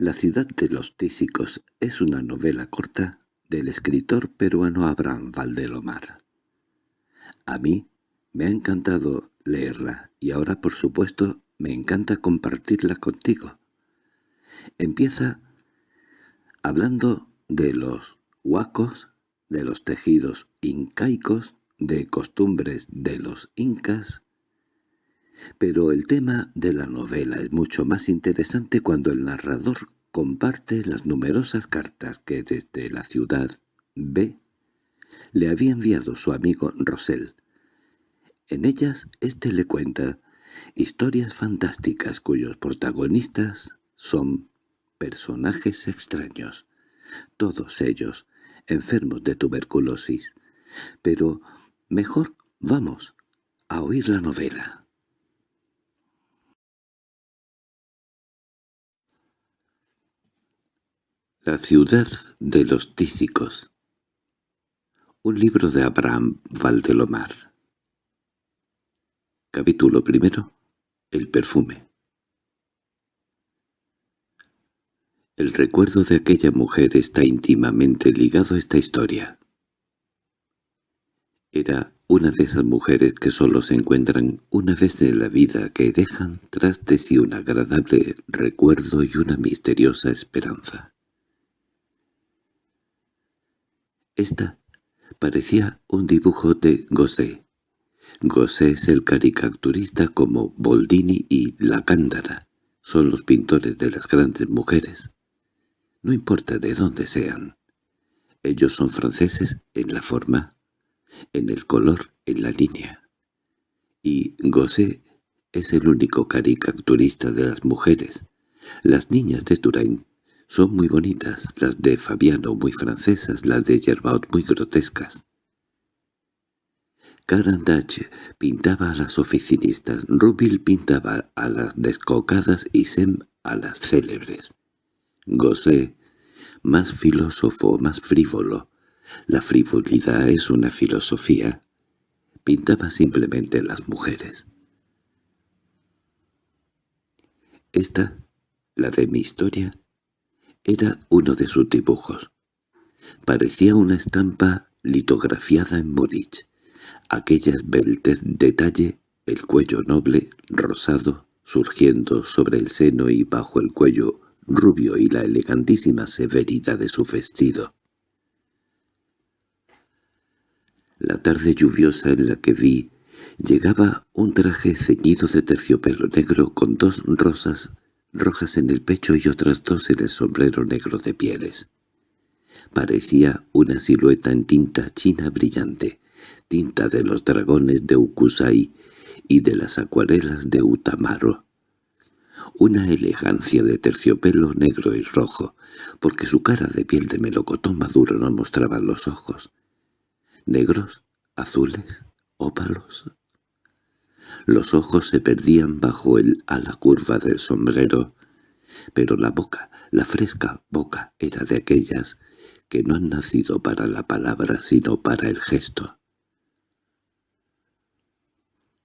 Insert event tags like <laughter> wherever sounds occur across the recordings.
La ciudad de los tísicos es una novela corta del escritor peruano Abraham Valdelomar. A mí me ha encantado leerla y ahora, por supuesto, me encanta compartirla contigo. Empieza hablando de los huacos, de los tejidos incaicos, de costumbres de los incas, pero el tema de la novela es mucho más interesante cuando el narrador comparte las numerosas cartas que desde la ciudad B le había enviado su amigo Rosell. En ellas éste le cuenta historias fantásticas cuyos protagonistas son personajes extraños, todos ellos enfermos de tuberculosis. Pero mejor vamos a oír la novela. La ciudad de los tísicos Un libro de Abraham Valdelomar Capítulo primero El perfume El recuerdo de aquella mujer está íntimamente ligado a esta historia. Era una de esas mujeres que solo se encuentran una vez en la vida que dejan tras de sí un agradable recuerdo y una misteriosa esperanza. Esta parecía un dibujo de Gosé. Gosé es el caricaturista como Boldini y La Cándara. Son los pintores de las grandes mujeres. No importa de dónde sean. Ellos son franceses en la forma, en el color, en la línea. Y Gosé es el único caricaturista de las mujeres. Las niñas de Touraine son muy bonitas, las de Fabiano muy francesas, las de Gerbaut muy grotescas. Carandach pintaba a las oficinistas, Rubil pintaba a las descocadas y Sem a las célebres. Gosé, más filósofo, más frívolo. La frivolidad es una filosofía. Pintaba simplemente las mujeres. Esta, la de mi historia, era uno de sus dibujos. Parecía una estampa litografiada en Múnich. Aquella esbeltez detalle, el cuello noble, rosado, surgiendo sobre el seno y bajo el cuello rubio y la elegantísima severidad de su vestido. La tarde lluviosa en la que vi llegaba un traje ceñido de terciopelo negro con dos rosas rojas en el pecho y otras dos en el sombrero negro de pieles. Parecía una silueta en tinta china brillante, tinta de los dragones de Ukusai y de las acuarelas de Utamaro. Una elegancia de terciopelo negro y rojo, porque su cara de piel de melocotón maduro no mostraba los ojos. Negros, azules, ópalos, los ojos se perdían bajo el ala curva del sombrero, pero la boca, la fresca boca, era de aquellas que no han nacido para la palabra sino para el gesto.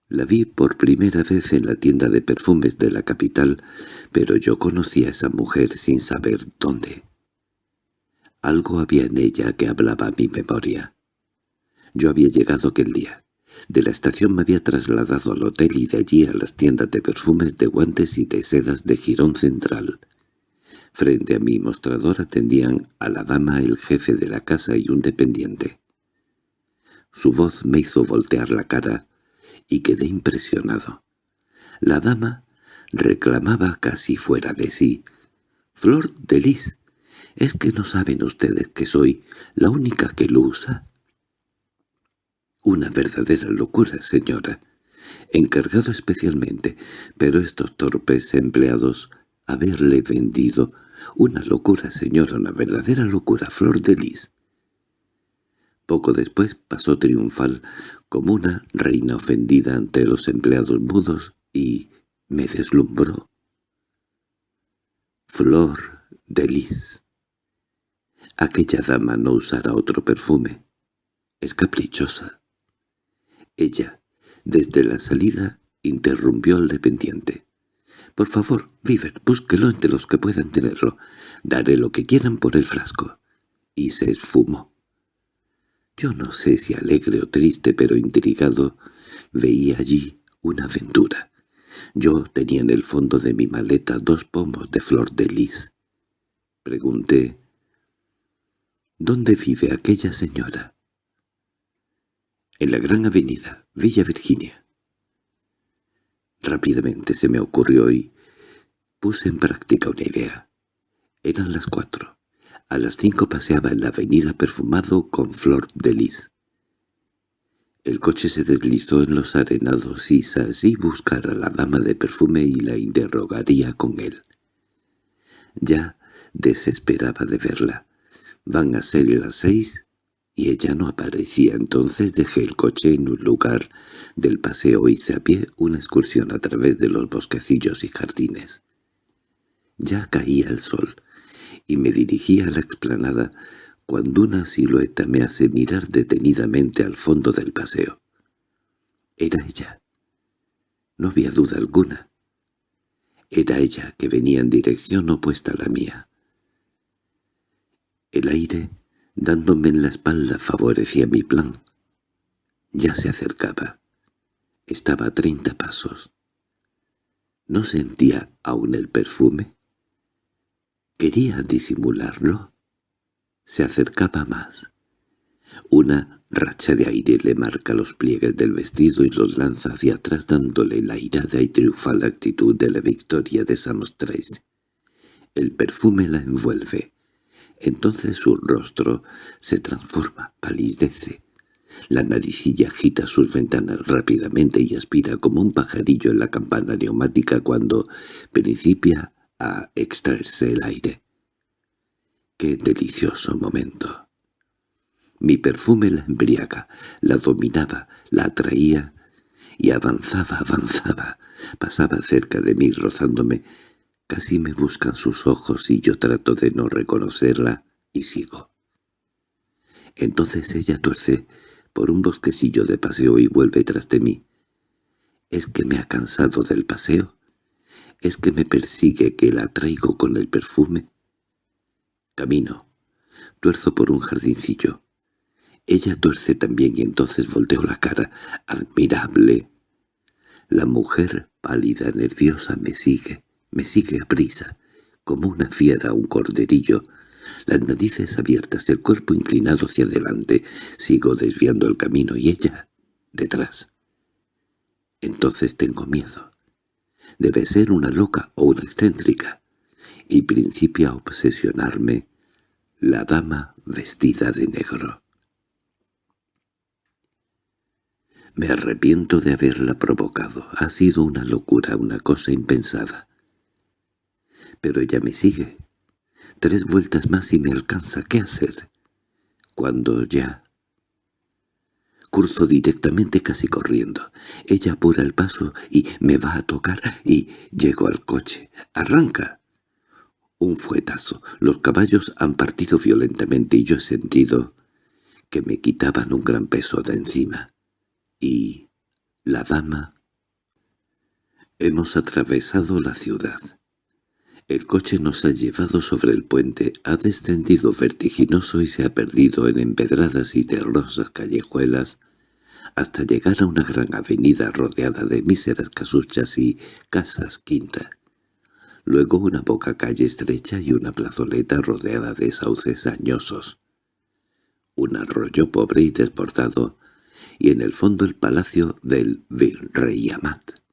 La vi por primera vez en la tienda de perfumes de la capital, pero yo conocí a esa mujer sin saber dónde. Algo había en ella que hablaba a mi memoria. Yo había llegado aquel día. De la estación me había trasladado al hotel y de allí a las tiendas de perfumes, de guantes y de sedas de Girón Central. Frente a mi mostrador atendían a la dama el jefe de la casa y un dependiente. Su voz me hizo voltear la cara y quedé impresionado. La dama reclamaba casi fuera de sí. «Flor de Lis, ¿es que no saben ustedes que soy la única que lo usa?» Una verdadera locura, señora. Encargado especialmente, pero estos torpes empleados haberle vendido una locura, señora, una verdadera locura, flor de lis. Poco después pasó triunfal como una reina ofendida ante los empleados mudos y me deslumbró. Flor de lis. Aquella dama no usará otro perfume. Es caprichosa. Ella, desde la salida, interrumpió al dependiente. Por favor, Viver, búsquelo entre los que puedan tenerlo. Daré lo que quieran por el frasco. Y se esfumó. Yo no sé si alegre o triste, pero intrigado, veía allí una aventura. Yo tenía en el fondo de mi maleta dos pomos de flor de lis. Pregunté, ¿dónde vive aquella señora? En la gran avenida, Villa Virginia. Rápidamente se me ocurrió y puse en práctica una idea. Eran las cuatro. A las cinco paseaba en la avenida perfumado con flor de lis. El coche se deslizó en los arenados y así buscar a la dama de perfume y la interrogaría con él. Ya desesperaba de verla. Van a ser las seis y ella no aparecía. Entonces dejé el coche en un lugar del paseo y hice a pie una excursión a través de los bosquecillos y jardines. Ya caía el sol y me dirigía a la explanada cuando una silueta me hace mirar detenidamente al fondo del paseo. Era ella. No había duda alguna. Era ella que venía en dirección opuesta a la mía. El aire, dándome en la espalda, favorecía mi plan. Ya se acercaba. Estaba a treinta pasos. ¿No sentía aún el perfume? ¿Quería disimularlo? Se acercaba más. Una racha de aire le marca los pliegues del vestido y los lanza hacia atrás dándole la irada y triunfal actitud de la victoria de Samostrais. El perfume la envuelve. Entonces su rostro se transforma, palidece. La naricilla agita sus ventanas rápidamente y aspira como un pajarillo en la campana neumática cuando principia a extraerse el aire. ¡Qué delicioso momento! Mi perfume la embriaga, la dominaba, la atraía, y avanzaba, avanzaba, pasaba cerca de mí rozándome. Casi me buscan sus ojos y yo trato de no reconocerla y sigo. Entonces ella tuerce por un bosquecillo de paseo y vuelve tras de mí. ¿Es que me ha cansado del paseo? ¿Es que me persigue que la traigo con el perfume? Camino. Tuerzo por un jardincillo. Ella tuerce también y entonces volteo la cara. ¡Admirable! La mujer, pálida, nerviosa, me sigue, me sigue a prisa, como una fiera un corderillo. Las narices abiertas, el cuerpo inclinado hacia adelante. Sigo desviando el camino y ella, detrás. Entonces tengo miedo. Debe ser una loca o una excéntrica y principia a obsesionarme la dama vestida de negro. Me arrepiento de haberla provocado. Ha sido una locura, una cosa impensada. Pero ella me sigue. Tres vueltas más y me alcanza. ¿Qué hacer? Cuando ya... Curso directamente casi corriendo. Ella apura el paso y me va a tocar y llego al coche. ¡Arranca! Un fuetazo. Los caballos han partido violentamente y yo he sentido que me quitaban un gran peso de encima. Y la dama... Hemos atravesado la ciudad. El coche nos ha llevado sobre el puente, ha descendido vertiginoso y se ha perdido en empedradas y terrosas callejuelas hasta llegar a una gran avenida rodeada de míseras casuchas y casas quinta luego una poca calle estrecha y una plazoleta rodeada de sauces añosos, un arroyo pobre y desbordado, y en el fondo el palacio del virrey Amat.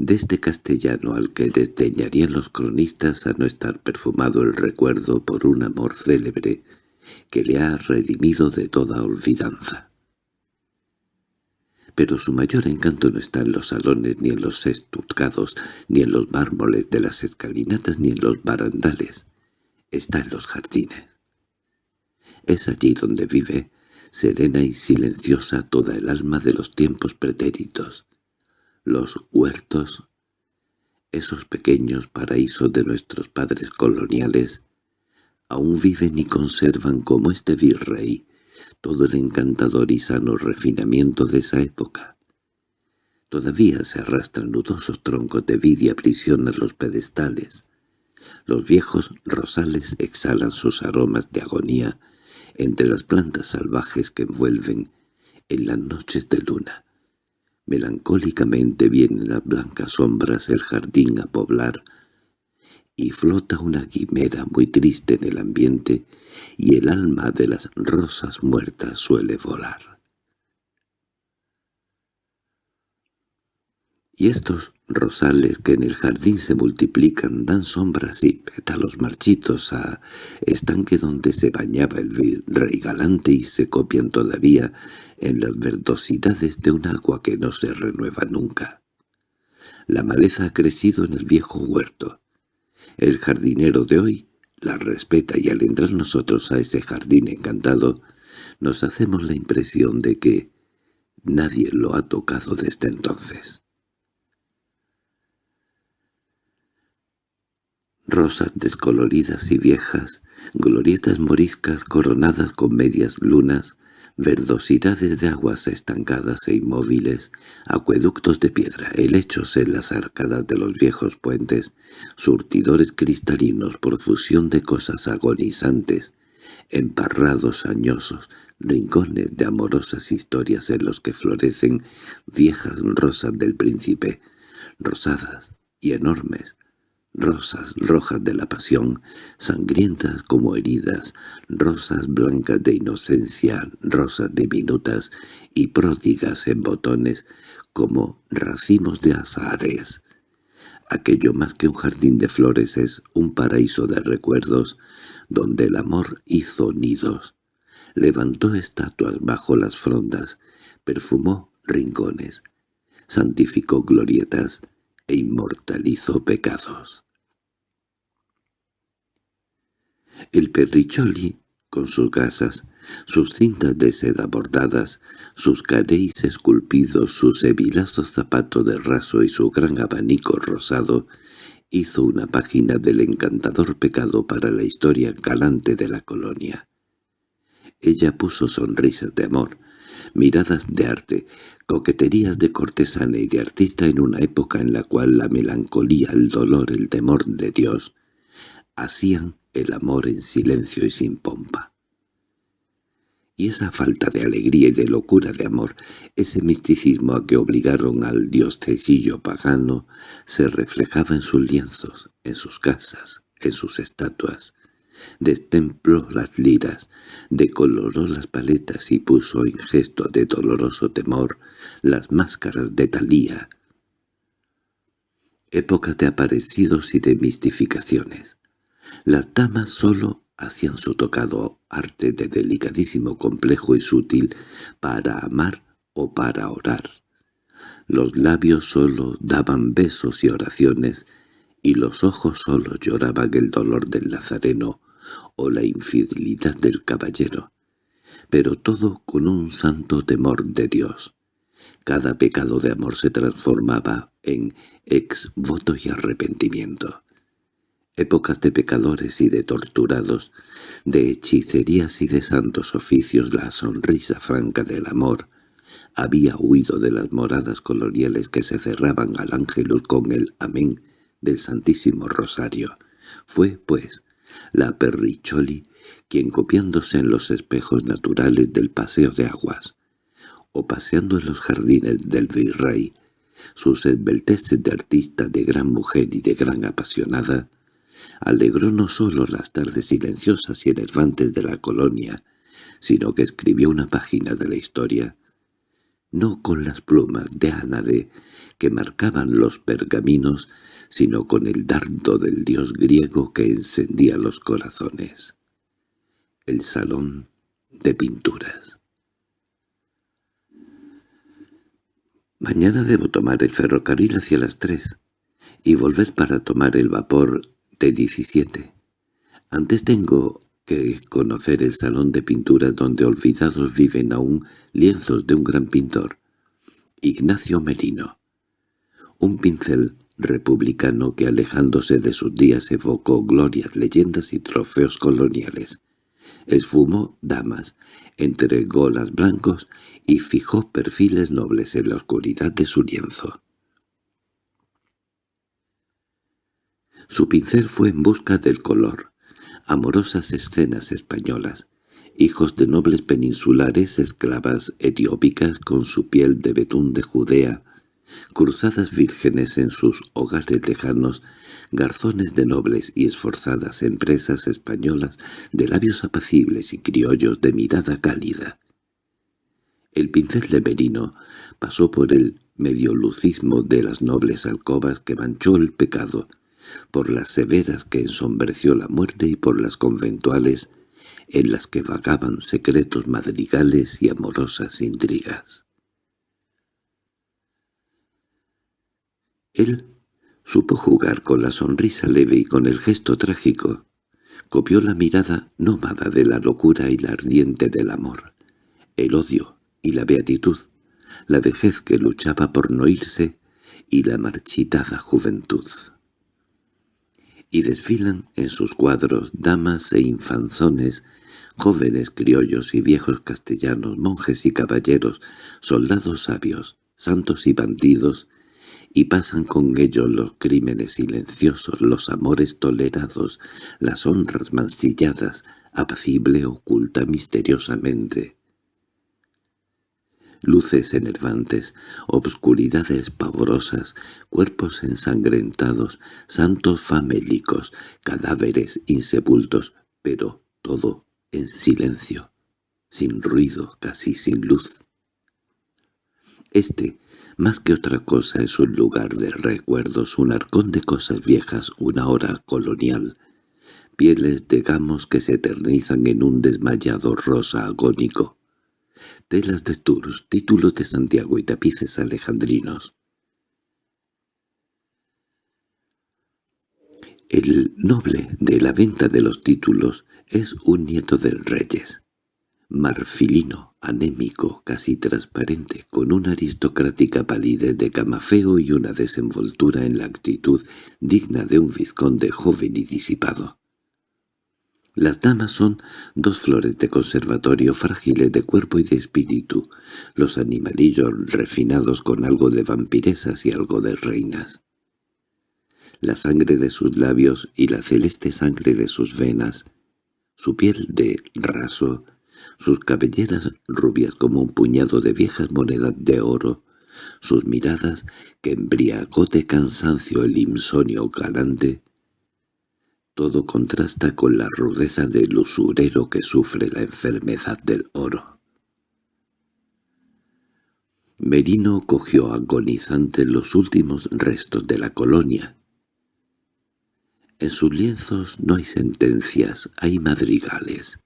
De este castellano al que desdeñarían los cronistas a no estar perfumado el recuerdo por un amor célebre que le ha redimido de toda olvidanza pero su mayor encanto no está en los salones, ni en los estucados, ni en los mármoles de las escalinatas, ni en los barandales. Está en los jardines. Es allí donde vive, serena y silenciosa toda el alma de los tiempos pretéritos. Los huertos, esos pequeños paraísos de nuestros padres coloniales, aún viven y conservan como este virrey todo el encantador y sano refinamiento de esa época. Todavía se arrastran nudosos troncos de vidia prisión a los pedestales. Los viejos rosales exhalan sus aromas de agonía entre las plantas salvajes que envuelven en las noches de luna. Melancólicamente vienen las blancas sombras el jardín a poblar, y flota una quimera muy triste en el ambiente, y el alma de las rosas muertas suele volar. Y estos rosales que en el jardín se multiplican dan sombras y pétalos marchitos a estanque donde se bañaba el rey galante y se copian todavía en las verdosidades de un agua que no se renueva nunca. La maleza ha crecido en el viejo huerto. El jardinero de hoy la respeta y al entrar nosotros a ese jardín encantado nos hacemos la impresión de que nadie lo ha tocado desde entonces. Rosas descoloridas y viejas, glorietas moriscas coronadas con medias lunas, verdosidades de aguas estancadas e inmóviles, acueductos de piedra, helechos en las arcadas de los viejos puentes, surtidores cristalinos por fusión de cosas agonizantes, emparrados añosos, rincones de amorosas historias en los que florecen viejas rosas del príncipe, rosadas y enormes, rosas rojas de la pasión, sangrientas como heridas, rosas blancas de inocencia, rosas diminutas y pródigas en botones como racimos de azares. Aquello más que un jardín de flores es un paraíso de recuerdos donde el amor hizo nidos. Levantó estatuas bajo las frondas, perfumó rincones, santificó glorietas, e inmortalizó pecados. El perricholi, con sus gasas, sus cintas de seda bordadas, sus caréis esculpidos, sus hebilazos zapatos de raso y su gran abanico rosado, hizo una página del encantador pecado para la historia galante de la colonia. Ella puso sonrisas de amor, miradas de arte, coqueterías de cortesana y de artista en una época en la cual la melancolía, el dolor, el temor de Dios hacían el amor en silencio y sin pompa. Y esa falta de alegría y de locura de amor, ese misticismo a que obligaron al dios diostecillo pagano, se reflejaba en sus lienzos, en sus casas, en sus estatuas, Destempló las liras, decoloró las paletas y puso en gesto de doloroso temor las máscaras de Talía. Época de aparecidos y de mistificaciones. Las damas sólo hacían su tocado arte de delicadísimo complejo y sutil para amar o para orar. Los labios sólo daban besos y oraciones, y los ojos sólo lloraban el dolor del Nazareno, o la infidelidad del caballero, pero todo con un santo temor de Dios. Cada pecado de amor se transformaba en ex voto y arrepentimiento. Épocas de pecadores y de torturados, de hechicerías y de santos oficios, la sonrisa franca del amor había huido de las moradas coloniales que se cerraban al ángelus con el amén del Santísimo Rosario. Fue, pues, la Perricholi, quien copiándose en los espejos naturales del paseo de aguas, o paseando en los jardines del virrey, sus esbelteces de artista, de gran mujer y de gran apasionada, alegró no sólo las tardes silenciosas y enervantes de la colonia, sino que escribió una página de la historia, no con las plumas de Anade que marcaban los pergaminos, sino con el dardo del dios griego que encendía los corazones. El salón de pinturas. Mañana debo tomar el ferrocarril hacia las tres y volver para tomar el vapor de 17. Antes tengo que conocer el salón de pinturas donde olvidados viven aún lienzos de un gran pintor, Ignacio Merino. Un pincel republicano que alejándose de sus días evocó glorias, leyendas y trofeos coloniales. esfumó damas, entregó las blancos y fijó perfiles nobles en la oscuridad de su lienzo. Su pincel fue en busca del color, amorosas escenas españolas, hijos de nobles peninsulares, esclavas etiópicas con su piel de betún de Judea, cruzadas vírgenes en sus hogares lejanos, garzones de nobles y esforzadas empresas españolas de labios apacibles y criollos de mirada cálida. El pincel de Merino pasó por el mediolucismo de las nobles alcobas que manchó el pecado, por las severas que ensombreció la muerte y por las conventuales en las que vagaban secretos madrigales y amorosas intrigas. Él supo jugar con la sonrisa leve y con el gesto trágico. Copió la mirada nómada de la locura y la ardiente del amor, el odio y la beatitud, la vejez que luchaba por no irse y la marchitada juventud. Y desfilan en sus cuadros damas e infanzones, jóvenes criollos y viejos castellanos, monjes y caballeros, soldados sabios, santos y bandidos, y pasan con ellos los crímenes silenciosos, los amores tolerados, las honras mancilladas, apacible oculta misteriosamente. Luces enervantes, obscuridades pavorosas, cuerpos ensangrentados, santos famélicos, cadáveres insepultos, pero todo en silencio, sin ruido, casi sin luz. Este más que otra cosa es un lugar de recuerdos, un arcón de cosas viejas, una hora colonial, pieles de gamos que se eternizan en un desmayado rosa agónico, telas de Tours, títulos de Santiago y tapices alejandrinos. El noble de la venta de los títulos es un nieto del Reyes, marfilino, anémico, casi transparente, con una aristocrática palidez de camafeo y una desenvoltura en la actitud digna de un vizconde joven y disipado. Las damas son dos flores de conservatorio frágiles de cuerpo y de espíritu, los animalillos refinados con algo de vampiresas y algo de reinas. La sangre de sus labios y la celeste sangre de sus venas, su piel de raso, sus cabelleras rubias como un puñado de viejas monedas de oro, sus miradas que embriagó de cansancio el insonio galante. Todo contrasta con la rudeza del usurero que sufre la enfermedad del oro. Merino cogió agonizante los últimos restos de la colonia. En sus lienzos no hay sentencias, hay madrigales.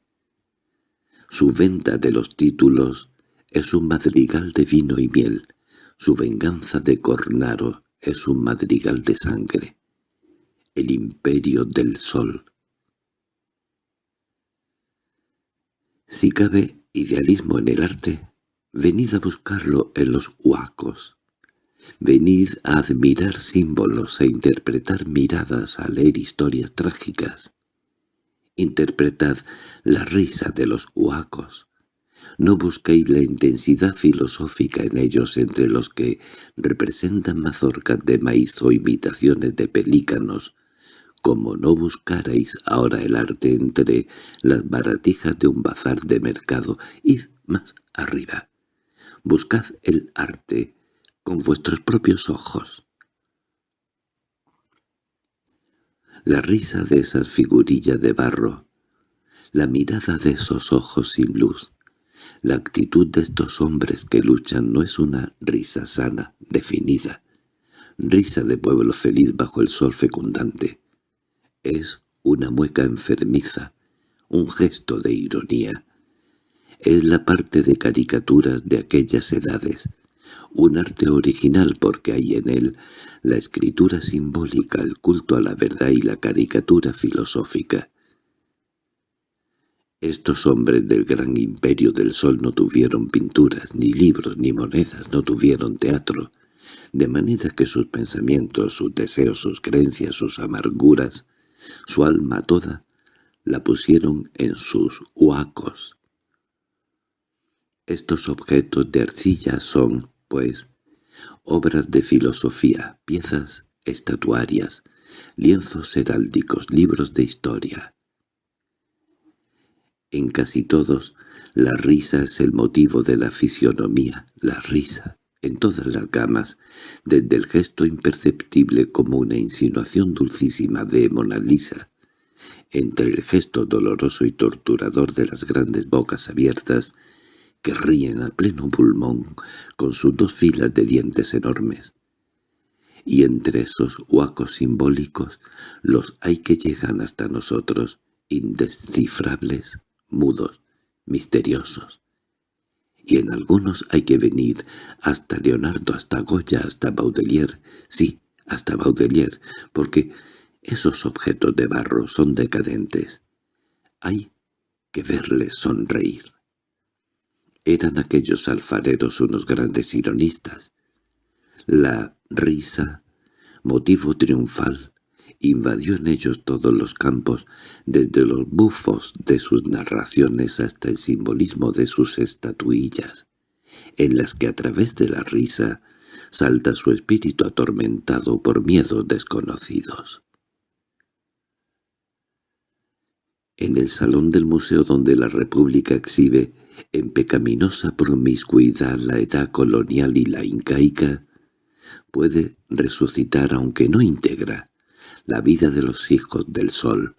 Su venta de los títulos es un madrigal de vino y miel. Su venganza de Cornaro es un madrigal de sangre. El imperio del sol. Si cabe idealismo en el arte, venid a buscarlo en los huacos. Venid a admirar símbolos, a interpretar miradas, a leer historias trágicas. Interpretad la risa de los huacos. No busquéis la intensidad filosófica en ellos entre los que representan mazorcas de maíz o imitaciones de pelícanos, como no buscarais ahora el arte entre las baratijas de un bazar de mercado, id más arriba. Buscad el arte con vuestros propios ojos. La risa de esas figurillas de barro, la mirada de esos ojos sin luz, la actitud de estos hombres que luchan no es una risa sana, definida, risa de pueblo feliz bajo el sol fecundante. Es una mueca enfermiza, un gesto de ironía. Es la parte de caricaturas de aquellas edades, un arte original porque hay en él la escritura simbólica, el culto a la verdad y la caricatura filosófica. Estos hombres del gran imperio del sol no tuvieron pinturas, ni libros, ni monedas, no tuvieron teatro, de manera que sus pensamientos, sus deseos, sus creencias, sus amarguras, su alma toda, la pusieron en sus huacos. Estos objetos de arcilla son, pues, obras de filosofía, piezas estatuarias, lienzos heráldicos, libros de historia. En casi todos, la risa es el motivo de la fisionomía, la risa, en todas las gamas, desde el gesto imperceptible como una insinuación dulcísima de Mona Lisa, entre el gesto doloroso y torturador de las grandes bocas abiertas que ríen a pleno pulmón con sus dos filas de dientes enormes. Y entre esos huacos simbólicos los hay que llegan hasta nosotros, indescifrables, mudos, misteriosos. Y en algunos hay que venir hasta Leonardo, hasta Goya, hasta Baudelaire, sí, hasta Baudelaire, porque esos objetos de barro son decadentes. Hay que verles sonreír. Eran aquellos alfareros unos grandes ironistas. La risa, motivo triunfal, invadió en ellos todos los campos, desde los bufos de sus narraciones hasta el simbolismo de sus estatuillas, en las que a través de la risa salta su espíritu atormentado por miedos desconocidos. En el salón del museo donde la República exhibe en pecaminosa promiscuidad la edad colonial y la incaica, puede resucitar aunque no integra la vida de los hijos del sol,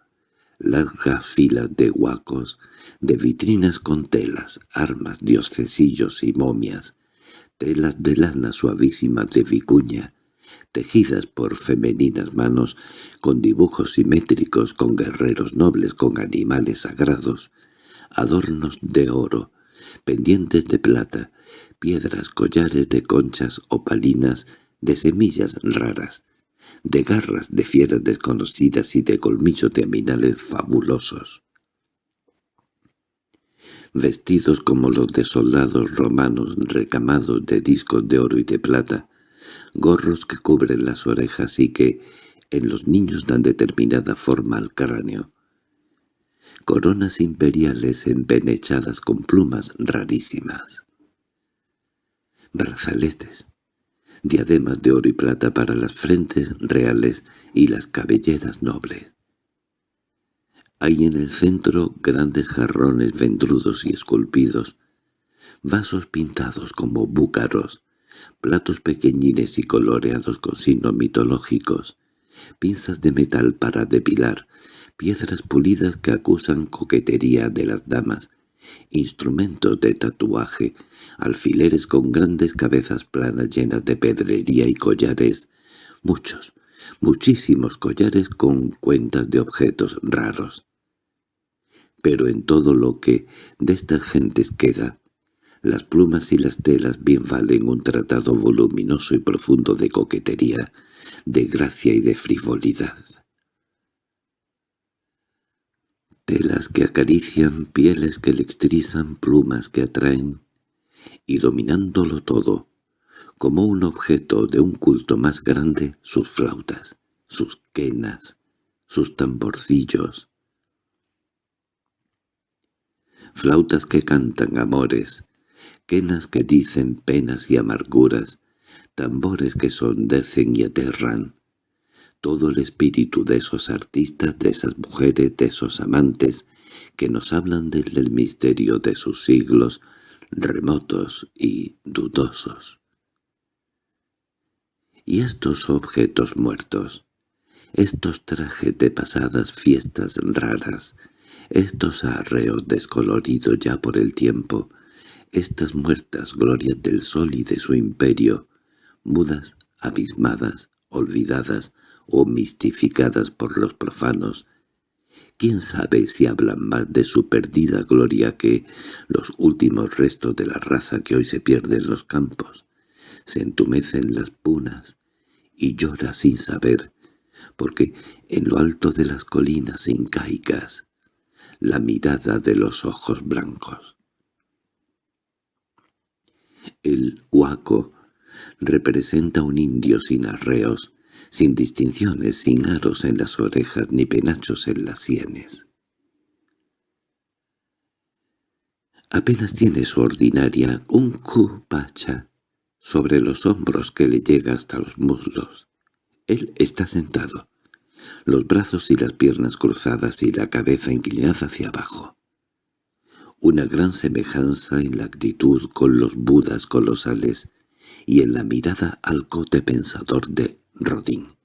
largas filas de huacos, de vitrinas con telas, armas, diocesillos y momias, telas de lana suavísima de vicuña, tejidas por femeninas manos, con dibujos simétricos, con guerreros nobles, con animales sagrados, adornos de oro, pendientes de plata, piedras, collares de conchas opalinas, de semillas raras, de garras de fieras desconocidas y de colmillos de aminales fabulosos. Vestidos como los de soldados romanos recamados de discos de oro y de plata, gorros que cubren las orejas y que en los niños dan determinada forma al cráneo, coronas imperiales empenechadas con plumas rarísimas, brazaletes, diademas de oro y plata para las frentes reales y las cabelleras nobles. Hay en el centro grandes jarrones vendrudos y esculpidos, vasos pintados como búcaros, platos pequeñines y coloreados con signos mitológicos, pinzas de metal para depilar, piedras pulidas que acusan coquetería de las damas, instrumentos de tatuaje, alfileres con grandes cabezas planas llenas de pedrería y collares, muchos, muchísimos collares con cuentas de objetos raros. Pero en todo lo que de estas gentes queda, las plumas y las telas bien valen un tratado voluminoso y profundo de coquetería, de gracia y de frivolidad. Telas que acarician, pieles que electrizan, plumas que atraen, y dominándolo todo, como un objeto de un culto más grande, sus flautas, sus quenas, sus tamborcillos. Flautas que cantan amores, quenas que dicen penas y amarguras, tambores que sondecen y aterran, todo el espíritu de esos artistas, de esas mujeres, de esos amantes, que nos hablan del misterio de sus siglos remotos y dudosos. Y estos objetos muertos, estos trajes de pasadas fiestas raras, estos arreos descoloridos ya por el tiempo, estas muertas glorias del sol y de su imperio, mudas, abismadas, olvidadas, o mistificadas por los profanos. ¿Quién sabe si hablan más de su perdida gloria que los últimos restos de la raza que hoy se pierde en los campos? Se entumecen las punas y llora sin saber, porque en lo alto de las colinas incaicas la mirada de los ojos blancos. El huaco representa un indio sin arreos, sin distinciones, sin aros en las orejas ni penachos en las sienes. Apenas tiene su ordinaria un cupacha sobre los hombros que le llega hasta los muslos. Él está sentado, los brazos y las piernas cruzadas y la cabeza inclinada hacia abajo. Una gran semejanza en la actitud con los budas colosales y en la mirada al cote pensador de Rodin.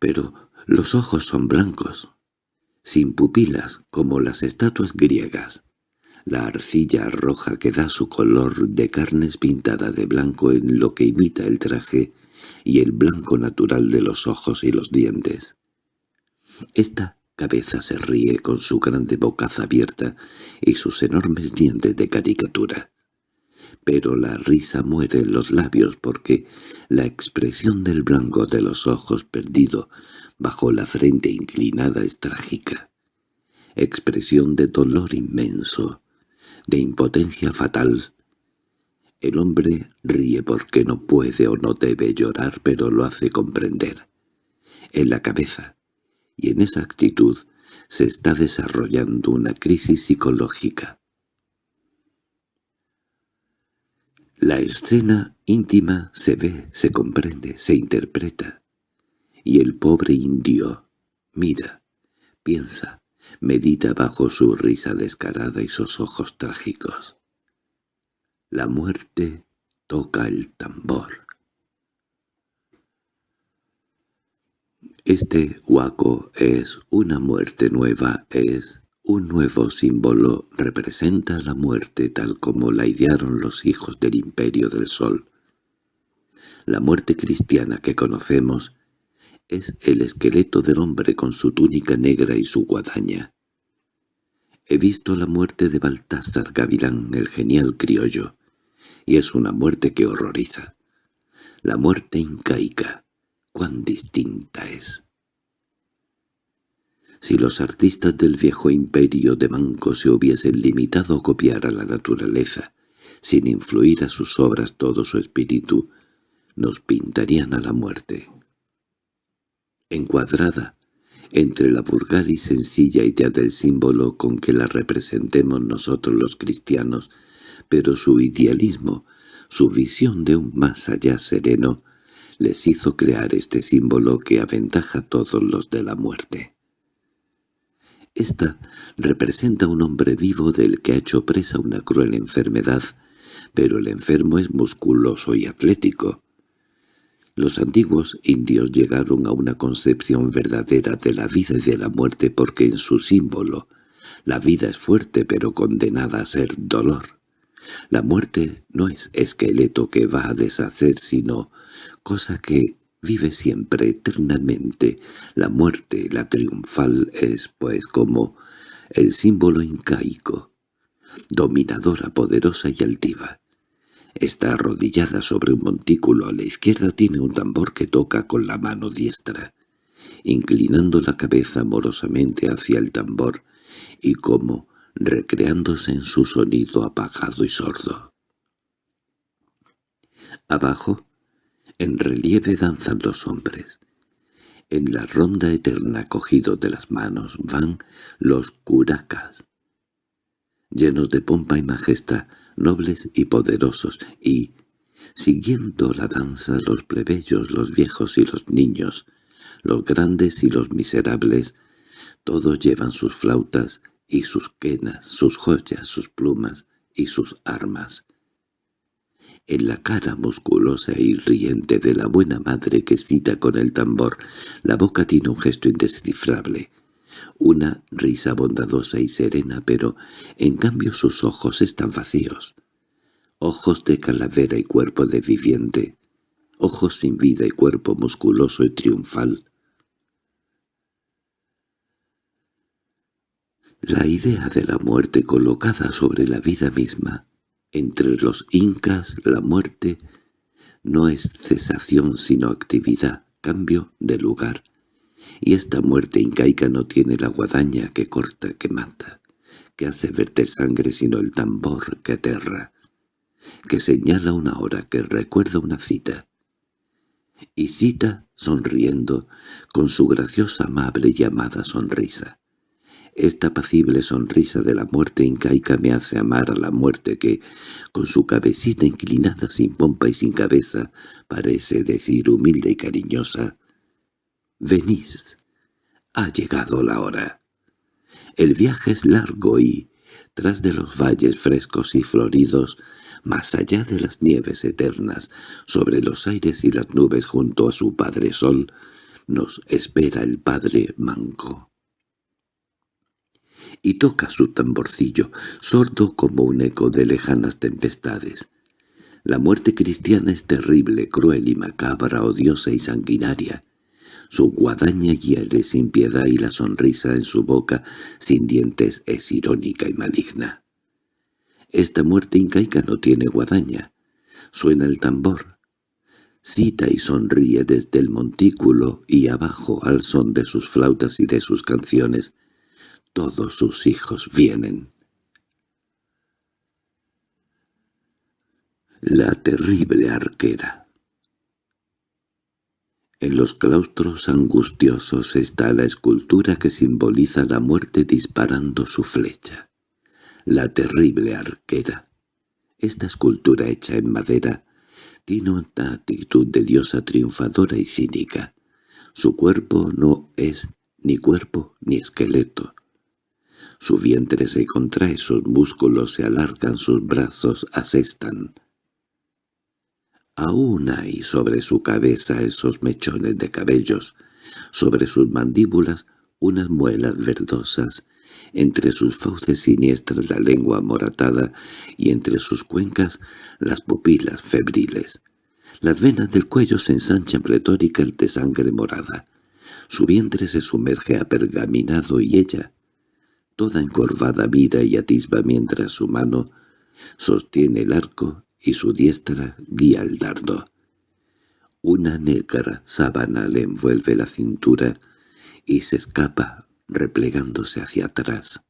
Pero los ojos son blancos, sin pupilas como las estatuas griegas. La arcilla roja que da su color de carnes pintada de blanco en lo que imita el traje y el blanco natural de los ojos y los dientes. Esta cabeza se ríe con su grande bocaza abierta y sus enormes dientes de caricatura. Pero la risa muere en los labios porque la expresión del blanco de los ojos perdido bajo la frente inclinada es trágica. Expresión de dolor inmenso, de impotencia fatal. El hombre ríe porque no puede o no debe llorar, pero lo hace comprender. En la cabeza, y en esa actitud, se está desarrollando una crisis psicológica. La escena íntima se ve, se comprende, se interpreta. Y el pobre indio mira, piensa, medita bajo su risa descarada y sus ojos trágicos. La muerte toca el tambor. Este huaco es una muerte nueva, es un nuevo símbolo, representa la muerte tal como la idearon los hijos del imperio del sol. La muerte cristiana que conocemos es el esqueleto del hombre con su túnica negra y su guadaña. He visto la muerte de Baltasar Gavilán, el genial criollo, y es una muerte que horroriza. La muerte incaica, cuán distinta es. Si los artistas del viejo imperio de Manco se hubiesen limitado a copiar a la naturaleza, sin influir a sus obras todo su espíritu, nos pintarían a la muerte encuadrada entre la vulgar y sencilla idea del símbolo con que la representemos nosotros los cristianos, pero su idealismo, su visión de un más allá sereno, les hizo crear este símbolo que aventaja a todos los de la muerte. Esta representa un hombre vivo del que ha hecho presa una cruel enfermedad, pero el enfermo es musculoso y atlético. Los antiguos indios llegaron a una concepción verdadera de la vida y de la muerte porque en su símbolo la vida es fuerte pero condenada a ser dolor. La muerte no es esqueleto que va a deshacer sino cosa que vive siempre eternamente. La muerte, la triunfal, es pues como el símbolo incaico, dominadora, poderosa y altiva. Está arrodillada sobre un montículo. A la izquierda tiene un tambor que toca con la mano diestra, inclinando la cabeza amorosamente hacia el tambor y como recreándose en su sonido apagado y sordo. Abajo, en relieve danzan los hombres. En la ronda eterna cogidos de las manos van los curacas. Llenos de pompa y majestad, nobles y poderosos, y, siguiendo la danza los plebeyos, los viejos y los niños, los grandes y los miserables, todos llevan sus flautas y sus quenas, sus joyas, sus plumas y sus armas. En la cara musculosa y riente de la buena madre que cita con el tambor, la boca tiene un gesto indescifrable, una risa bondadosa y serena, pero en cambio sus ojos están vacíos. Ojos de calavera y cuerpo de viviente, ojos sin vida y cuerpo musculoso y triunfal. La idea de la muerte colocada sobre la vida misma. Entre los incas la muerte no es cesación sino actividad, cambio de lugar, y esta muerte incaica no tiene la guadaña que corta, que mata, que hace verter sangre sino el tambor que aterra, que señala una hora, que recuerda una cita. Y cita sonriendo con su graciosa amable y amada sonrisa. Esta apacible sonrisa de la muerte incaica me hace amar a la muerte que, con su cabecita inclinada sin pompa y sin cabeza, parece decir humilde y cariñosa, «Venís, ha llegado la hora». El viaje es largo y, tras de los valles frescos y floridos, más allá de las nieves eternas, sobre los aires y las nubes junto a su Padre Sol, nos espera el Padre Manco y toca su tamborcillo, sordo como un eco de lejanas tempestades. La muerte cristiana es terrible, cruel y macabra, odiosa y sanguinaria. Su guadaña hiere sin piedad y la sonrisa en su boca sin dientes es irónica y maligna. Esta muerte incaica no tiene guadaña. Suena el tambor. Cita y sonríe desde el montículo y abajo al son de sus flautas y de sus canciones, todos sus hijos vienen. La terrible arquera En los claustros angustiosos está la escultura que simboliza la muerte disparando su flecha. La terrible arquera. Esta escultura hecha en madera tiene una actitud de diosa triunfadora y cínica. Su cuerpo no es ni cuerpo ni esqueleto. Su vientre se contrae, sus músculos se alargan, sus brazos asestan. Aún hay sobre su cabeza esos mechones de cabellos, sobre sus mandíbulas unas muelas verdosas, entre sus fauces siniestras la lengua moratada y entre sus cuencas las pupilas febriles. Las venas del cuello se ensanchan pletóricas de sangre morada. Su vientre se sumerge apergaminado y ella, toda encorvada mira y atisba mientras su mano sostiene el arco y su diestra guía el dardo. Una negra sábana le envuelve la cintura y se escapa replegándose hacia atrás.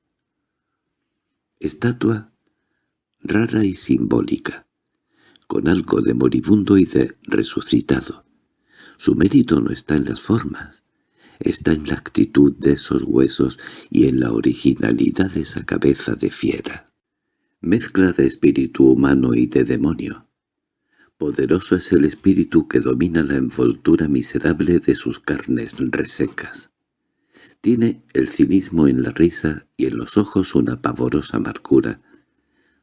Estatua rara y simbólica, con algo de moribundo y de resucitado. Su mérito no está en las formas, está en la actitud de esos huesos y en la originalidad de esa cabeza de fiera. Mezcla de espíritu humano y de demonio. Poderoso es el espíritu que domina la envoltura miserable de sus carnes resecas. Tiene el cinismo en la risa y en los ojos una pavorosa amargura.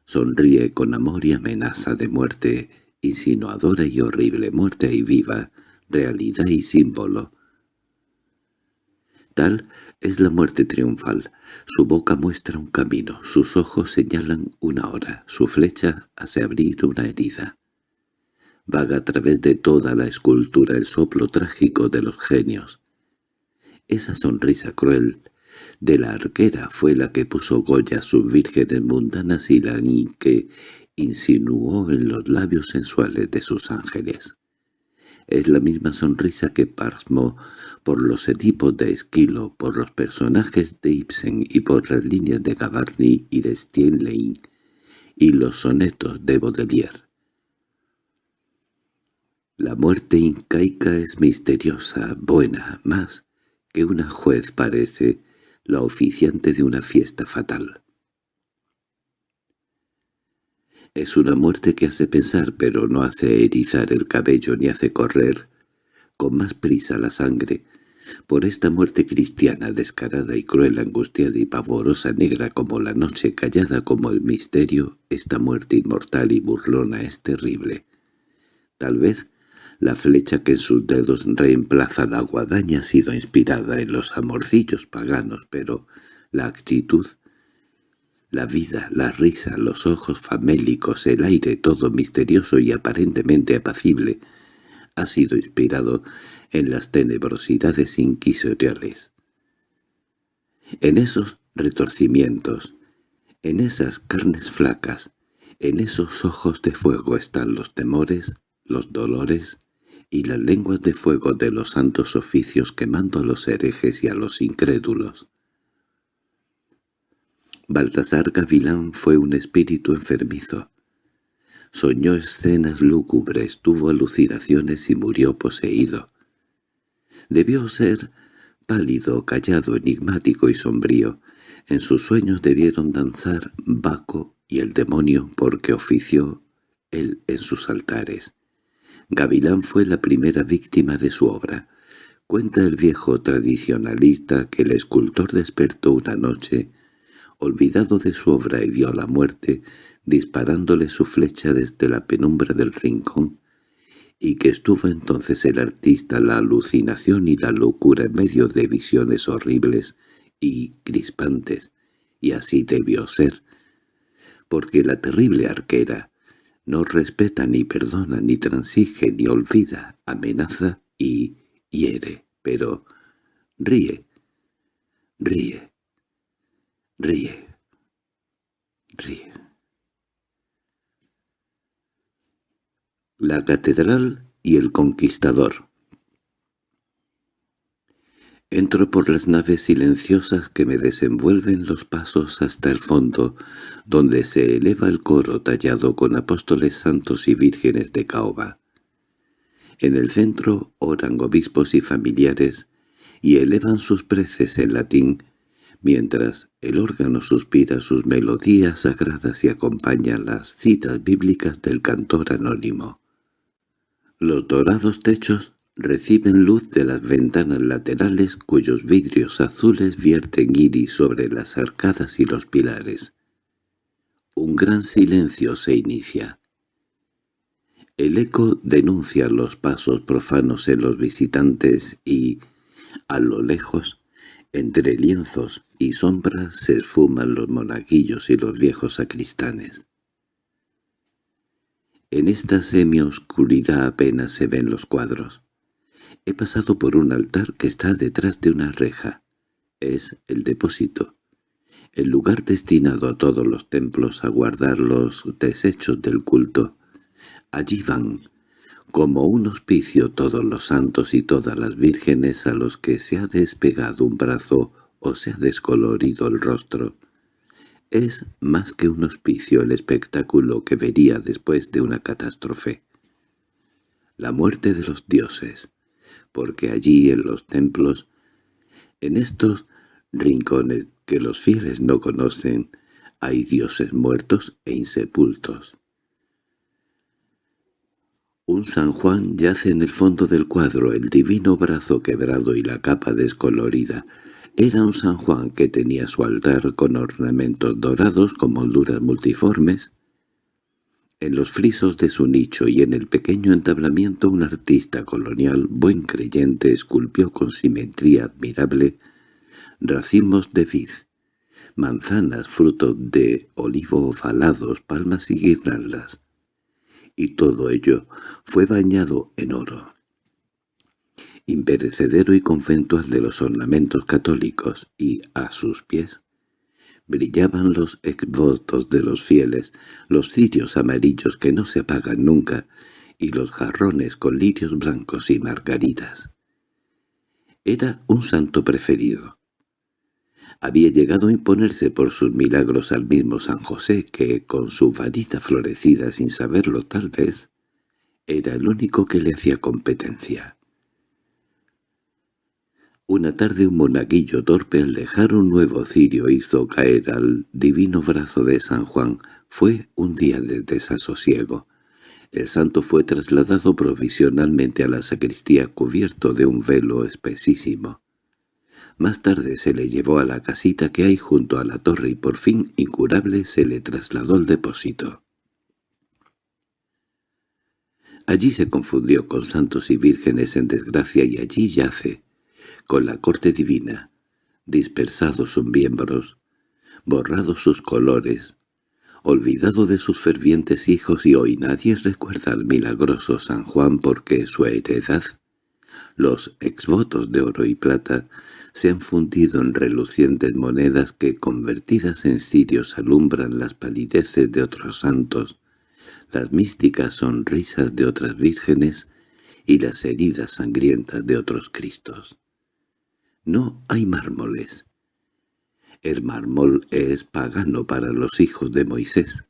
Sonríe con amor y amenaza de muerte, insinuadora y horrible muerte y viva, realidad y símbolo, Tal es la muerte triunfal. Su boca muestra un camino, sus ojos señalan una hora, su flecha hace abrir una herida. Vaga a través de toda la escultura el soplo trágico de los genios. Esa sonrisa cruel de la arquera fue la que puso Goya a sus vírgenes mundanas y la que insinuó en los labios sensuales de sus ángeles. Es la misma sonrisa que pasmó por los Edipos de Esquilo, por los personajes de Ibsen y por las líneas de Gavarni y de Steinlein y los sonetos de Baudelaire. La muerte incaica es misteriosa, buena, más que una juez parece la oficiante de una fiesta fatal. Es una muerte que hace pensar pero no hace erizar el cabello ni hace correr con más prisa la sangre. Por esta muerte cristiana descarada y cruel, angustiada y pavorosa, negra como la noche, callada como el misterio, esta muerte inmortal y burlona es terrible. Tal vez la flecha que en sus dedos reemplaza la guadaña ha sido inspirada en los amorcillos paganos, pero la actitud la vida, la risa, los ojos famélicos, el aire todo misterioso y aparentemente apacible, ha sido inspirado en las tenebrosidades inquisitoriales. En esos retorcimientos, en esas carnes flacas, en esos ojos de fuego están los temores, los dolores y las lenguas de fuego de los santos oficios quemando a los herejes y a los incrédulos. Baltasar Gavilán fue un espíritu enfermizo. Soñó escenas lúgubres, tuvo alucinaciones y murió poseído. Debió ser pálido, callado, enigmático y sombrío. En sus sueños debieron danzar Baco y el demonio porque ofició él en sus altares. Gavilán fue la primera víctima de su obra. Cuenta el viejo tradicionalista que el escultor despertó una noche, olvidado de su obra y vio la muerte, disparándole su flecha desde la penumbra del rincón, y que estuvo entonces el artista la alucinación y la locura en medio de visiones horribles y crispantes, y así debió ser, porque la terrible arquera no respeta ni perdona ni transige ni olvida, amenaza y hiere, pero ríe, ríe, ríe, ríe. La catedral y el conquistador Entro por las naves silenciosas que me desenvuelven los pasos hasta el fondo, donde se eleva el coro tallado con apóstoles santos y vírgenes de caoba. En el centro oran obispos y familiares y elevan sus preces en latín, mientras el órgano suspira sus melodías sagradas y acompaña las citas bíblicas del cantor anónimo. Los dorados techos reciben luz de las ventanas laterales cuyos vidrios azules vierten iris sobre las arcadas y los pilares. Un gran silencio se inicia. El eco denuncia los pasos profanos en los visitantes y, a lo lejos, entre lienzos y sombras se esfuman los monaguillos y los viejos sacristanes. En esta semi-oscuridad apenas se ven los cuadros. He pasado por un altar que está detrás de una reja. Es el depósito, el lugar destinado a todos los templos a guardar los desechos del culto. Allí van, como un hospicio todos los santos y todas las vírgenes a los que se ha despegado un brazo o se ha descolorido el rostro. Es más que un hospicio el espectáculo que vería después de una catástrofe. La muerte de los dioses, porque allí en los templos, en estos rincones que los fieles no conocen, hay dioses muertos e insepultos. Un San Juan yace en el fondo del cuadro, el divino brazo quebrado y la capa descolorida, era un San Juan que tenía su altar con ornamentos dorados con molduras multiformes. En los frisos de su nicho y en el pequeño entablamiento un artista colonial buen creyente esculpió con simetría admirable racimos de vid, manzanas fruto de olivo ovalados, palmas y guirnaldas, y todo ello fue bañado en oro imperecedero y conventual de los ornamentos católicos, y a sus pies brillaban los exvotos de los fieles, los cirios amarillos que no se apagan nunca, y los jarrones con lirios blancos y margaritas. Era un santo preferido. Había llegado a imponerse por sus milagros al mismo San José, que, con su varita florecida sin saberlo tal vez, era el único que le hacía competencia. Una tarde un monaguillo torpe al dejar un nuevo cirio hizo caer al divino brazo de San Juan. Fue un día de desasosiego. El santo fue trasladado provisionalmente a la sacristía cubierto de un velo espesísimo. Más tarde se le llevó a la casita que hay junto a la torre y por fin, incurable, se le trasladó al depósito. Allí se confundió con santos y vírgenes en desgracia y allí yace, con la corte divina, dispersados sus miembros, borrados sus colores, olvidado de sus fervientes hijos y hoy nadie recuerda al milagroso San Juan porque su heredad, los exvotos de oro y plata, se han fundido en relucientes monedas que convertidas en cirios alumbran las palideces de otros santos, las místicas sonrisas de otras vírgenes y las heridas sangrientas de otros cristos. No hay mármoles. El mármol es pagano para los hijos de Moisés.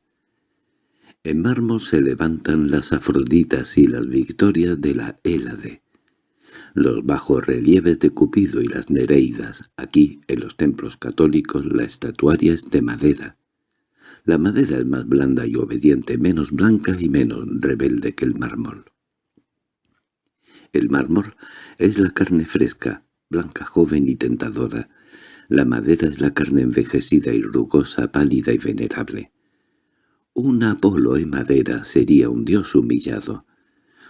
En mármol se levantan las afroditas y las victorias de la Hélade. los bajorrelieves de Cupido y las Nereidas. Aquí, en los templos católicos, la estatuaria es de madera. La madera es más blanda y obediente, menos blanca y menos rebelde que el mármol. El mármol es la carne fresca, blanca, joven y tentadora. La madera es la carne envejecida y rugosa, pálida y venerable. Un Apolo en madera sería un dios humillado.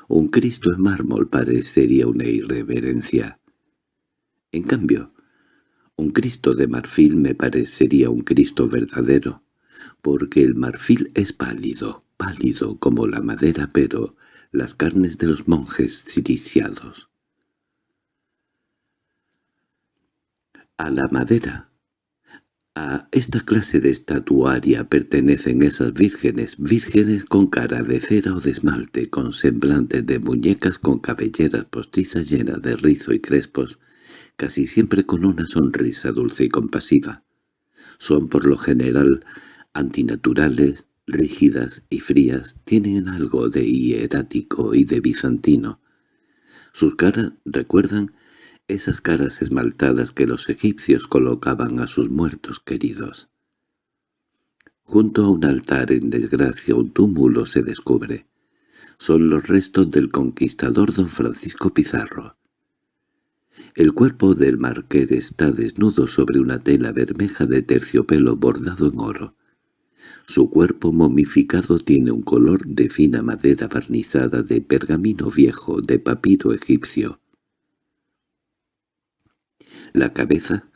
Un Cristo en mármol parecería una irreverencia. En cambio, un Cristo de marfil me parecería un Cristo verdadero, porque el marfil es pálido, pálido como la madera, pero las carnes de los monjes ciriciados. A la madera a esta clase de estatuaria pertenecen esas vírgenes, vírgenes con cara de cera o de esmalte, con semblantes de muñecas con cabelleras postizas llenas de rizo y crespos, casi siempre con una sonrisa dulce y compasiva. Son por lo general antinaturales, rígidas y frías, tienen algo de hierático y de bizantino. Sus caras recuerdan esas caras esmaltadas que los egipcios colocaban a sus muertos queridos. Junto a un altar en desgracia un túmulo se descubre. Son los restos del conquistador don Francisco Pizarro. El cuerpo del marqués está desnudo sobre una tela bermeja de terciopelo bordado en oro. Su cuerpo momificado tiene un color de fina madera barnizada de pergamino viejo de papiro egipcio. La cabeza,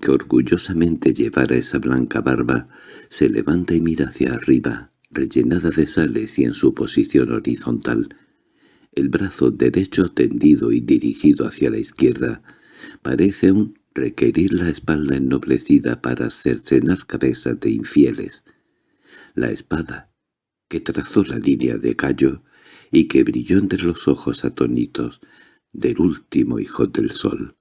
que orgullosamente llevara esa blanca barba, se levanta y mira hacia arriba, rellenada de sales y en su posición horizontal. El brazo derecho tendido y dirigido hacia la izquierda parece aún requerir la espalda ennoblecida para cercenar cabezas de infieles. La espada, que trazó la línea de callo y que brilló entre los ojos atónitos del último hijo del sol.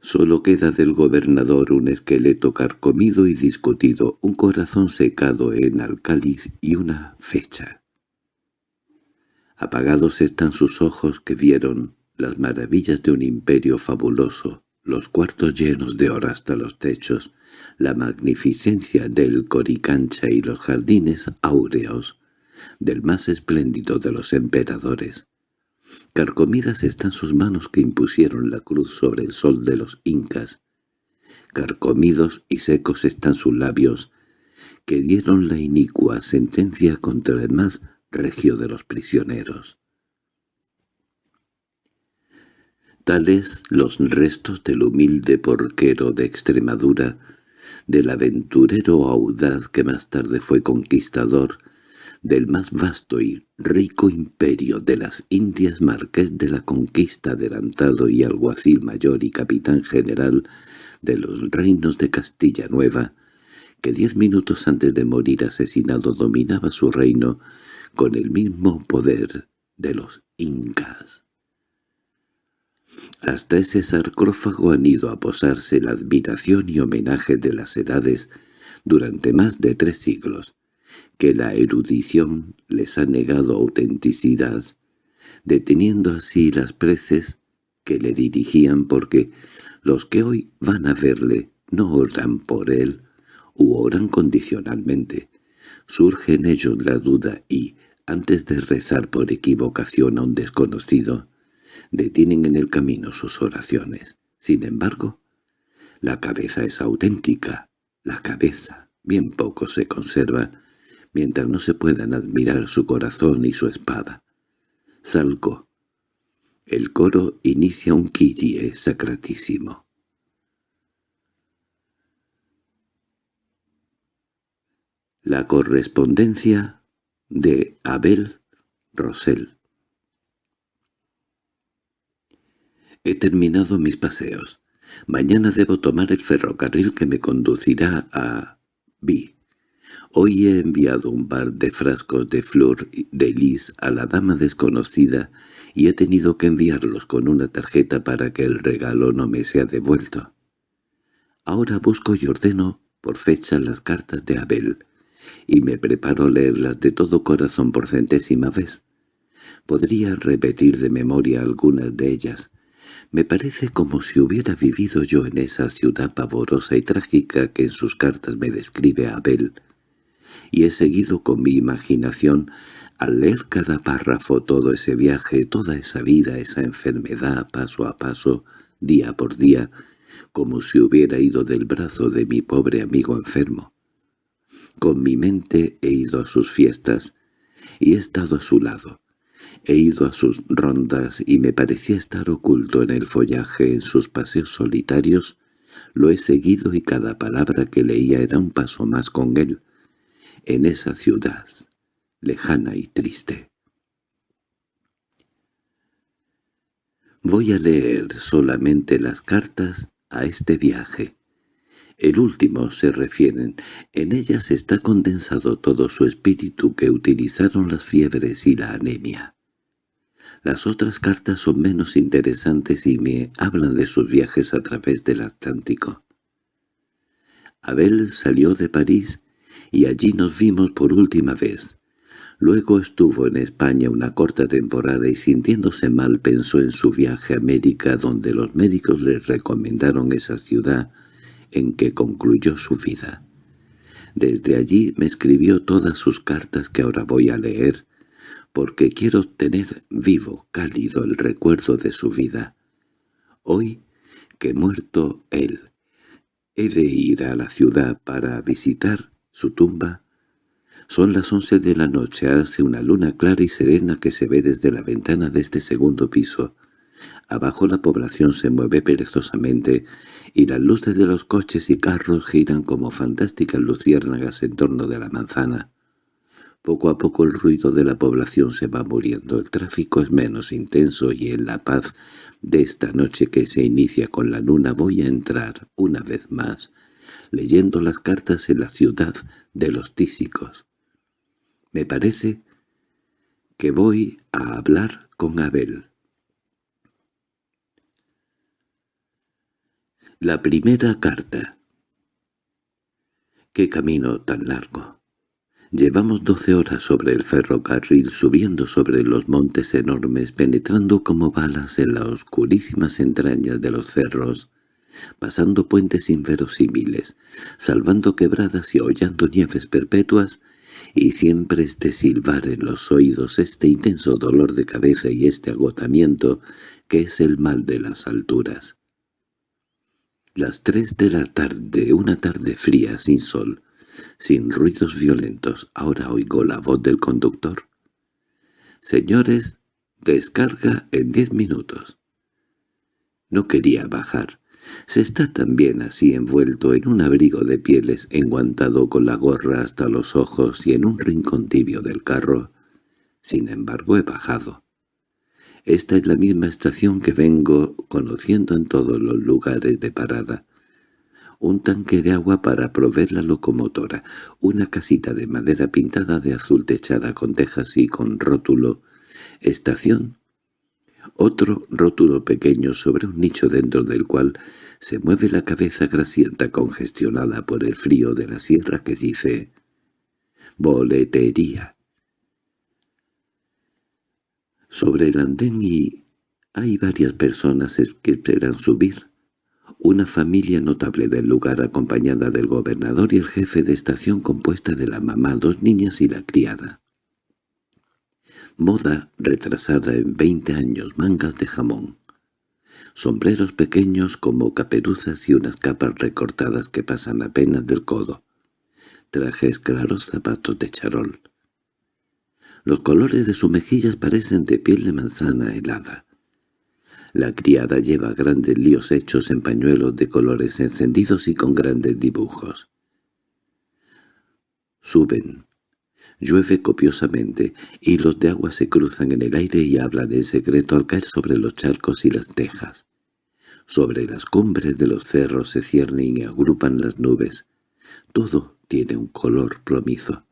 Solo queda del gobernador un esqueleto carcomido y discutido, un corazón secado en alcáliz y una fecha. Apagados están sus ojos que vieron las maravillas de un imperio fabuloso, los cuartos llenos de oro hasta los techos, la magnificencia del Coricancha y los jardines áureos del más espléndido de los emperadores. Carcomidas están sus manos que impusieron la cruz sobre el sol de los incas. Carcomidos y secos están sus labios, que dieron la inicua sentencia contra el más regio de los prisioneros. Tales los restos del humilde porquero de Extremadura, del aventurero audaz que más tarde fue conquistador, del más vasto y rico imperio de las Indias marqués de la conquista adelantado y alguacil mayor y capitán general de los reinos de Castilla Nueva, que diez minutos antes de morir asesinado dominaba su reino con el mismo poder de los incas. Hasta ese sarcófago han ido a posarse la admiración y homenaje de las edades durante más de tres siglos, que la erudición les ha negado autenticidad, deteniendo así las preces que le dirigían porque los que hoy van a verle no oran por él u oran condicionalmente. Surge en ellos la duda y, antes de rezar por equivocación a un desconocido, detienen en el camino sus oraciones. Sin embargo, la cabeza es auténtica, la cabeza bien poco se conserva, mientras no se puedan admirar su corazón y su espada. Salgo. El coro inicia un Kyrie sacratísimo. La correspondencia de Abel Rosell He terminado mis paseos. Mañana debo tomar el ferrocarril que me conducirá a B. Hoy he enviado un par de frascos de flor de lis a la dama desconocida y he tenido que enviarlos con una tarjeta para que el regalo no me sea devuelto. Ahora busco y ordeno por fecha las cartas de Abel, y me preparo a leerlas de todo corazón por centésima vez. Podría repetir de memoria algunas de ellas. Me parece como si hubiera vivido yo en esa ciudad pavorosa y trágica que en sus cartas me describe Abel, y he seguido con mi imaginación al leer cada párrafo todo ese viaje, toda esa vida, esa enfermedad, paso a paso, día por día, como si hubiera ido del brazo de mi pobre amigo enfermo. Con mi mente he ido a sus fiestas y he estado a su lado. He ido a sus rondas y me parecía estar oculto en el follaje en sus paseos solitarios. Lo he seguido y cada palabra que leía era un paso más con él, en esa ciudad, lejana y triste. Voy a leer solamente las cartas a este viaje. El último se refieren, en ellas está condensado todo su espíritu que utilizaron las fiebres y la anemia. Las otras cartas son menos interesantes y me hablan de sus viajes a través del Atlántico. Abel salió de París y allí nos vimos por última vez. Luego estuvo en España una corta temporada y sintiéndose mal pensó en su viaje a América donde los médicos le recomendaron esa ciudad en que concluyó su vida. Desde allí me escribió todas sus cartas que ahora voy a leer, porque quiero tener vivo, cálido el recuerdo de su vida. Hoy, que muerto él, he de ir a la ciudad para visitar su tumba. Son las once de la noche, hace una luna clara y serena que se ve desde la ventana de este segundo piso. Abajo la población se mueve perezosamente y las luces de los coches y carros giran como fantásticas luciérnagas en torno de la manzana. Poco a poco el ruido de la población se va muriendo, el tráfico es menos intenso y en la paz de esta noche que se inicia con la luna voy a entrar, una vez más, leyendo las cartas en la ciudad de los tísicos. Me parece que voy a hablar con Abel. La primera carta. ¡Qué camino tan largo! Llevamos doce horas sobre el ferrocarril subiendo sobre los montes enormes, penetrando como balas en las oscurísimas entrañas de los cerros, pasando puentes inverosímiles, salvando quebradas y hollando nieves perpetuas, y siempre este silbar en los oídos, este intenso dolor de cabeza y este agotamiento que es el mal de las alturas. Las tres de la tarde, una tarde fría, sin sol, sin ruidos violentos. Ahora oigo la voz del conductor. «Señores, descarga en diez minutos». No quería bajar. Se está también así envuelto en un abrigo de pieles, enguantado con la gorra hasta los ojos y en un rincón tibio del carro. Sin embargo he bajado. Esta es la misma estación que vengo conociendo en todos los lugares de parada. Un tanque de agua para proveer la locomotora, una casita de madera pintada de azul techada con tejas y con rótulo «Estación». Otro rótulo pequeño sobre un nicho dentro del cual se mueve la cabeza grasienta congestionada por el frío de la sierra que dice «Boletería». Sobre el andén y hay varias personas que esperan subir. Una familia notable del lugar acompañada del gobernador y el jefe de estación compuesta de la mamá, dos niñas y la criada. Moda retrasada en veinte años, mangas de jamón. Sombreros pequeños como caperuzas y unas capas recortadas que pasan apenas del codo. Trajes claros, zapatos de charol. Los colores de sus mejillas parecen de piel de manzana helada. La criada lleva grandes líos hechos en pañuelos de colores encendidos y con grandes dibujos. Suben. Llueve copiosamente, y los de agua se cruzan en el aire y hablan en secreto al caer sobre los charcos y las tejas. Sobre las cumbres de los cerros se ciernen y agrupan las nubes. Todo tiene un color plomizo.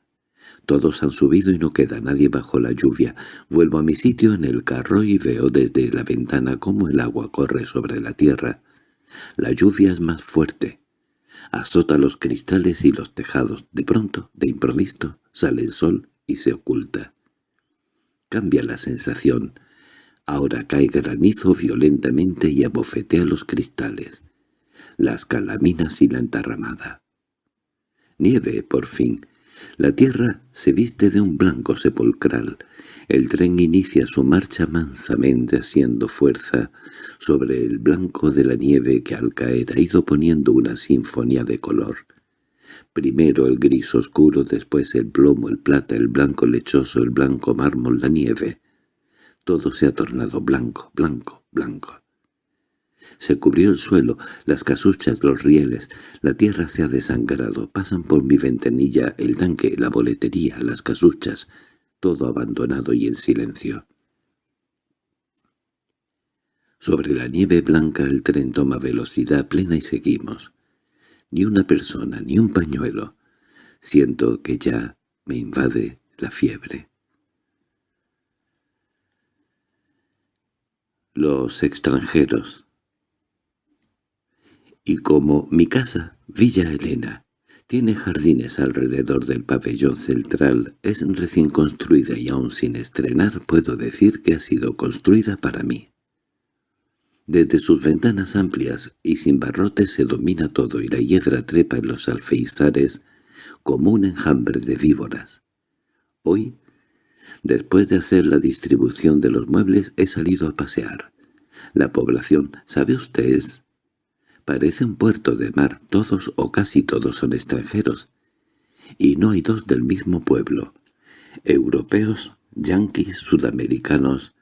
Todos han subido y no queda nadie bajo la lluvia. Vuelvo a mi sitio en el carro y veo desde la ventana cómo el agua corre sobre la tierra. La lluvia es más fuerte. Azota los cristales y los tejados. De pronto, de improviso, sale el sol y se oculta. Cambia la sensación. Ahora cae granizo violentamente y abofetea los cristales, las calaminas y la entarramada. Nieve, por fin. La tierra se viste de un blanco sepulcral. El tren inicia su marcha mansamente haciendo fuerza sobre el blanco de la nieve que al caer ha ido poniendo una sinfonía de color. Primero el gris oscuro, después el plomo, el plata, el blanco lechoso, el blanco mármol, la nieve. Todo se ha tornado blanco, blanco, blanco. Se cubrió el suelo, las casuchas, los rieles, la tierra se ha desangrado, pasan por mi ventanilla el tanque, la boletería, las casuchas, todo abandonado y en silencio. Sobre la nieve blanca el tren toma velocidad plena y seguimos. Ni una persona, ni un pañuelo. Siento que ya me invade la fiebre. Los extranjeros y como mi casa, Villa Elena, tiene jardines alrededor del pabellón central, es recién construida y aún sin estrenar puedo decir que ha sido construida para mí. Desde sus ventanas amplias y sin barrotes se domina todo y la hiedra trepa en los alfeizares como un enjambre de víboras. Hoy, después de hacer la distribución de los muebles, he salido a pasear. La población, ¿sabe usted? Parece un puerto de mar, todos o casi todos son extranjeros. Y no hay dos del mismo pueblo. Europeos, yanquis, sudamericanos.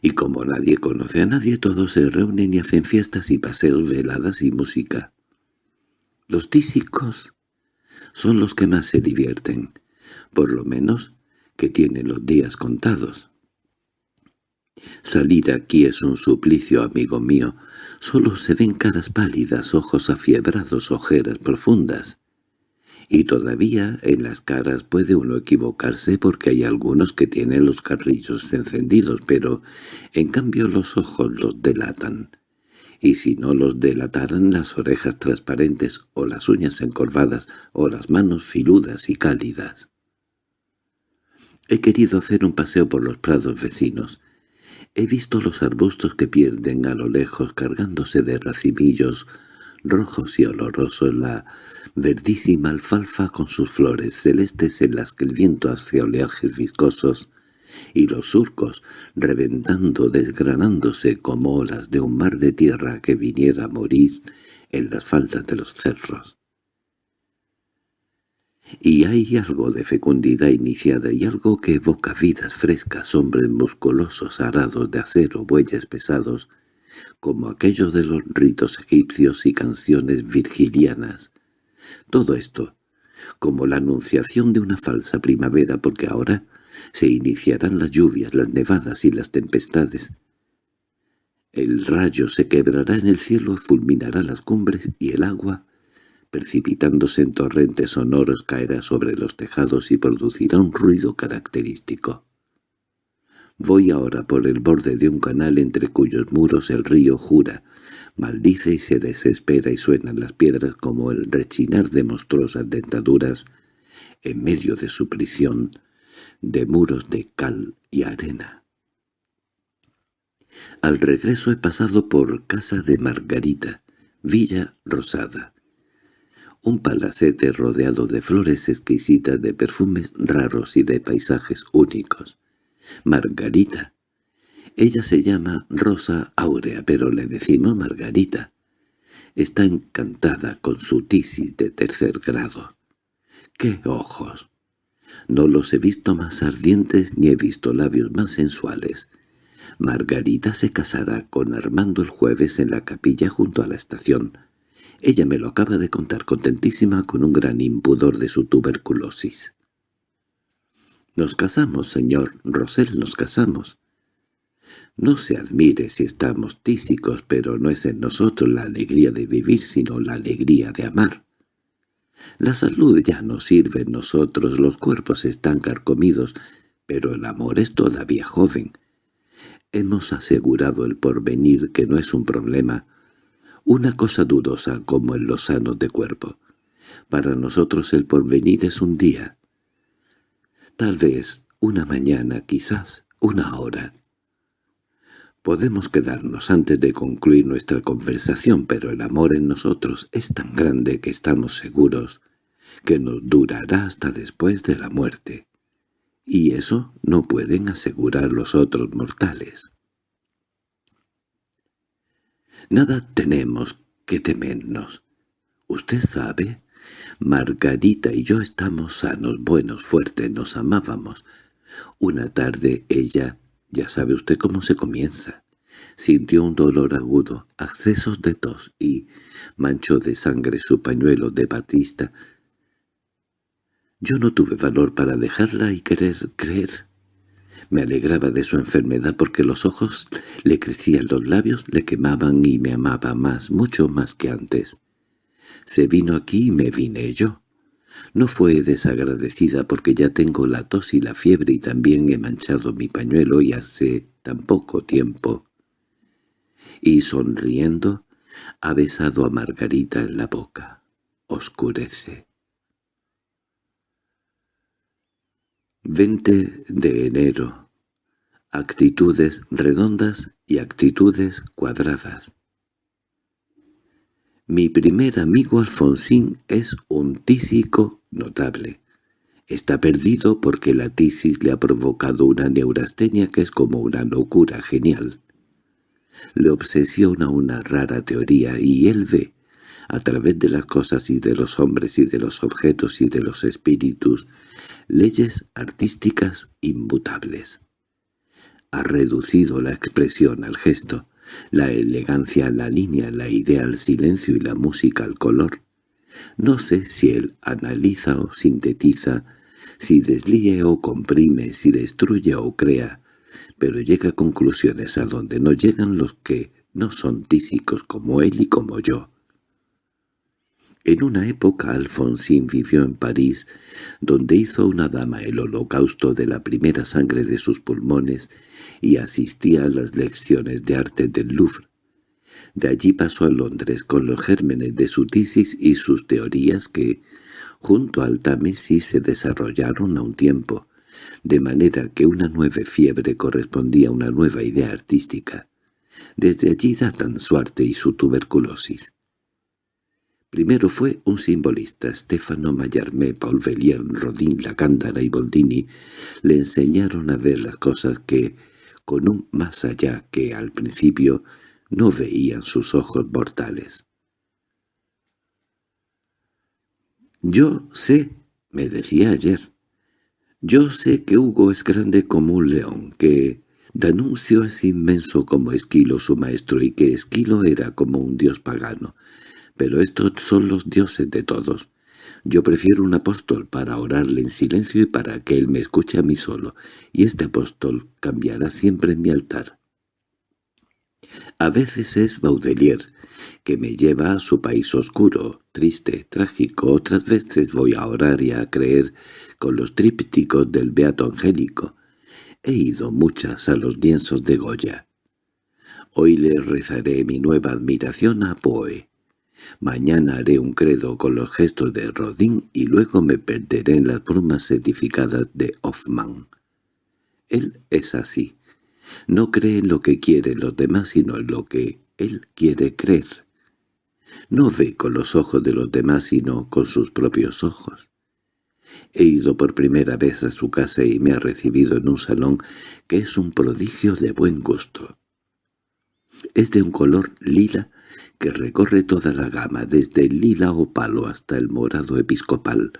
Y como nadie conoce a nadie, todos se reúnen y hacen fiestas y paseos, veladas y música. Los tísicos son los que más se divierten, por lo menos que tienen los días contados. Salir aquí es un suplicio, amigo mío. Solo se ven caras pálidas, ojos afiebrados, ojeras profundas. Y todavía en las caras puede uno equivocarse porque hay algunos que tienen los carrillos encendidos, pero en cambio los ojos los delatan. Y si no los delataran las orejas transparentes o las uñas encorvadas o las manos filudas y cálidas. He querido hacer un paseo por los prados vecinos, He visto los arbustos que pierden a lo lejos cargándose de racimillos rojos y olorosos la verdísima alfalfa con sus flores celestes en las que el viento hace oleajes viscosos y los surcos reventando desgranándose como olas de un mar de tierra que viniera a morir en las faldas de los cerros. Y hay algo de fecundidad iniciada y algo que evoca vidas frescas, hombres musculosos arados de acero, bueyes pesados, como aquellos de los ritos egipcios y canciones virgilianas. Todo esto, como la anunciación de una falsa primavera, porque ahora se iniciarán las lluvias, las nevadas y las tempestades. El rayo se quebrará en el cielo, fulminará las cumbres y el agua precipitándose en torrentes sonoros caerá sobre los tejados y producirá un ruido característico. Voy ahora por el borde de un canal entre cuyos muros el río jura, maldice y se desespera y suenan las piedras como el rechinar de monstruosas dentaduras en medio de su prisión de muros de cal y arena. Al regreso he pasado por casa de Margarita, Villa Rosada, un palacete rodeado de flores exquisitas, de perfumes raros y de paisajes únicos. Margarita. Ella se llama Rosa Áurea, pero le decimos Margarita. Está encantada con su tisis de tercer grado. ¡Qué ojos! No los he visto más ardientes ni he visto labios más sensuales. Margarita se casará con Armando el jueves en la capilla junto a la estación. Ella me lo acaba de contar contentísima con un gran impudor de su tuberculosis. «Nos casamos, señor Rosel, nos casamos». No se admire si estamos tísicos, pero no es en nosotros la alegría de vivir, sino la alegría de amar. La salud ya no sirve en nosotros, los cuerpos están carcomidos, pero el amor es todavía joven. Hemos asegurado el porvenir que no es un problema, una cosa dudosa como en los sanos de cuerpo. Para nosotros el porvenir es un día. Tal vez una mañana, quizás una hora. Podemos quedarnos antes de concluir nuestra conversación, pero el amor en nosotros es tan grande que estamos seguros que nos durará hasta después de la muerte. Y eso no pueden asegurar los otros mortales. Nada tenemos que temernos. Usted sabe, Margarita y yo estamos sanos, buenos, fuertes, nos amábamos. Una tarde ella, ya sabe usted cómo se comienza, sintió un dolor agudo, accesos de tos y manchó de sangre su pañuelo de batista. Yo no tuve valor para dejarla y querer creer. Me alegraba de su enfermedad porque los ojos le crecían, los labios le quemaban y me amaba más, mucho más que antes. Se vino aquí y me vine yo. No fue desagradecida porque ya tengo la tos y la fiebre y también he manchado mi pañuelo y hace tan poco tiempo. Y sonriendo, ha besado a Margarita en la boca. Oscurece. 20 de enero. Actitudes redondas y actitudes cuadradas. Mi primer amigo Alfonsín es un tísico notable. Está perdido porque la tisis le ha provocado una neurastenia que es como una locura genial. Le obsesiona una rara teoría y él ve, a través de las cosas y de los hombres y de los objetos y de los espíritus, leyes artísticas inmutables. Ha reducido la expresión al gesto, la elegancia la línea, la idea al silencio y la música al color. No sé si él analiza o sintetiza, si deslíe o comprime, si destruye o crea, pero llega a conclusiones a donde no llegan los que no son tísicos como él y como yo. En una época Alfonsín vivió en París, donde hizo una dama el holocausto de la primera sangre de sus pulmones y asistía a las lecciones de arte del Louvre. De allí pasó a Londres con los gérmenes de su tesis y sus teorías que, junto al Támesis, se desarrollaron a un tiempo, de manera que una nueva fiebre correspondía a una nueva idea artística. Desde allí datan su arte y su tuberculosis. Primero fue un simbolista, Stefano Mallarmé, Paul Vellier, Rodin, Lacándara y Boldini le enseñaron a ver las cosas que, con un más allá que al principio, no veían sus ojos mortales. «Yo sé», me decía ayer, «yo sé que Hugo es grande como un león, que Danuncio es inmenso como Esquilo su maestro y que Esquilo era como un dios pagano, pero estos son los dioses de todos. Yo prefiero un apóstol para orarle en silencio y para que él me escuche a mí solo, y este apóstol cambiará siempre en mi altar. A veces es Baudelaire, que me lleva a su país oscuro, triste, trágico. Otras veces voy a orar y a creer con los trípticos del Beato Angélico. He ido muchas a los lienzos de Goya. Hoy le rezaré mi nueva admiración a Poe. Mañana haré un credo con los gestos de Rodin y luego me perderé en las brumas certificadas de Hoffman. Él es así. No cree en lo que quieren los demás, sino en lo que él quiere creer. No ve con los ojos de los demás, sino con sus propios ojos. He ido por primera vez a su casa y me ha recibido en un salón que es un prodigio de buen gusto. Es de un color lila que recorre toda la gama, desde el lila opalo hasta el morado episcopal.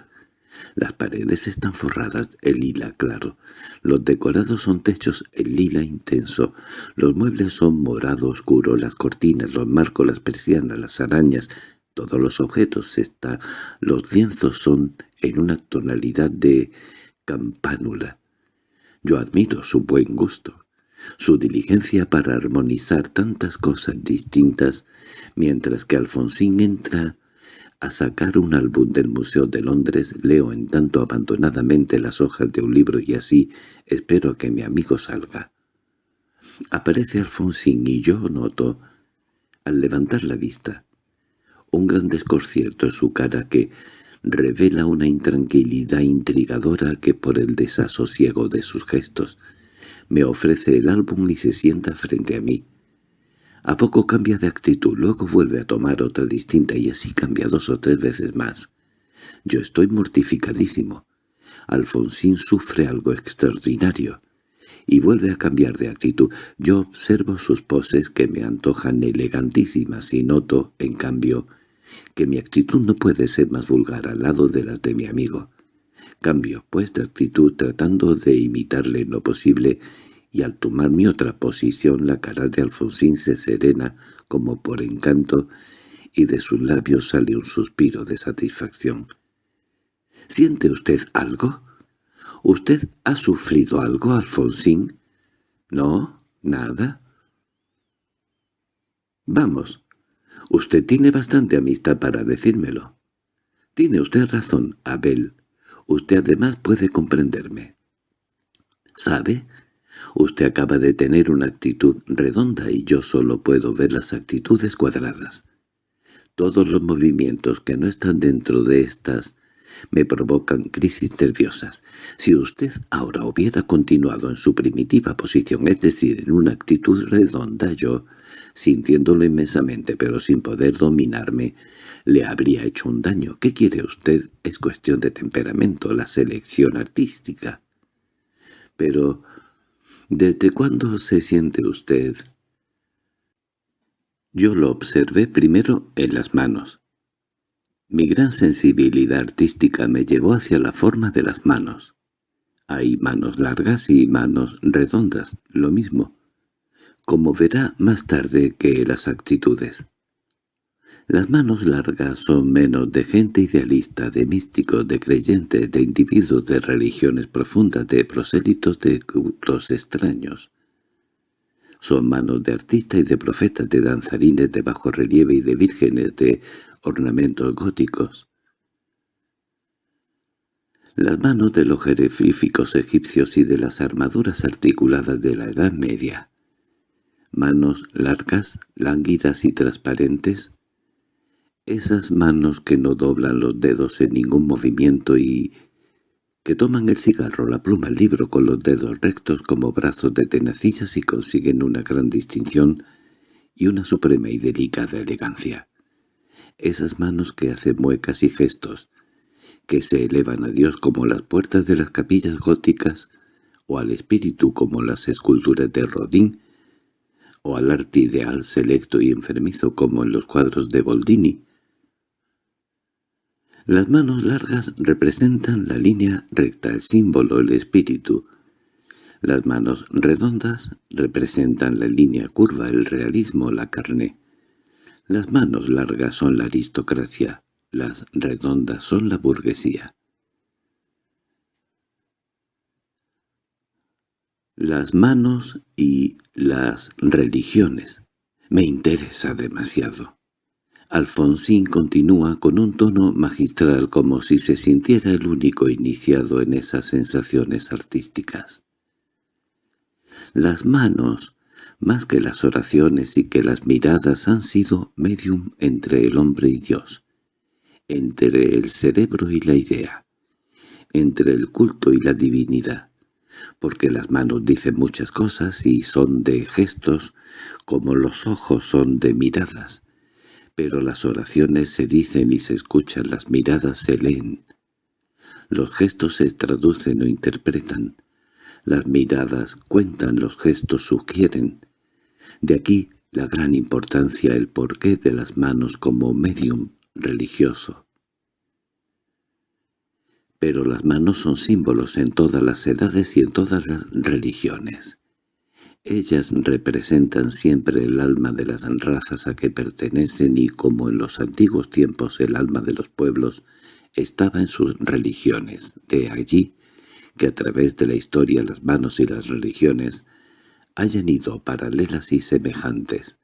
Las paredes están forradas en lila claro, los decorados son techos en lila intenso, los muebles son morado oscuro, las cortinas, los marcos, las persianas, las arañas, todos los objetos está, los lienzos son en una tonalidad de campánula. Yo admiro su buen gusto su diligencia para armonizar tantas cosas distintas, mientras que Alfonsín entra a sacar un álbum del Museo de Londres, leo en tanto abandonadamente las hojas de un libro y así espero que mi amigo salga. Aparece Alfonsín y yo noto, al levantar la vista, un gran desconcierto en su cara que revela una intranquilidad intrigadora que por el desasosiego de sus gestos me ofrece el álbum y se sienta frente a mí. A poco cambia de actitud, luego vuelve a tomar otra distinta y así cambia dos o tres veces más. Yo estoy mortificadísimo. Alfonsín sufre algo extraordinario y vuelve a cambiar de actitud. Yo observo sus poses que me antojan elegantísimas y noto, en cambio, que mi actitud no puede ser más vulgar al lado de las de mi amigo. Cambio, pues, de actitud tratando de imitarle en lo posible y al tomar mi otra posición la cara de Alfonsín se serena como por encanto y de sus labios sale un suspiro de satisfacción. —¿Siente usted algo? —¿Usted ha sufrido algo, Alfonsín? —No, nada. —Vamos, usted tiene bastante amistad para decírmelo. Tiene usted razón, Abel. Usted además puede comprenderme. ¿Sabe? Usted acaba de tener una actitud redonda y yo solo puedo ver las actitudes cuadradas. Todos los movimientos que no están dentro de estas me provocan crisis nerviosas. Si usted ahora hubiera continuado en su primitiva posición, es decir, en una actitud redonda, yo, sintiéndolo inmensamente pero sin poder dominarme, le habría hecho un daño. ¿Qué quiere usted? Es cuestión de temperamento, la selección artística. Pero, ¿desde cuándo se siente usted? Yo lo observé primero en las manos. Mi gran sensibilidad artística me llevó hacia la forma de las manos. Hay manos largas y manos redondas, lo mismo, como verá más tarde que las actitudes. Las manos largas son menos de gente idealista, de místicos, de creyentes, de individuos de religiones profundas, de prosélitos de cultos extraños. Son manos de artistas y de profetas, de danzarines de bajo relieve y de vírgenes, de ornamentos góticos. Las manos de los jeroglíficos egipcios y de las armaduras articuladas de la Edad Media. Manos largas, lánguidas y transparentes. Esas manos que no doblan los dedos en ningún movimiento y que toman el cigarro, la pluma, el libro con los dedos rectos como brazos de tenacillas y consiguen una gran distinción y una suprema y delicada elegancia esas manos que hacen muecas y gestos, que se elevan a Dios como las puertas de las capillas góticas, o al espíritu como las esculturas de Rodin, o al arte ideal selecto y enfermizo como en los cuadros de Boldini. Las manos largas representan la línea recta, el símbolo, el espíritu. Las manos redondas representan la línea curva, el realismo, la carne. Las manos largas son la aristocracia, las redondas son la burguesía. Las manos y las religiones. Me interesa demasiado. Alfonsín continúa con un tono magistral como si se sintiera el único iniciado en esas sensaciones artísticas. Las manos más que las oraciones y que las miradas han sido medium entre el hombre y Dios, entre el cerebro y la idea, entre el culto y la divinidad, porque las manos dicen muchas cosas y son de gestos como los ojos son de miradas, pero las oraciones se dicen y se escuchan, las miradas se leen, los gestos se traducen o interpretan, las miradas cuentan, los gestos sugieren, de aquí la gran importancia, el porqué de las manos como medium religioso. Pero las manos son símbolos en todas las edades y en todas las religiones. Ellas representan siempre el alma de las razas a que pertenecen y como en los antiguos tiempos el alma de los pueblos estaba en sus religiones. De allí que a través de la historia las manos y las religiones hayan ido paralelas y semejantes.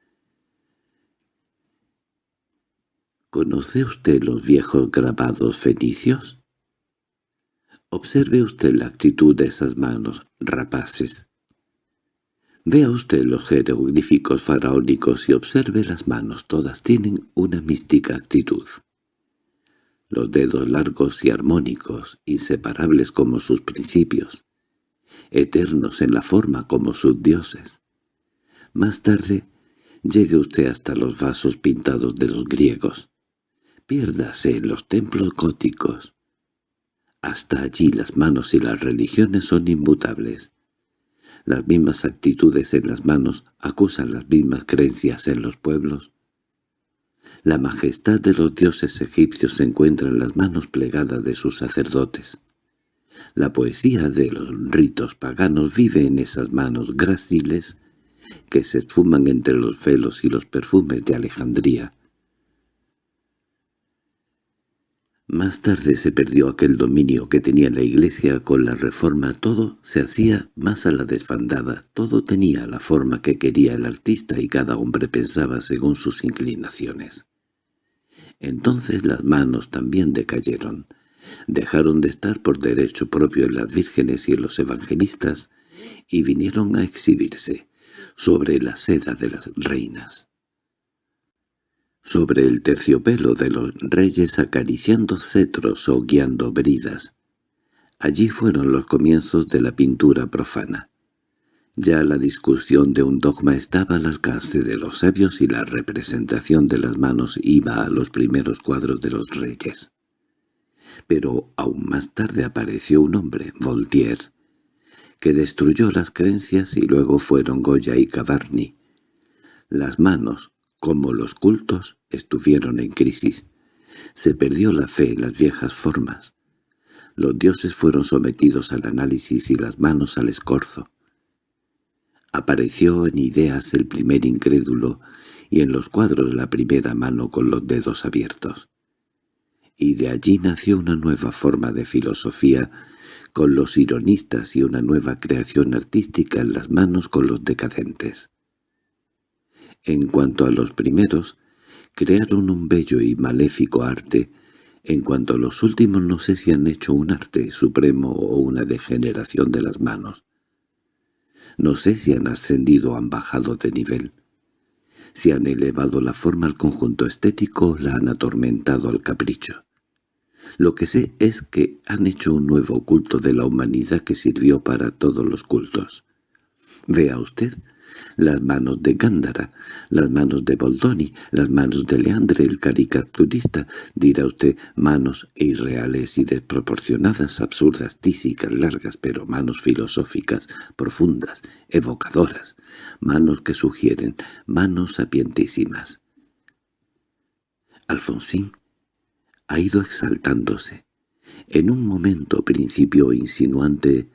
¿Conoce usted los viejos grabados fenicios? Observe usted la actitud de esas manos rapaces. Vea usted los jeroglíficos faraónicos y observe las manos, todas tienen una mística actitud. los dedos largos y armónicos, inseparables como sus principios, eternos en la forma como sus dioses. Más tarde, llegue usted hasta los vasos pintados de los griegos. Piérdase en los templos góticos. Hasta allí las manos y las religiones son inmutables. Las mismas actitudes en las manos acusan las mismas creencias en los pueblos. La majestad de los dioses egipcios se encuentra en las manos plegadas de sus sacerdotes. La poesía de los ritos paganos vive en esas manos gráciles que se esfuman entre los velos y los perfumes de Alejandría. Más tarde se perdió aquel dominio que tenía la Iglesia con la Reforma. Todo se hacía más a la desfandada, todo tenía la forma que quería el artista y cada hombre pensaba según sus inclinaciones. Entonces las manos también decayeron. Dejaron de estar por derecho propio en las vírgenes y en los evangelistas y vinieron a exhibirse sobre la seda de las reinas sobre el terciopelo de los reyes acariciando cetros o guiando bridas. Allí fueron los comienzos de la pintura profana. Ya la discusión de un dogma estaba al alcance de los sabios y la representación de las manos iba a los primeros cuadros de los reyes. Pero aún más tarde apareció un hombre, Voltaire, que destruyó las creencias y luego fueron Goya y Cavarni. Las manos, como los cultos estuvieron en crisis, se perdió la fe en las viejas formas. Los dioses fueron sometidos al análisis y las manos al escorzo. Apareció en ideas el primer incrédulo y en los cuadros la primera mano con los dedos abiertos. Y de allí nació una nueva forma de filosofía con los ironistas y una nueva creación artística en las manos con los decadentes. En cuanto a los primeros, crearon un bello y maléfico arte. En cuanto a los últimos no sé si han hecho un arte supremo o una degeneración de las manos. No sé si han ascendido o han bajado de nivel. Si han elevado la forma al conjunto estético o la han atormentado al capricho. Lo que sé es que han hecho un nuevo culto de la humanidad que sirvió para todos los cultos. Vea usted las manos de Gándara, las manos de Boldoni, las manos de Leandre el caricaturista, dirá usted manos irreales y desproporcionadas, absurdas, tísicas, largas, pero manos filosóficas, profundas, evocadoras, manos que sugieren, manos sapientísimas. Alfonsín ha ido exaltándose. En un momento principio insinuante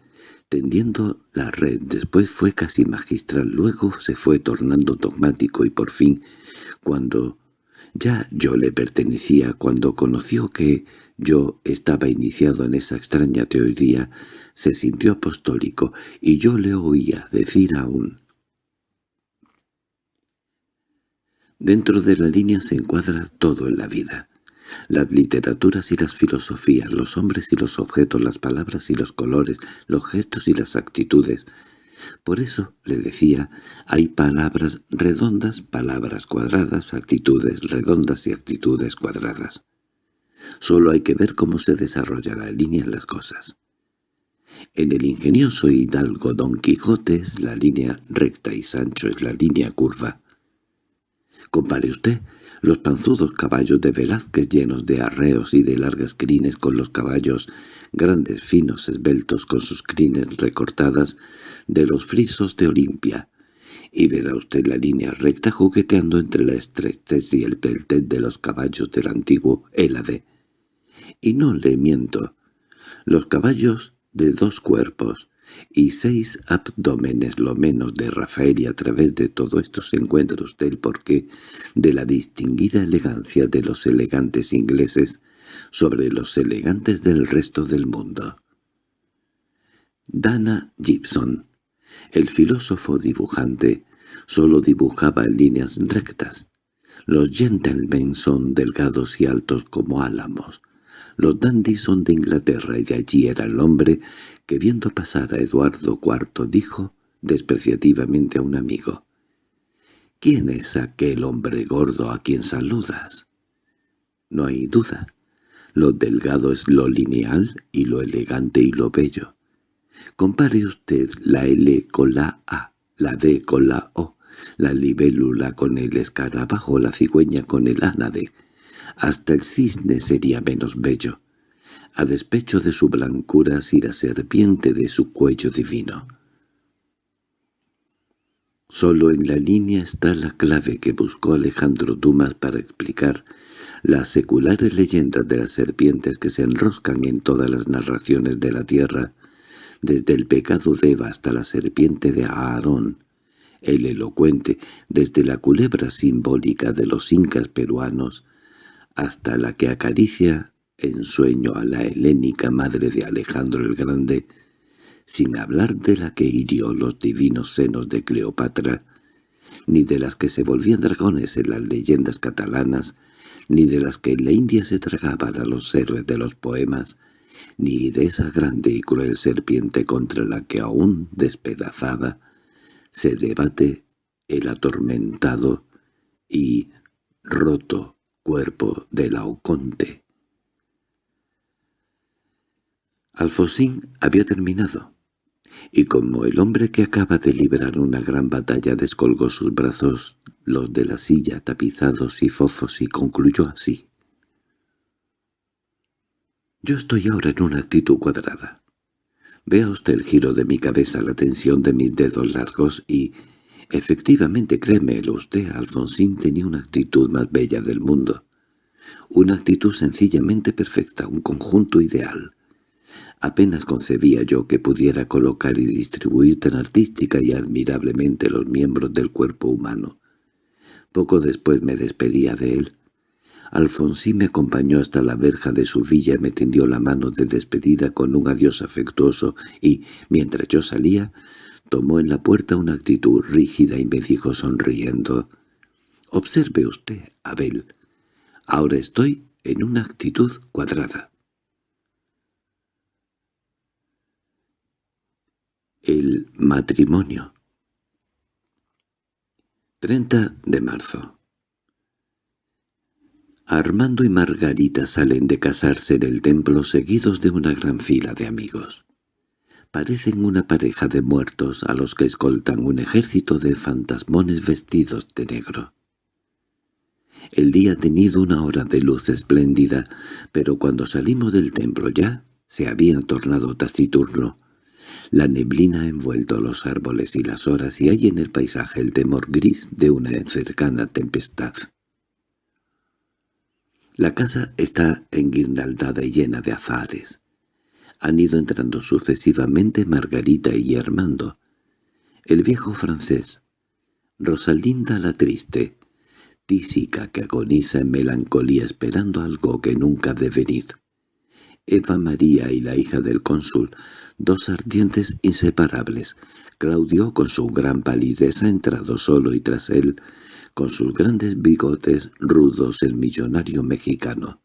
tendiendo la red, después fue casi magistral, luego se fue tornando dogmático y por fin, cuando ya yo le pertenecía, cuando conoció que yo estaba iniciado en esa extraña teoría, se sintió apostólico y yo le oía decir aún. Dentro de la línea se encuadra todo en la vida las literaturas y las filosofías, los hombres y los objetos, las palabras y los colores, los gestos y las actitudes. Por eso, le decía, hay palabras redondas, palabras cuadradas, actitudes redondas y actitudes cuadradas. Solo hay que ver cómo se desarrolla la línea en las cosas. En el ingenioso hidalgo Don Quijote es la línea recta y Sancho es la línea curva. Compare usted los panzudos caballos de Velázquez llenos de arreos y de largas crines con los caballos grandes, finos, esbeltos con sus crines recortadas de los frisos de Olimpia, y verá usted la línea recta jugueteando entre la estrechez y el peltet de los caballos del antiguo Élade. Y no le miento, los caballos de dos cuerpos, y seis abdómenes lo menos de Rafael y a través de todo esto se encuentra usted el porqué de la distinguida elegancia de los elegantes ingleses sobre los elegantes del resto del mundo. Dana Gibson, el filósofo dibujante, solo dibujaba líneas rectas. Los gentlemen son delgados y altos como álamos, los dandys son de Inglaterra y de allí era el hombre que viendo pasar a Eduardo IV dijo despreciativamente a un amigo, «¿Quién es aquel hombre gordo a quien saludas?» No hay duda. Lo delgado es lo lineal y lo elegante y lo bello. Compare usted la L con la A, la D con la O, la libélula con el escarabajo, la cigüeña con el ánade. Hasta el cisne sería menos bello, a despecho de su blancura y la serpiente de su cuello divino. Solo en la línea está la clave que buscó Alejandro Dumas para explicar las seculares leyendas de las serpientes que se enroscan en todas las narraciones de la tierra, desde el pecado de Eva hasta la serpiente de Aarón, el elocuente, desde la culebra simbólica de los incas peruanos hasta la que acaricia en sueño a la helénica madre de Alejandro el Grande, sin hablar de la que hirió los divinos senos de Cleopatra, ni de las que se volvían dragones en las leyendas catalanas, ni de las que en la India se tragaban a los héroes de los poemas, ni de esa grande y cruel serpiente contra la que aún despedazada se debate el atormentado y roto cuerpo de Laoconte. Alfosín había terminado, y como el hombre que acaba de librar una gran batalla descolgó sus brazos, los de la silla tapizados y fofos, y concluyó así. Yo estoy ahora en una actitud cuadrada. Vea usted el giro de mi cabeza, la tensión de mis dedos largos y... Efectivamente, créemelo usted, Alfonsín tenía una actitud más bella del mundo. Una actitud sencillamente perfecta, un conjunto ideal. Apenas concebía yo que pudiera colocar y distribuir tan artística y admirablemente los miembros del cuerpo humano. Poco después me despedía de él. Alfonsín me acompañó hasta la verja de su villa y me tendió la mano de despedida con un adiós afectuoso y, mientras yo salía, tomó en la puerta una actitud rígida y me dijo sonriendo, «Observe usted, Abel, ahora estoy en una actitud cuadrada». El matrimonio 30 de marzo Armando y Margarita salen de casarse en el templo seguidos de una gran fila de amigos. Parecen una pareja de muertos a los que escoltan un ejército de fantasmones vestidos de negro. El día ha tenido una hora de luz espléndida, pero cuando salimos del templo ya se había tornado taciturno. La neblina ha envuelto los árboles y las horas y hay en el paisaje el temor gris de una cercana tempestad. La casa está enguirnaldada y llena de azares. Han ido entrando sucesivamente Margarita y Armando, el viejo francés, Rosalinda la triste, tísica que agoniza en melancolía esperando algo que nunca debe venir, Eva María y la hija del cónsul, dos ardientes inseparables. Claudio, con su gran palidez, ha entrado solo y tras él con sus grandes bigotes rudos el millonario mexicano.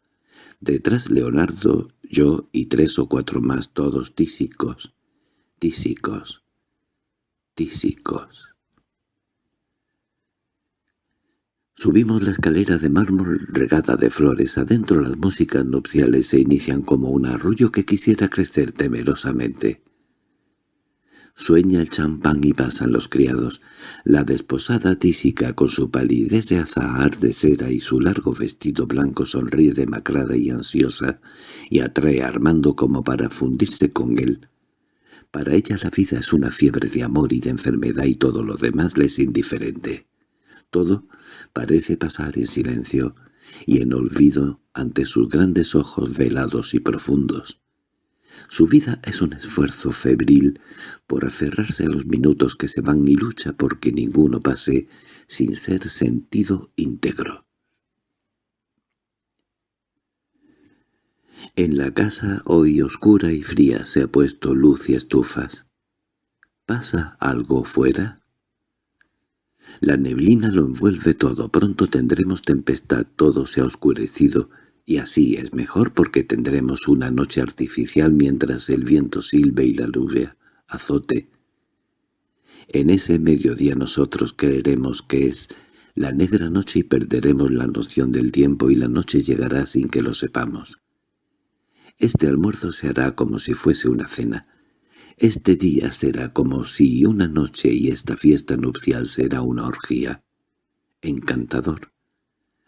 Detrás Leonardo, yo y tres o cuatro más, todos tísicos, tísicos, tísicos. Subimos la escalera de mármol regada de flores. Adentro las músicas nupciales se inician como un arroyo que quisiera crecer temerosamente. Sueña el champán y pasan los criados. La desposada tísica con su palidez de azahar de cera y su largo vestido blanco sonríe demacrada y ansiosa y atrae a Armando como para fundirse con él. Para ella la vida es una fiebre de amor y de enfermedad y todo lo demás le es indiferente. Todo parece pasar en silencio y en olvido ante sus grandes ojos velados y profundos. Su vida es un esfuerzo febril por aferrarse a los minutos que se van y lucha porque ninguno pase sin ser sentido íntegro. En la casa hoy oscura y fría se ha puesto luz y estufas. ¿Pasa algo fuera? La neblina lo envuelve todo, pronto tendremos tempestad, todo se ha oscurecido, y así es mejor porque tendremos una noche artificial mientras el viento silbe y la lluvia azote. En ese mediodía nosotros creeremos que es la negra noche y perderemos la noción del tiempo y la noche llegará sin que lo sepamos. Este almuerzo se hará como si fuese una cena. Este día será como si una noche y esta fiesta nupcial será una orgía. Encantador.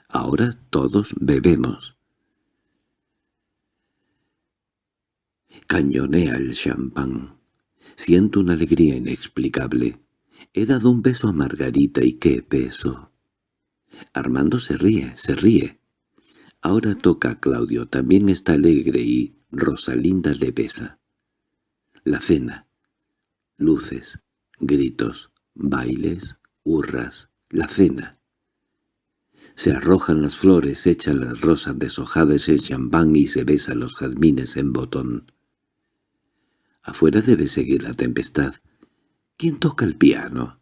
Ahora todos bebemos. Cañonea el champán. Siento una alegría inexplicable. He dado un beso a Margarita y qué beso. Armando se ríe, se ríe. Ahora toca a Claudio, también está alegre y Rosalinda le besa. La cena. Luces, gritos, bailes, hurras, la cena. Se arrojan las flores, echan las rosas deshojadas en champán y se besan los jazmines en botón. Afuera debe seguir la tempestad. ¿Quién toca el piano?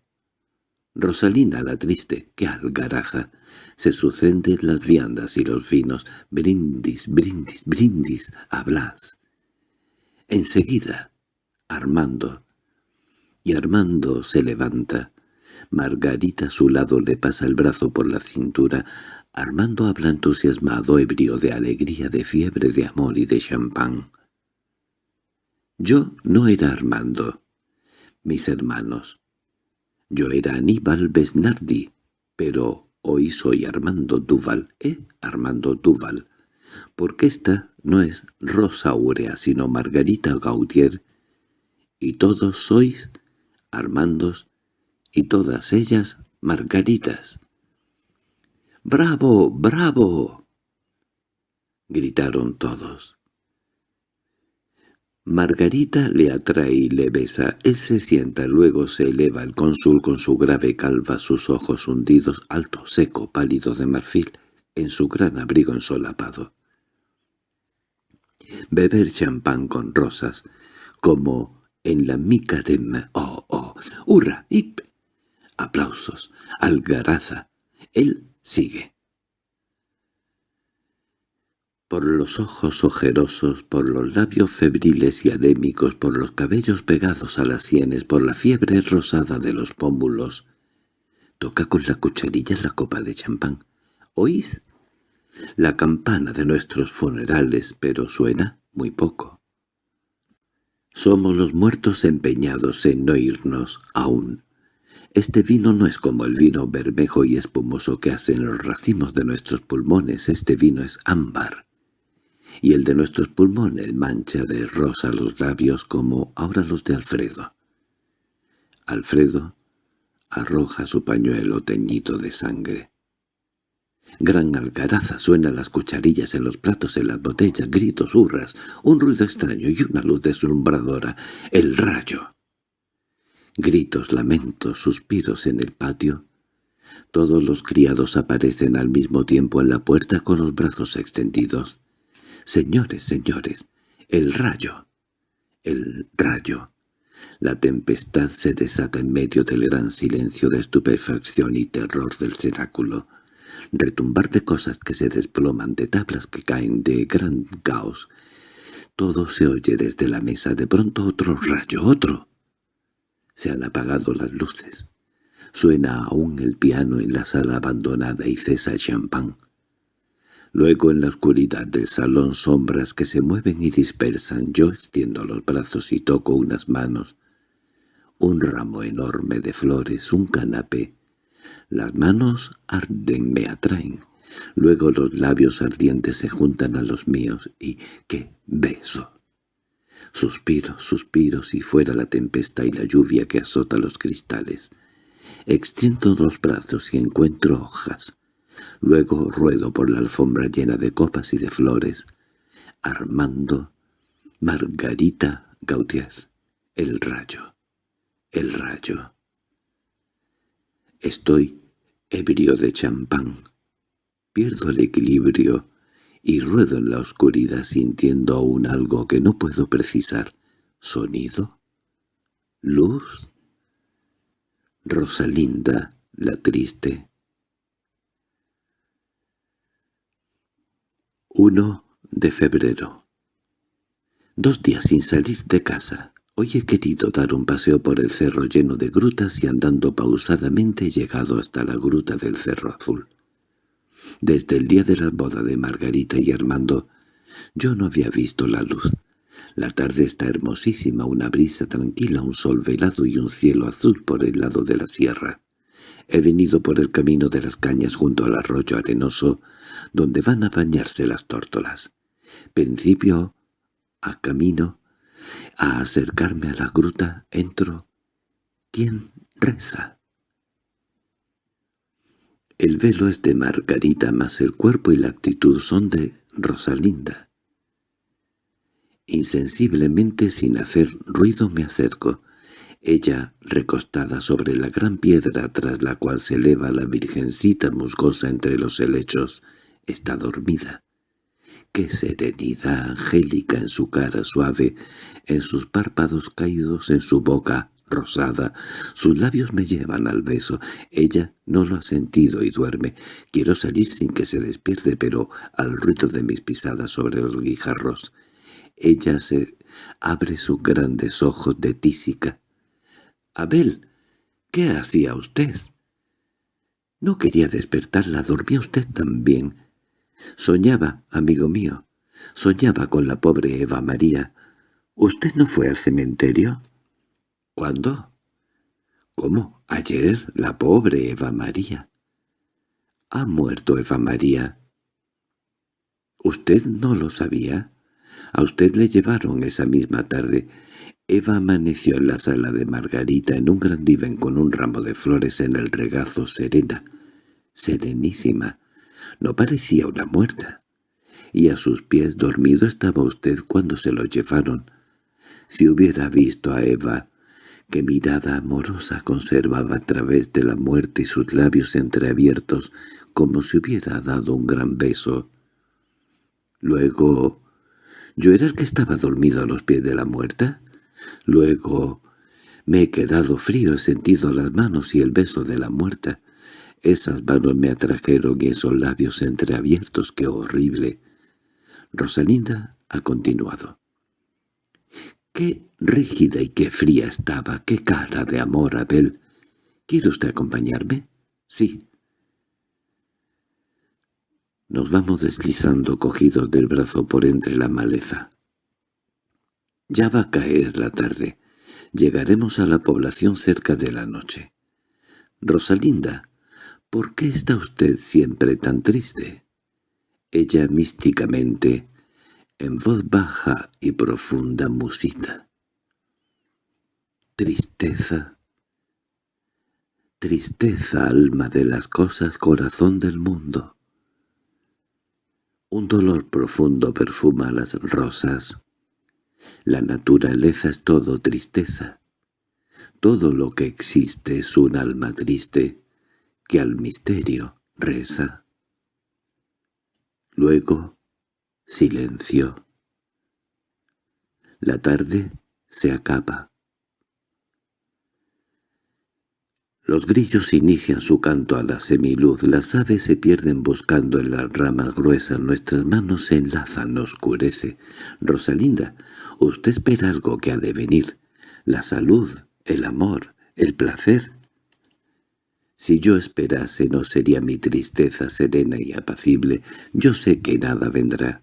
Rosalina la triste, que algaraja. Se suceden las viandas y los vinos. Brindis, brindis, brindis, hablas. Enseguida, Armando. Y Armando se levanta. Margarita a su lado le pasa el brazo por la cintura. Armando habla entusiasmado, ebrio de alegría, de fiebre, de amor y de champán. Yo no era Armando. Mis hermanos. Yo era Aníbal Besnardi, pero hoy soy Armando Duval, ¿eh? Armando Duval. Porque esta no es Rosa Aurea, sino Margarita Gautier, y todos sois Armandos, y todas ellas Margaritas. —¡Bravo, bravo! —gritaron todos. Margarita le atrae y le besa. Él se sienta, luego se eleva el cónsul con su grave calva, sus ojos hundidos, alto, seco, pálido de marfil, en su gran abrigo ensolapado. Beber champán con rosas, como en la micarema. ¡Oh, oh! ¡Hurra! ¡Hip! Aplausos. Algaraza. Él sigue por los ojos ojerosos, por los labios febriles y anémicos, por los cabellos pegados a las sienes, por la fiebre rosada de los pómulos. Toca con la cucharilla la copa de champán. ¿Oís? La campana de nuestros funerales, pero suena muy poco. Somos los muertos empeñados en no irnos aún. Este vino no es como el vino bermejo y espumoso que hacen los racimos de nuestros pulmones, este vino es ámbar y el de nuestros pulmones mancha de rosa los labios como ahora los de Alfredo. Alfredo arroja su pañuelo teñido de sangre. Gran algaraza suenan las cucharillas en los platos, en las botellas, gritos, hurras, un ruido extraño y una luz deslumbradora. ¡El rayo! Gritos, lamentos, suspiros en el patio. Todos los criados aparecen al mismo tiempo en la puerta con los brazos extendidos. Señores, señores, el rayo, el rayo. La tempestad se desata en medio del gran silencio de estupefacción y terror del cenáculo. Retumbar de cosas que se desploman, de tablas que caen, de gran caos. Todo se oye desde la mesa, de pronto otro rayo, otro. Se han apagado las luces. Suena aún el piano en la sala abandonada y cesa el champán. Luego en la oscuridad del salón sombras que se mueven y dispersan. Yo extiendo los brazos y toco unas manos. Un ramo enorme de flores, un canapé. Las manos arden, me atraen. Luego los labios ardientes se juntan a los míos y ¡qué beso! Suspiros, suspiros y fuera la tempestad y la lluvia que azota los cristales. Extiendo los brazos y encuentro hojas Luego ruedo por la alfombra llena de copas y de flores. Armando, Margarita Gautier, el rayo, el rayo. Estoy ebrio de champán. Pierdo el equilibrio y ruedo en la oscuridad sintiendo aún algo que no puedo precisar. ¿Sonido? ¿Luz? Rosalinda, la triste, 1 de febrero. Dos días sin salir de casa. Hoy he querido dar un paseo por el cerro lleno de grutas y andando pausadamente he llegado hasta la gruta del Cerro Azul. Desde el día de la boda de Margarita y Armando Yo no había visto la luz. La tarde está hermosísima, una brisa tranquila, un sol velado y un cielo azul por el lado de la sierra. He venido por el camino de las cañas junto al arroyo arenoso, donde van a bañarse las tórtolas. Principio a camino, a acercarme a la gruta, entro. ¿Quién reza? El velo es de Margarita, mas el cuerpo y la actitud son de Rosalinda. Insensiblemente, sin hacer ruido, me acerco. Ella, recostada sobre la gran piedra tras la cual se eleva la virgencita musgosa entre los helechos, está dormida. Qué serenidad angélica en su cara suave, en sus párpados caídos, en su boca rosada. Sus labios me llevan al beso. Ella no lo ha sentido y duerme. Quiero salir sin que se despierte, pero al ruido de mis pisadas sobre los guijarros ella se abre sus grandes ojos de tísica. —Abel, ¿qué hacía usted? No quería despertarla, dormía usted también. Soñaba, amigo mío, soñaba con la pobre Eva María. ¿Usted no fue al cementerio? ¿Cuándo? ¿Cómo? Ayer, la pobre Eva María. ¿Ha muerto Eva María? ¿Usted no lo sabía? A usted le llevaron esa misma tarde. Eva amaneció en la sala de Margarita en un gran diván con un ramo de flores en el regazo serena, serenísima. No parecía una muerta. Y a sus pies dormido estaba usted cuando se lo llevaron. Si hubiera visto a Eva, qué mirada amorosa conservaba a través de la muerte y sus labios entreabiertos como si hubiera dado un gran beso. Luego ¿Yo era el que estaba dormido a los pies de la muerta? Luego me he quedado frío, he sentido las manos y el beso de la muerta. Esas manos me atrajeron y esos labios entreabiertos, qué horrible. Rosalinda ha continuado. Qué rígida y qué fría estaba, qué cara de amor, Abel. ¿Quiere usted acompañarme? Sí. Nos vamos deslizando cogidos del brazo por entre la maleza. Ya va a caer la tarde. Llegaremos a la población cerca de la noche. Rosalinda, ¿por qué está usted siempre tan triste? Ella místicamente, en voz baja y profunda musita. Tristeza. Tristeza, alma de las cosas, corazón del mundo. Un dolor profundo perfuma las rosas. La naturaleza es todo tristeza. Todo lo que existe es un alma triste que al misterio reza. Luego, silencio. La tarde se acaba. Los grillos inician su canto a la semiluz, las aves se pierden buscando en las ramas gruesas, nuestras manos se enlazan, oscurece. Rosalinda, usted espera algo que ha de venir, la salud, el amor, el placer. Si yo esperase no sería mi tristeza serena y apacible, yo sé que nada vendrá.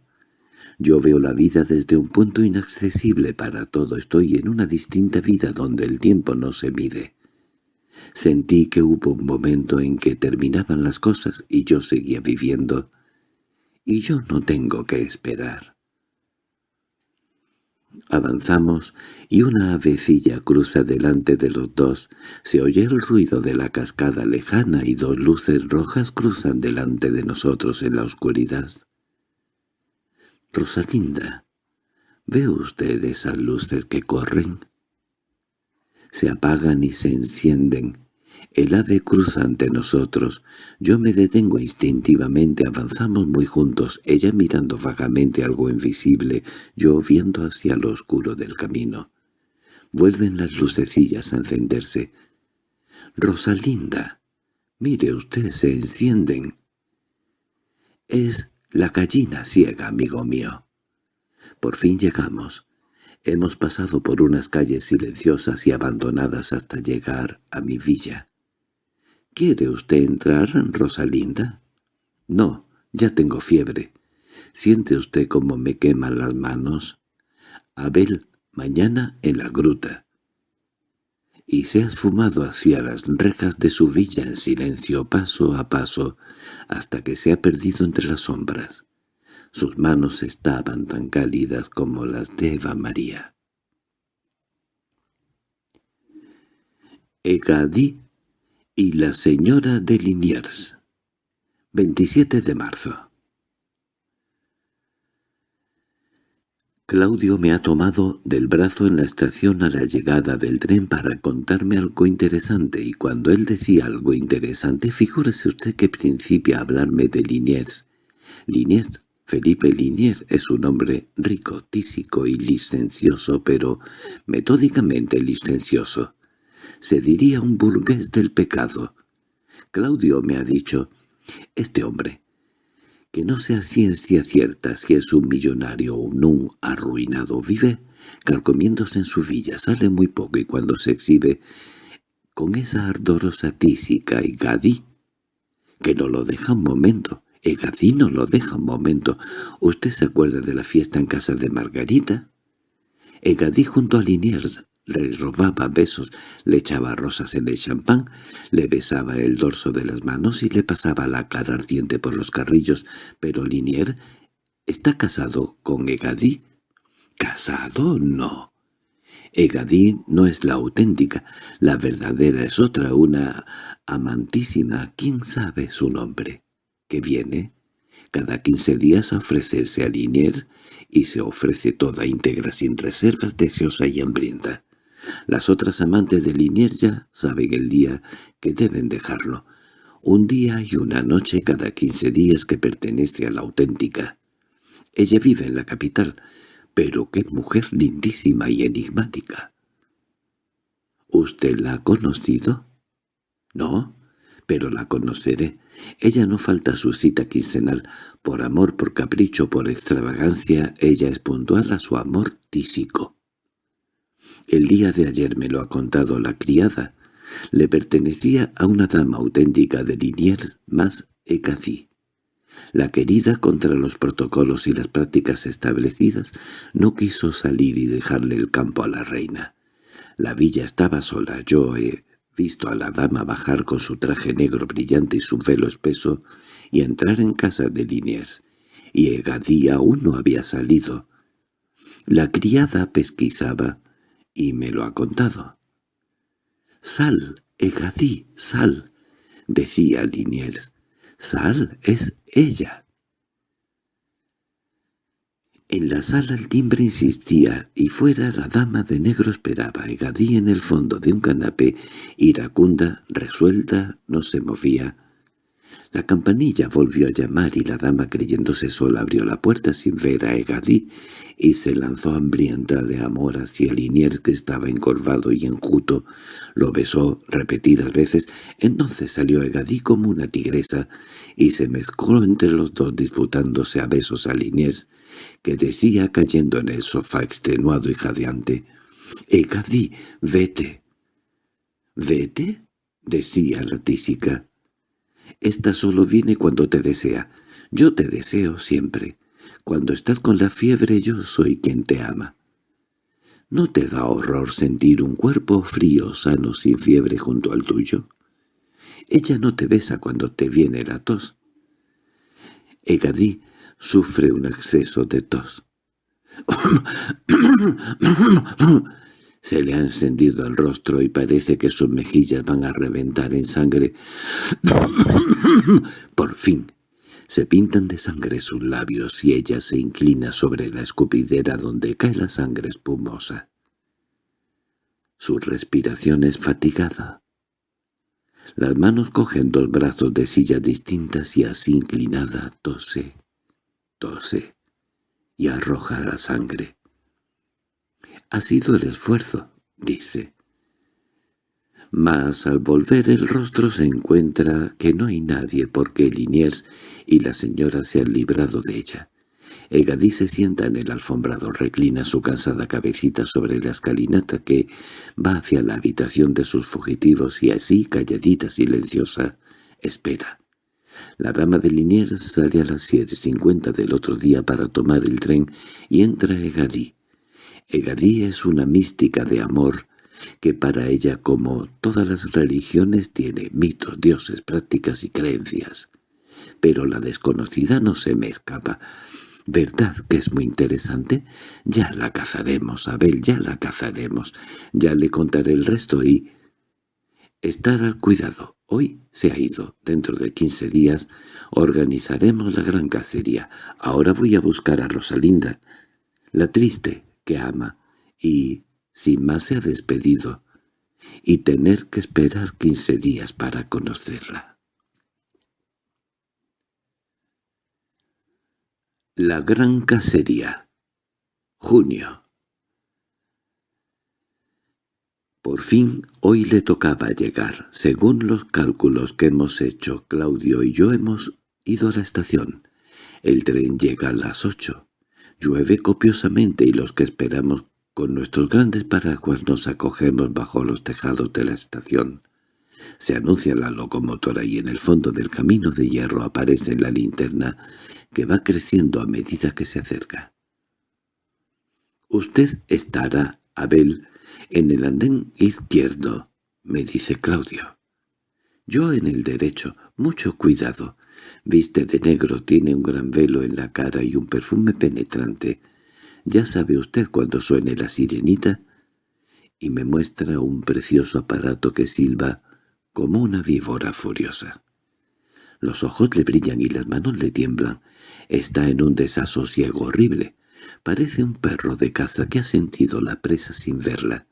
Yo veo la vida desde un punto inaccesible para todo, estoy en una distinta vida donde el tiempo no se mide. Sentí que hubo un momento en que terminaban las cosas y yo seguía viviendo, y yo no tengo que esperar. Avanzamos y una avecilla cruza delante de los dos. Se oye el ruido de la cascada lejana y dos luces rojas cruzan delante de nosotros en la oscuridad. —Rosalinda, ¿ve usted esas luces que corren? Se apagan y se encienden. El ave cruza ante nosotros. Yo me detengo instintivamente, avanzamos muy juntos, ella mirando vagamente algo invisible, yo viendo hacia lo oscuro del camino. Vuelven las lucecillas a encenderse. «Rosalinda, mire usted, se encienden». «Es la gallina ciega, amigo mío». Por fin llegamos. Hemos pasado por unas calles silenciosas y abandonadas hasta llegar a mi villa. —¿Quiere usted entrar, Rosalinda? —No, ya tengo fiebre. ¿Siente usted cómo me queman las manos? Abel, mañana en la gruta. Y se ha esfumado hacia las rejas de su villa en silencio paso a paso hasta que se ha perdido entre las sombras. Sus manos estaban tan cálidas como las de Eva María. Egadí y la señora de Liniers 27 de marzo Claudio me ha tomado del brazo en la estación a la llegada del tren para contarme algo interesante, y cuando él decía algo interesante, figúrese usted que principia a hablarme de Liniers. Liniers, Felipe Liniers, es un hombre rico, tísico y licencioso, pero metódicamente licencioso se diría un burgués del pecado. Claudio me ha dicho, este hombre, que no sea ciencia cierta si es un millonario o un arruinado, vive calcomiéndose en su villa, sale muy poco y cuando se exhibe con esa ardorosa tísica y gadí, que no lo deja un momento, Egadí no lo deja un momento. ¿Usted se acuerda de la fiesta en casa de Margarita? Egadí junto a Liniers le robaba besos, le echaba rosas en el champán, le besaba el dorso de las manos y le pasaba la cara ardiente por los carrillos, pero Linier está casado con Egadí. ¿Casado? No. Egadí no es la auténtica, la verdadera es otra, una amantísima, quién sabe su nombre, que viene cada quince días a ofrecerse a Linier y se ofrece toda íntegra sin reservas, deseosa y hambrienta. Las otras amantes de Liniers ya saben el día que deben dejarlo. Un día y una noche cada quince días que pertenece a la auténtica. Ella vive en la capital, pero qué mujer lindísima y enigmática. ¿Usted la ha conocido? No, pero la conoceré. Ella no falta a su cita quincenal. Por amor, por capricho, por extravagancia, ella es puntual a su amor tísico. El día de ayer me lo ha contado la criada. Le pertenecía a una dama auténtica de Liniers más Ecazí. La querida, contra los protocolos y las prácticas establecidas, no quiso salir y dejarle el campo a la reina. La villa estaba sola. Yo he visto a la dama bajar con su traje negro brillante y su velo espeso y entrar en casa de Liniers, y Egadí aún no había salido. La criada pesquisaba y me lo ha contado. «Sal, Egadí, sal», decía Liniers. «Sal, es ella». En la sala el timbre insistía, y fuera la dama de negro esperaba. Egadí en el fondo de un canapé, iracunda, resuelta, no se movía. La campanilla volvió a llamar y la dama creyéndose sola abrió la puerta sin ver a Egadí y se lanzó hambrienta de amor hacia Liniers que estaba encorvado y enjuto. Lo besó repetidas veces. Entonces salió Egadí como una tigresa y se mezcló entre los dos disputándose a besos a Liniers, que decía cayendo en el sofá extenuado y jadeante. «Egadí, vete». «¿Vete?» decía la tísica. Esta solo viene cuando te desea. Yo te deseo siempre. Cuando estás con la fiebre yo soy quien te ama. ¿No te da horror sentir un cuerpo frío, sano, sin fiebre junto al tuyo? Ella no te besa cuando te viene la tos. Egadí sufre un exceso de tos. <clears throat> Se le ha encendido el rostro y parece que sus mejillas van a reventar en sangre. <coughs> Por fin, se pintan de sangre sus labios y ella se inclina sobre la escupidera donde cae la sangre espumosa. Su respiración es fatigada. Las manos cogen dos brazos de silla distintas y así inclinada tose, tose y arroja la sangre. Ha sido el esfuerzo, dice. Mas al volver el rostro se encuentra que no hay nadie porque Liniers y la señora se han librado de ella. Egadí se sienta en el alfombrado, reclina su cansada cabecita sobre la escalinata que va hacia la habitación de sus fugitivos y así, calladita, silenciosa, espera. La dama de Liniers sale a las siete cincuenta del otro día para tomar el tren y entra Egadí. Egadí es una mística de amor que para ella, como todas las religiones, tiene mitos, dioses, prácticas y creencias. Pero la desconocida no se me escapa. ¿Verdad que es muy interesante? Ya la cazaremos, Abel, ya la cazaremos. Ya le contaré el resto y... Estar al cuidado. Hoy se ha ido. Dentro de quince días organizaremos la gran cacería. Ahora voy a buscar a Rosalinda, la triste que ama, y sin más se ha despedido, y tener que esperar quince días para conocerla. La gran cacería Junio Por fin hoy le tocaba llegar. Según los cálculos que hemos hecho, Claudio y yo hemos ido a la estación. El tren llega a las ocho. Llueve copiosamente y los que esperamos con nuestros grandes paraguas nos acogemos bajo los tejados de la estación. Se anuncia la locomotora y en el fondo del camino de hierro aparece la linterna que va creciendo a medida que se acerca. «Usted estará, Abel, en el andén izquierdo», me dice Claudio. Yo en el derecho, mucho cuidado. Viste de negro, tiene un gran velo en la cara y un perfume penetrante. Ya sabe usted cuando suene la sirenita. Y me muestra un precioso aparato que silba como una víbora furiosa. Los ojos le brillan y las manos le tiemblan. Está en un desasosiego horrible. Parece un perro de caza que ha sentido la presa sin verla.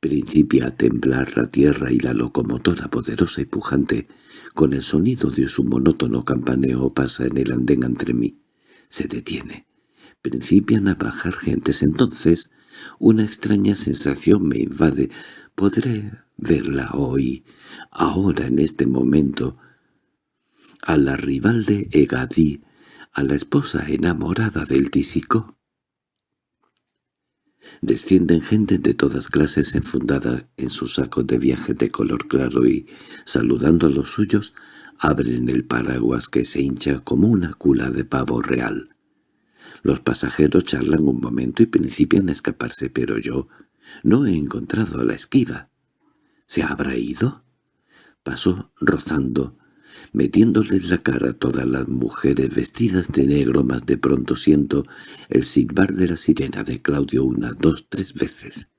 Principia a temblar la tierra y la locomotora poderosa y pujante, con el sonido de su monótono campaneo pasa en el andén entre mí. Se detiene. Principian a bajar gentes. Entonces una extraña sensación me invade. Podré verla hoy, ahora en este momento, a la rival de Egadí, a la esposa enamorada del tísico. Descienden gente de todas clases enfundada en sus sacos de viaje de color claro y, saludando a los suyos, abren el paraguas que se hincha como una cula de pavo real. Los pasajeros charlan un momento y principian a escaparse, pero yo no he encontrado la esquiva. ¿Se habrá ido? Pasó rozando, metiéndoles la cara a todas las mujeres vestidas de negro, más de pronto siento el silbar de la sirena de Claudio una, dos, tres veces,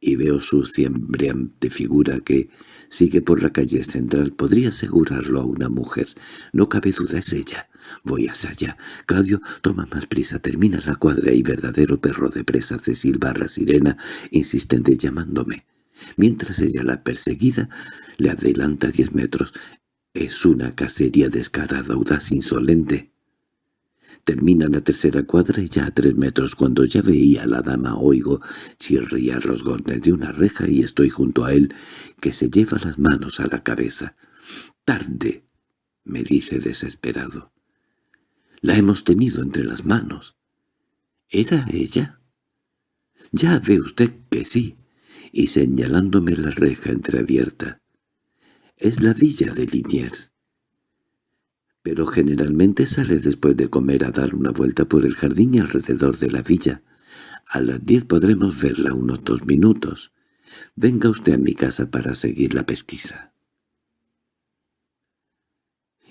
y veo su ciembreante figura que sigue por la calle central. Podría asegurarlo a una mujer. No cabe duda, es ella. Voy hacia allá. Claudio, toma más prisa, termina la cuadra y verdadero perro de presa hace silbar la sirena, insistente llamándome. Mientras ella, la perseguida, le adelanta diez metros. Es una cacería descarada, audaz, insolente. Termina la tercera cuadra y ya a tres metros cuando ya veía a la dama oigo chirriar los gornes de una reja y estoy junto a él que se lleva las manos a la cabeza. —¡Tarde! —me dice desesperado. La hemos tenido entre las manos. ¿Era ella? —Ya ve usted que sí, y señalándome la reja entreabierta. Es la villa de Liniers. Pero generalmente sale después de comer a dar una vuelta por el jardín y alrededor de la villa. A las diez podremos verla unos dos minutos. Venga usted a mi casa para seguir la pesquisa.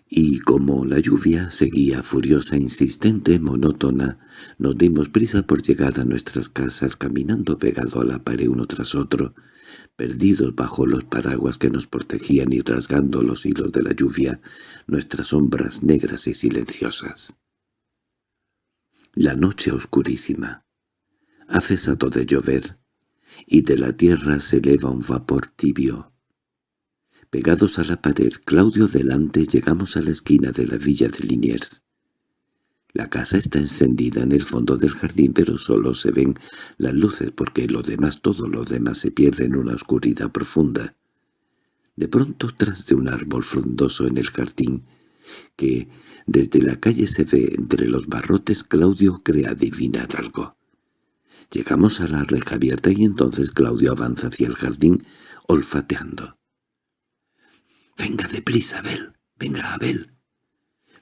Y como la lluvia seguía furiosa, insistente, monótona, nos dimos prisa por llegar a nuestras casas caminando pegado a la pared uno tras otro, perdidos bajo los paraguas que nos protegían y rasgando los hilos de la lluvia, nuestras sombras negras y silenciosas. La noche oscurísima. Ha cesado de llover, y de la tierra se eleva un vapor tibio. Pegados a la pared, Claudio delante, llegamos a la esquina de la villa de Liniers. La casa está encendida en el fondo del jardín, pero solo se ven las luces porque lo demás, todo lo demás se pierde en una oscuridad profunda. De pronto, tras de un árbol frondoso en el jardín, que desde la calle se ve entre los barrotes, Claudio cree adivinar algo. Llegamos a la reja abierta y entonces Claudio avanza hacia el jardín, olfateando. —¡Venga deprisa, Abel! ¡Venga, Abel!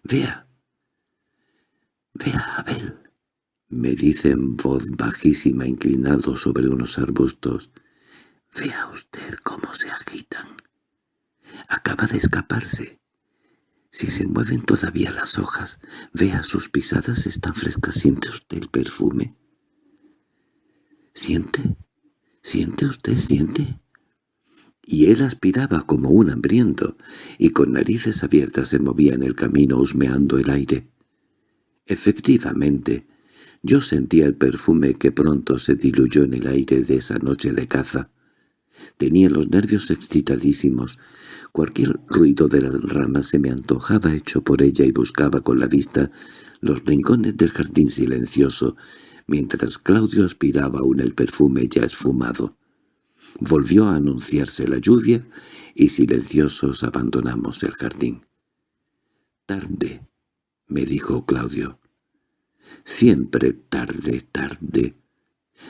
Vea. Vea, Abel. Me dice en voz bajísima inclinado sobre unos arbustos. Vea usted cómo se agitan. Acaba de escaparse. Si se mueven todavía las hojas, vea sus pisadas están frescas. ¿Siente usted el perfume? ¿Siente? ¿Siente usted? ¿Siente? Y él aspiraba como un hambriento, y con narices abiertas se movía en el camino husmeando el aire. Efectivamente, yo sentía el perfume que pronto se diluyó en el aire de esa noche de caza. Tenía los nervios excitadísimos. Cualquier ruido de las ramas se me antojaba hecho por ella y buscaba con la vista los rincones del jardín silencioso, mientras Claudio aspiraba aún el perfume ya esfumado. Volvió a anunciarse la lluvia y silenciosos abandonamos el jardín. «Tarde», me dijo Claudio. «Siempre tarde, tarde.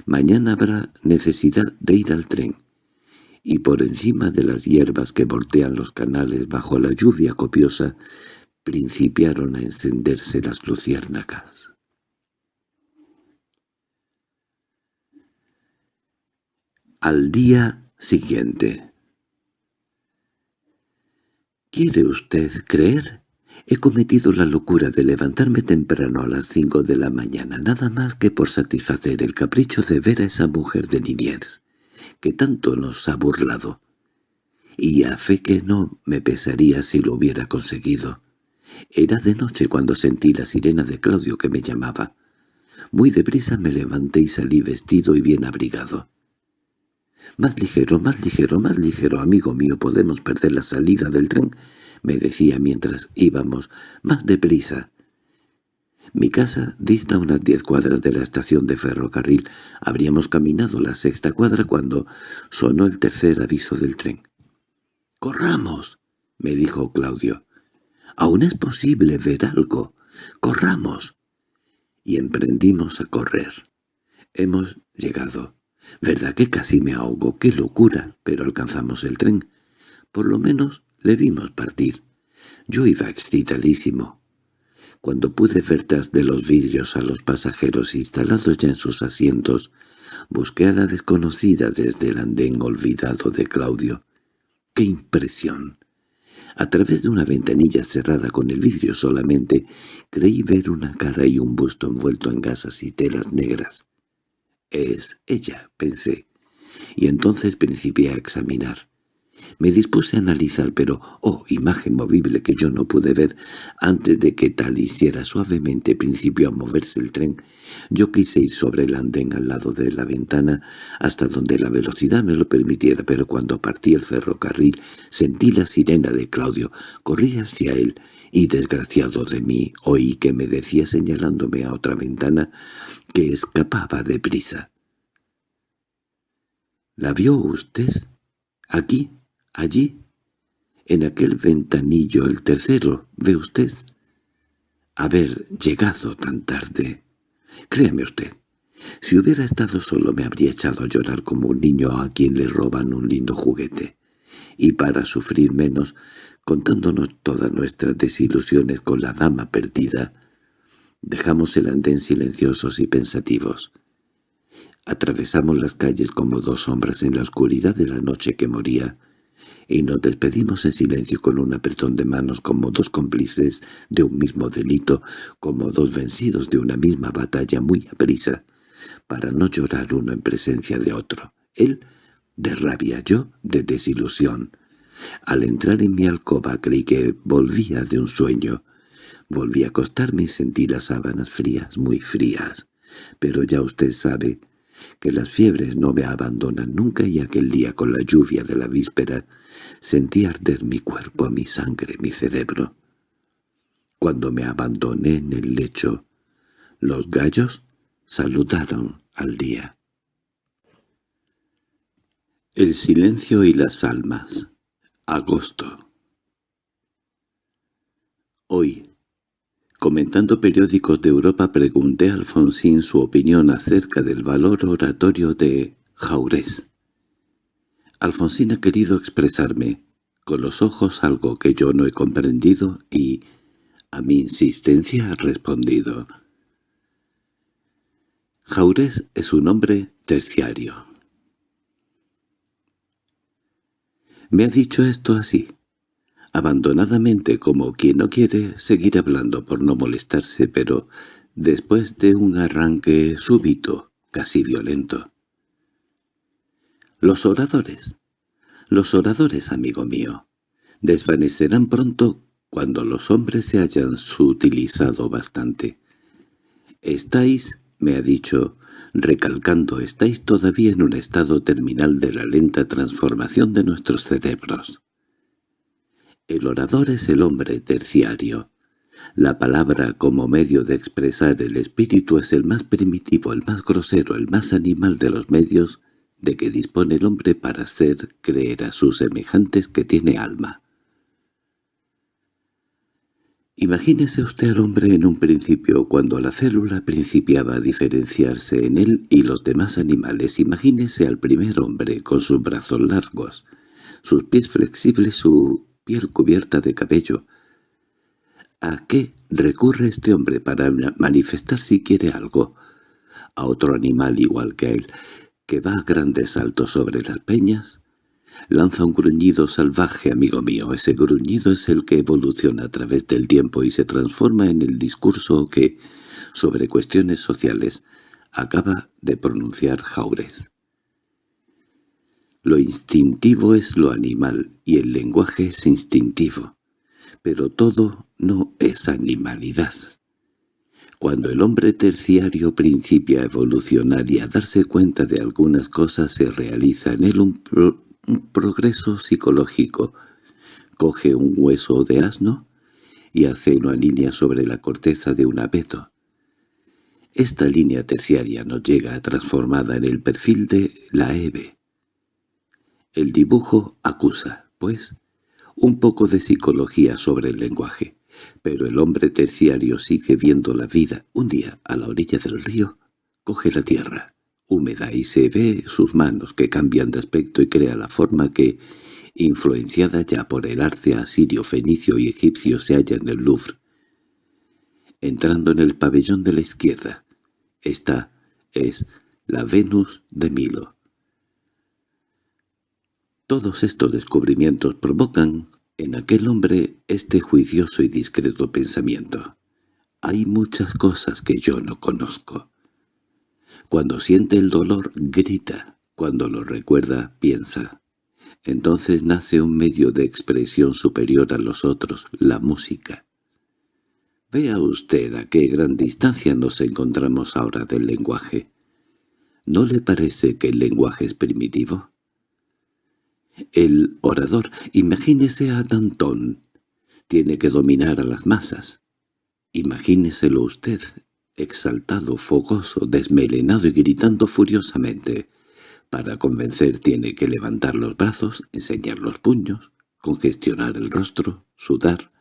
Mañana habrá necesidad de ir al tren». Y por encima de las hierbas que voltean los canales bajo la lluvia copiosa, principiaron a encenderse las luciérnagas. Al día siguiente. ¿Quiere usted creer? He cometido la locura de levantarme temprano a las cinco de la mañana, nada más que por satisfacer el capricho de ver a esa mujer de Liniers, que tanto nos ha burlado. Y a fe que no me pesaría si lo hubiera conseguido. Era de noche cuando sentí la sirena de Claudio que me llamaba. Muy deprisa me levanté y salí vestido y bien abrigado. «Más ligero, más ligero, más ligero, amigo mío, podemos perder la salida del tren», me decía mientras íbamos. «Más deprisa». Mi casa dista unas diez cuadras de la estación de ferrocarril. Habríamos caminado la sexta cuadra cuando sonó el tercer aviso del tren. «¡Corramos!» me dijo Claudio. «Aún es posible ver algo. ¡Corramos!» Y emprendimos a correr. Hemos llegado. Verdad que casi me ahogo, qué locura, pero alcanzamos el tren. Por lo menos le vimos partir. Yo iba excitadísimo. Cuando pude ver tras de los vidrios a los pasajeros instalados ya en sus asientos, busqué a la desconocida desde el andén olvidado de Claudio. ¡Qué impresión! A través de una ventanilla cerrada con el vidrio solamente, creí ver una cara y un busto envuelto en gasas y telas negras. «Es ella», pensé, y entonces principié a examinar. Me dispuse a analizar, pero, oh, imagen movible que yo no pude ver, antes de que tal hiciera suavemente principio a moverse el tren, yo quise ir sobre el andén al lado de la ventana, hasta donde la velocidad me lo permitiera, pero cuando partí el ferrocarril sentí la sirena de Claudio, corrí hacia él, y desgraciado de mí oí que me decía señalándome a otra ventana que escapaba de prisa. —¿La vio usted? ¿Aquí? ¿Allí? En aquel ventanillo, el tercero, ¿ve usted? Haber llegado tan tarde. Créame usted, si hubiera estado solo me habría echado a llorar como un niño a quien le roban un lindo juguete. Y para sufrir menos, contándonos todas nuestras desilusiones con la dama perdida, dejamos el andén silenciosos y pensativos. Atravesamos las calles como dos sombras en la oscuridad de la noche que moría, y nos despedimos en silencio con un apretón de manos como dos cómplices de un mismo delito, como dos vencidos de una misma batalla muy aprisa, para no llorar uno en presencia de otro. Él de rabia, yo de desilusión. Al entrar en mi alcoba creí que volvía de un sueño. Volví a acostarme y sentí las sábanas frías, muy frías. Pero ya usted sabe que las fiebres no me abandonan nunca y aquel día con la lluvia de la víspera sentí arder mi cuerpo, mi sangre, mi cerebro. Cuando me abandoné en el lecho, los gallos saludaron al día. El silencio y las almas. Agosto. Hoy, comentando periódicos de Europa, pregunté a Alfonsín su opinión acerca del valor oratorio de Jaurés. Alfonsín ha querido expresarme con los ojos algo que yo no he comprendido y, A mi insistencia ha respondido. Jaurés es un hombre terciario. Me ha dicho esto así, abandonadamente como quien no quiere seguir hablando por no molestarse, pero después de un arranque súbito, casi violento. Los oradores, los oradores, amigo mío, desvanecerán pronto cuando los hombres se hayan sutilizado bastante. Estáis, me ha dicho, recalcando, estáis todavía en un estado terminal de la lenta transformación de nuestros cerebros. El orador es el hombre terciario. La palabra como medio de expresar el espíritu es el más primitivo, el más grosero, el más animal de los medios de que dispone el hombre para hacer creer a sus semejantes que tiene alma. Imagínese usted al hombre en un principio, cuando la célula principiaba a diferenciarse en él y los demás animales. Imagínese al primer hombre con sus brazos largos, sus pies flexibles, su piel cubierta de cabello. ¿A qué recurre este hombre para manifestar si quiere algo? ¿A otro animal igual que él, que va a grandes saltos sobre las peñas? Lanza un gruñido salvaje, amigo mío. Ese gruñido es el que evoluciona a través del tiempo y se transforma en el discurso que, sobre cuestiones sociales, acaba de pronunciar Jaurez. Lo instintivo es lo animal y el lenguaje es instintivo, pero todo no es animalidad. Cuando el hombre terciario principia a evolucionar y a darse cuenta de algunas cosas se realiza en él un, progreso psicológico. Coge un hueso de asno y hace una línea sobre la corteza de un abeto. Esta línea terciaria nos llega transformada en el perfil de la Eve. El dibujo acusa, pues, un poco de psicología sobre el lenguaje, pero el hombre terciario sigue viendo la vida. Un día, a la orilla del río, coge la tierra húmeda y se ve sus manos que cambian de aspecto y crea la forma que, influenciada ya por el arte asirio, fenicio y egipcio, se halla en el Louvre. Entrando en el pabellón de la izquierda, esta es la Venus de Milo. Todos estos descubrimientos provocan en aquel hombre este juicioso y discreto pensamiento. Hay muchas cosas que yo no conozco. Cuando siente el dolor, grita. Cuando lo recuerda, piensa. Entonces nace un medio de expresión superior a los otros, la música. Vea usted a qué gran distancia nos encontramos ahora del lenguaje. ¿No le parece que el lenguaje es primitivo? El orador, imagínese a Danton, tiene que dominar a las masas. Imagíneselo usted, exaltado, fogoso, desmelenado y gritando furiosamente. Para convencer tiene que levantar los brazos, enseñar los puños, congestionar el rostro, sudar.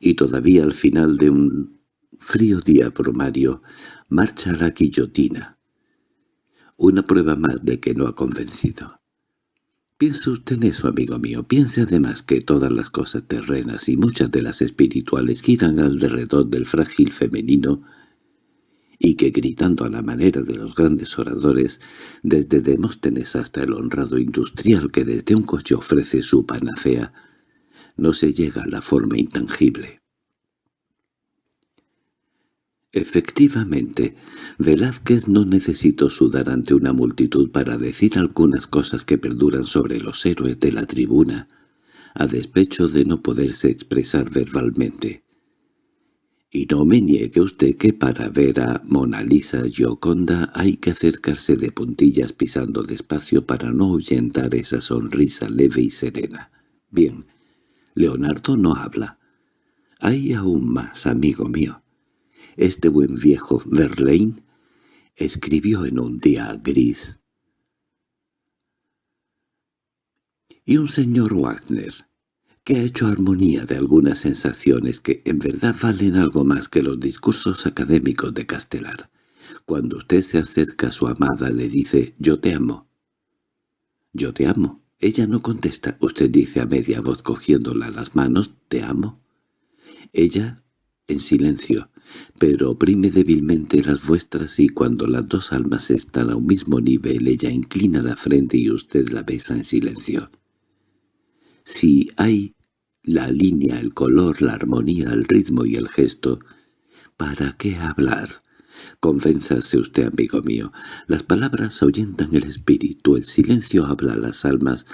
Y todavía al final de un frío día promario marcha la guillotina. Una prueba más de que no ha convencido. Piense usted eso, amigo mío. Piense además que todas las cosas terrenas y muchas de las espirituales giran alrededor del frágil femenino y que gritando a la manera de los grandes oradores, desde Demóstenes hasta el honrado industrial que desde un coche ofrece su panacea, no se llega a la forma intangible. Efectivamente, Velázquez no necesitó sudar ante una multitud para decir algunas cosas que perduran sobre los héroes de la tribuna, a despecho de no poderse expresar verbalmente. Y no me niegue usted que para ver a Mona Lisa Gioconda hay que acercarse de puntillas pisando despacio para no ahuyentar esa sonrisa leve y serena. Bien, Leonardo no habla. Hay aún más, amigo mío. Este buen viejo Verlaine escribió en un día gris. Y un señor Wagner, que ha hecho armonía de algunas sensaciones que en verdad valen algo más que los discursos académicos de Castelar. Cuando usted se acerca a su amada le dice «Yo te amo». «Yo te amo». Ella no contesta. Usted dice a media voz cogiéndola las manos «Te amo». Ella, en silencio, pero oprime débilmente las vuestras y cuando las dos almas están a un mismo nivel ella inclina la frente y usted la besa en silencio. Si hay la línea, el color, la armonía, el ritmo y el gesto, ¿para qué hablar? Convénzase usted, amigo mío. Las palabras ahuyentan el espíritu, el silencio habla a las almas,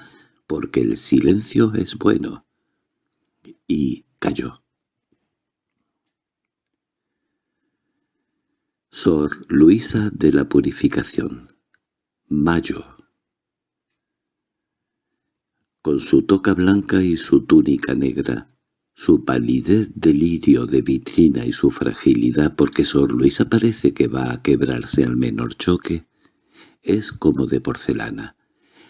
porque el silencio es bueno. Y cayó. Sor Luisa de la Purificación Mayo Con su toca blanca y su túnica negra, su palidez de lirio de vitrina y su fragilidad porque Sor Luisa parece que va a quebrarse al menor choque, es como de porcelana.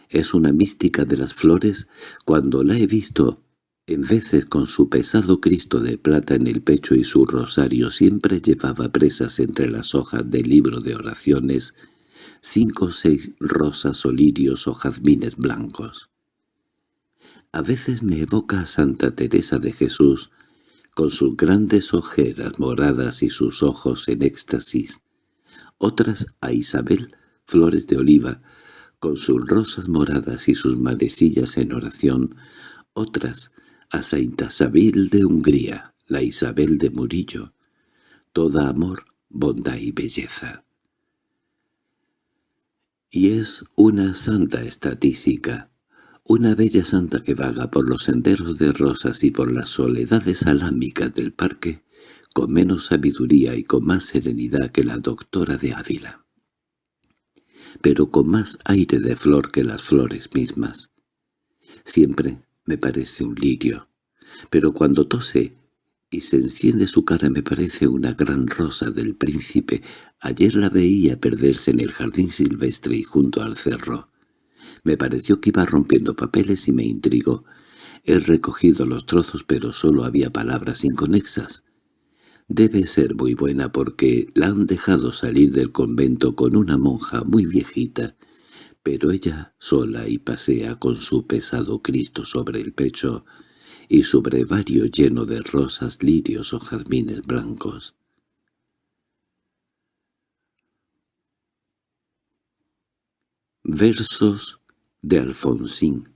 Es una mística de las flores cuando la he visto en veces con su pesado Cristo de plata en el pecho y su rosario siempre llevaba presas entre las hojas del libro de oraciones cinco o seis rosas o lirios o jazmines blancos. A veces me evoca a Santa Teresa de Jesús, con sus grandes ojeras moradas y sus ojos en éxtasis. Otras a Isabel, flores de oliva, con sus rosas moradas y sus manecillas en oración. Otras a Santa Isabel de Hungría, la Isabel de Murillo, toda amor, bondad y belleza. Y es una santa estatística, una bella santa que vaga por los senderos de rosas y por las soledades alámicas del parque, con menos sabiduría y con más serenidad que la doctora de Ávila, pero con más aire de flor que las flores mismas. Siempre me parece un lirio, pero cuando tose y se enciende su cara me parece una gran rosa del príncipe. Ayer la veía perderse en el jardín silvestre y junto al cerro. Me pareció que iba rompiendo papeles y me intrigó. He recogido los trozos pero solo había palabras inconexas. Debe ser muy buena porque la han dejado salir del convento con una monja muy viejita pero ella sola y pasea con su pesado Cristo sobre el pecho y su brevario lleno de rosas, lirios o jazmines blancos. Versos de Alfonsín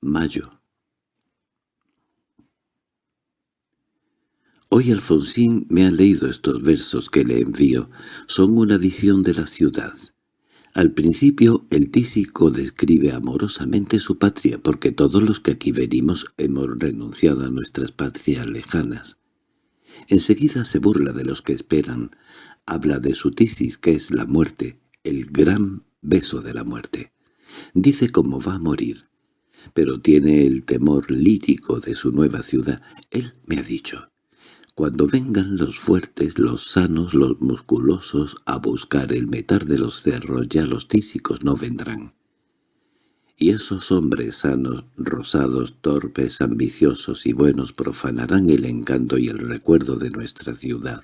Mayo Hoy Alfonsín me ha leído estos versos que le envío. Son una visión de la ciudad. Al principio el tísico describe amorosamente su patria, porque todos los que aquí venimos hemos renunciado a nuestras patrias lejanas. Enseguida se burla de los que esperan, habla de su tisis, que es la muerte, el gran beso de la muerte. Dice cómo va a morir, pero tiene el temor lírico de su nueva ciudad. Él me ha dicho, cuando vengan los fuertes, los sanos, los musculosos a buscar el metal de los cerros, ya los tísicos no vendrán. Y esos hombres sanos, rosados, torpes, ambiciosos y buenos profanarán el encanto y el recuerdo de nuestra ciudad.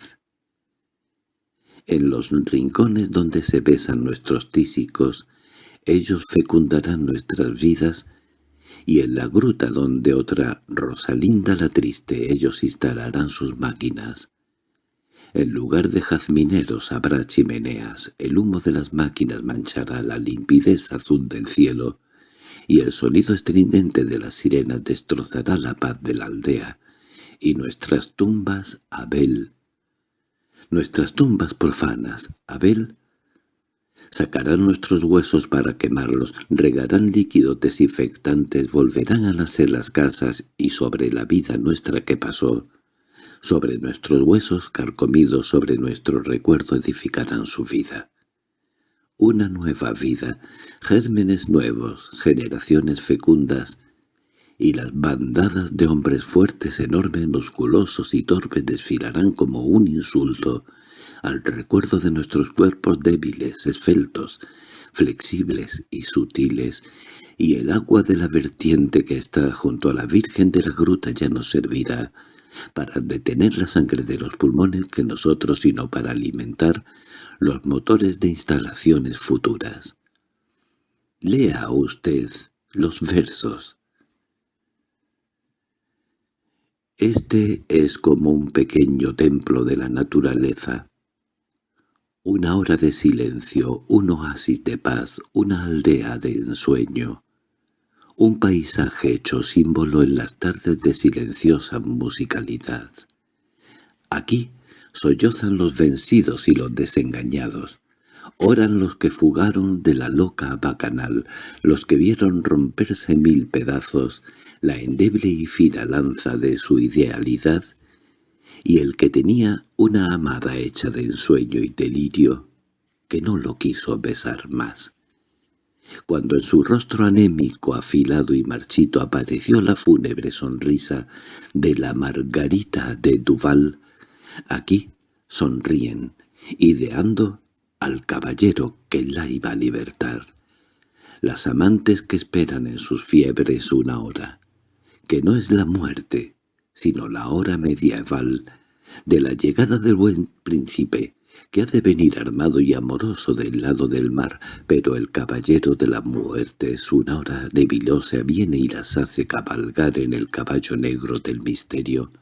En los rincones donde se besan nuestros tísicos, ellos fecundarán nuestras vidas y en la gruta donde otra Rosalinda la triste ellos instalarán sus máquinas. En lugar de jazmineros habrá chimeneas, el humo de las máquinas manchará la limpidez azul del cielo, y el sonido estridente de las sirenas destrozará la paz de la aldea, y nuestras tumbas, Abel. Nuestras tumbas profanas, Abel, sacarán nuestros huesos para quemarlos, regarán líquidos desinfectantes, volverán a nacer las casas y sobre la vida nuestra que pasó, sobre nuestros huesos carcomidos, sobre nuestro recuerdo edificarán su vida. Una nueva vida, gérmenes nuevos, generaciones fecundas, y las bandadas de hombres fuertes, enormes, musculosos y torpes desfilarán como un insulto al recuerdo de nuestros cuerpos débiles, esfeltos, flexibles y sutiles, y el agua de la vertiente que está junto a la Virgen de la Gruta ya nos servirá para detener la sangre de los pulmones que nosotros, sino para alimentar los motores de instalaciones futuras. Lea usted los versos. Este es como un pequeño templo de la naturaleza. Una hora de silencio, un oasis de paz, una aldea de ensueño. Un paisaje hecho símbolo en las tardes de silenciosa musicalidad. Aquí sollozan los vencidos y los desengañados. Oran los que fugaron de la loca bacanal, los que vieron romperse mil pedazos la endeble y fina lanza de su idealidad, y el que tenía una amada hecha de ensueño y delirio, que no lo quiso besar más. Cuando en su rostro anémico, afilado y marchito apareció la fúnebre sonrisa de la Margarita de Duval, aquí sonríen, ideando al caballero que la iba a libertar. Las amantes que esperan en sus fiebres una hora, que no es la muerte, sino la hora medieval de la llegada del buen príncipe, que ha de venir armado y amoroso del lado del mar, pero el caballero de la muerte es una hora nebilosa, viene y las hace cabalgar en el caballo negro del misterio,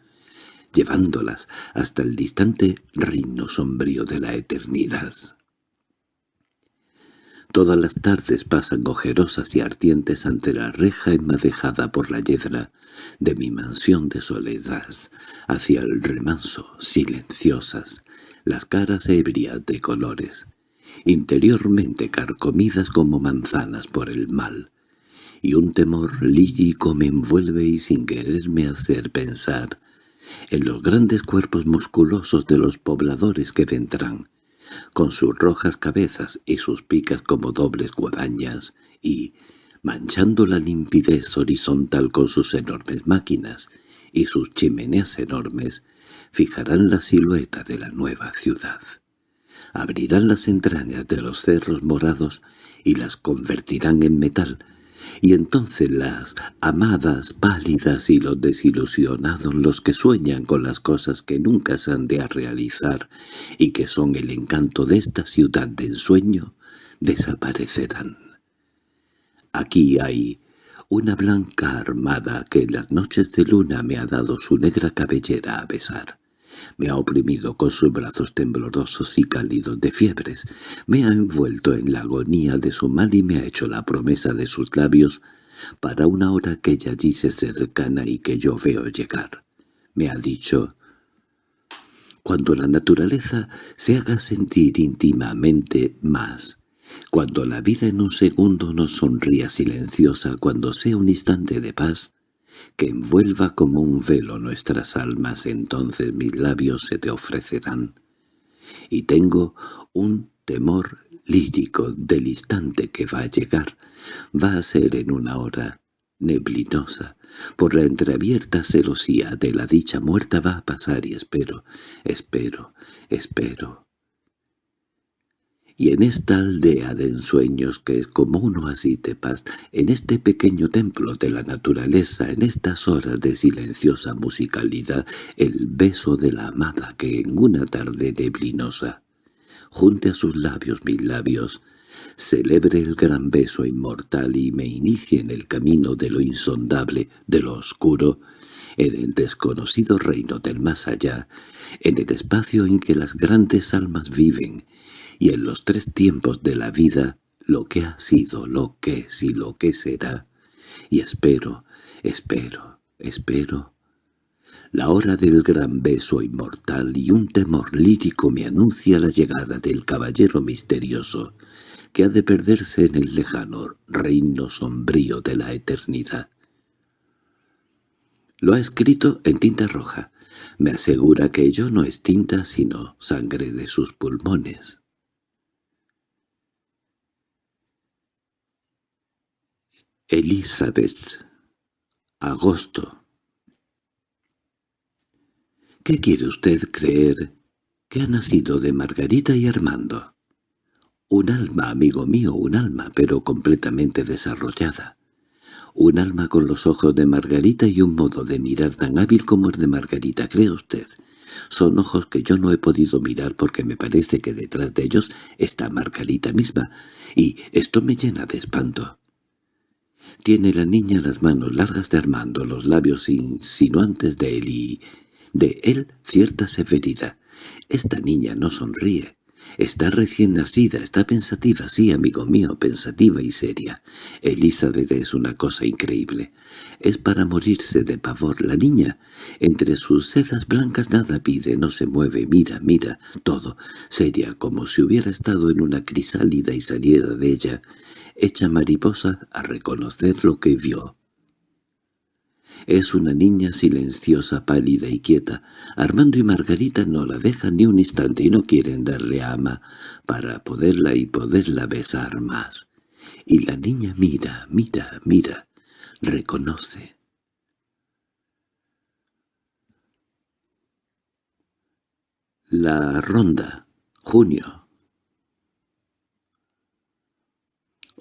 llevándolas hasta el distante reino sombrío de la eternidad. Todas las tardes pasan ojerosas y ardientes ante la reja enmadejada por la yedra de mi mansión de soledad, hacia el remanso, silenciosas, las caras ebrias de colores, interiormente carcomidas como manzanas por el mal, y un temor lírico me envuelve y sin quererme hacer pensar en los grandes cuerpos musculosos de los pobladores que vendrán, con sus rojas cabezas y sus picas como dobles guadañas, y, manchando la limpidez horizontal con sus enormes máquinas y sus chimeneas enormes, fijarán la silueta de la nueva ciudad. Abrirán las entrañas de los cerros morados y las convertirán en metal, y entonces las amadas pálidas y los desilusionados, los que sueñan con las cosas que nunca se han de realizar y que son el encanto de esta ciudad de ensueño, desaparecerán. Aquí hay una blanca armada que en las noches de luna me ha dado su negra cabellera a besar me ha oprimido con sus brazos temblorosos y cálidos de fiebres, me ha envuelto en la agonía de su mal y me ha hecho la promesa de sus labios para una hora que ella dice cercana y que yo veo llegar. Me ha dicho, cuando la naturaleza se haga sentir íntimamente más, cuando la vida en un segundo nos sonría silenciosa, cuando sea un instante de paz, que envuelva como un velo nuestras almas, entonces mis labios se te ofrecerán. Y tengo un temor lírico del instante que va a llegar, va a ser en una hora neblinosa, por la entreabierta celosía de la dicha muerta va a pasar y espero, espero, espero, y en esta aldea de ensueños que es como un oasis de paz, en este pequeño templo de la naturaleza, en estas horas de silenciosa musicalidad, el beso de la amada que en una tarde neblinosa, junte a sus labios mis labios, celebre el gran beso inmortal y me inicie en el camino de lo insondable, de lo oscuro, en el desconocido reino del más allá, en el espacio en que las grandes almas viven, y en los tres tiempos de la vida lo que ha sido, lo que es y lo que será, y espero, espero, espero. La hora del gran beso inmortal y un temor lírico me anuncia la llegada del caballero misterioso, que ha de perderse en el lejano reino sombrío de la eternidad. Lo ha escrito en tinta roja. Me asegura que ello no es tinta sino sangre de sus pulmones. Elizabeth. Agosto. ¿Qué quiere usted creer que ha nacido de Margarita y Armando? Un alma, amigo mío, un alma, pero completamente desarrollada. Un alma con los ojos de Margarita y un modo de mirar tan hábil como el de Margarita, ¿cree usted? Son ojos que yo no he podido mirar porque me parece que detrás de ellos está Margarita misma, y esto me llena de espanto. Tiene la niña las manos largas de Armando, los labios insinuantes de él y de él cierta severidad. Esta niña no sonríe. Está recién nacida, está pensativa, sí, amigo mío, pensativa y seria. Elizabeth es una cosa increíble. Es para morirse de pavor. La niña, entre sus sedas blancas nada pide, no se mueve, mira, mira, todo, seria, como si hubiera estado en una crisálida y saliera de ella, hecha mariposa a reconocer lo que vio. Es una niña silenciosa, pálida y quieta. Armando y Margarita no la dejan ni un instante y no quieren darle ama para poderla y poderla besar más. Y la niña mira, mira, mira, reconoce. La ronda, junio.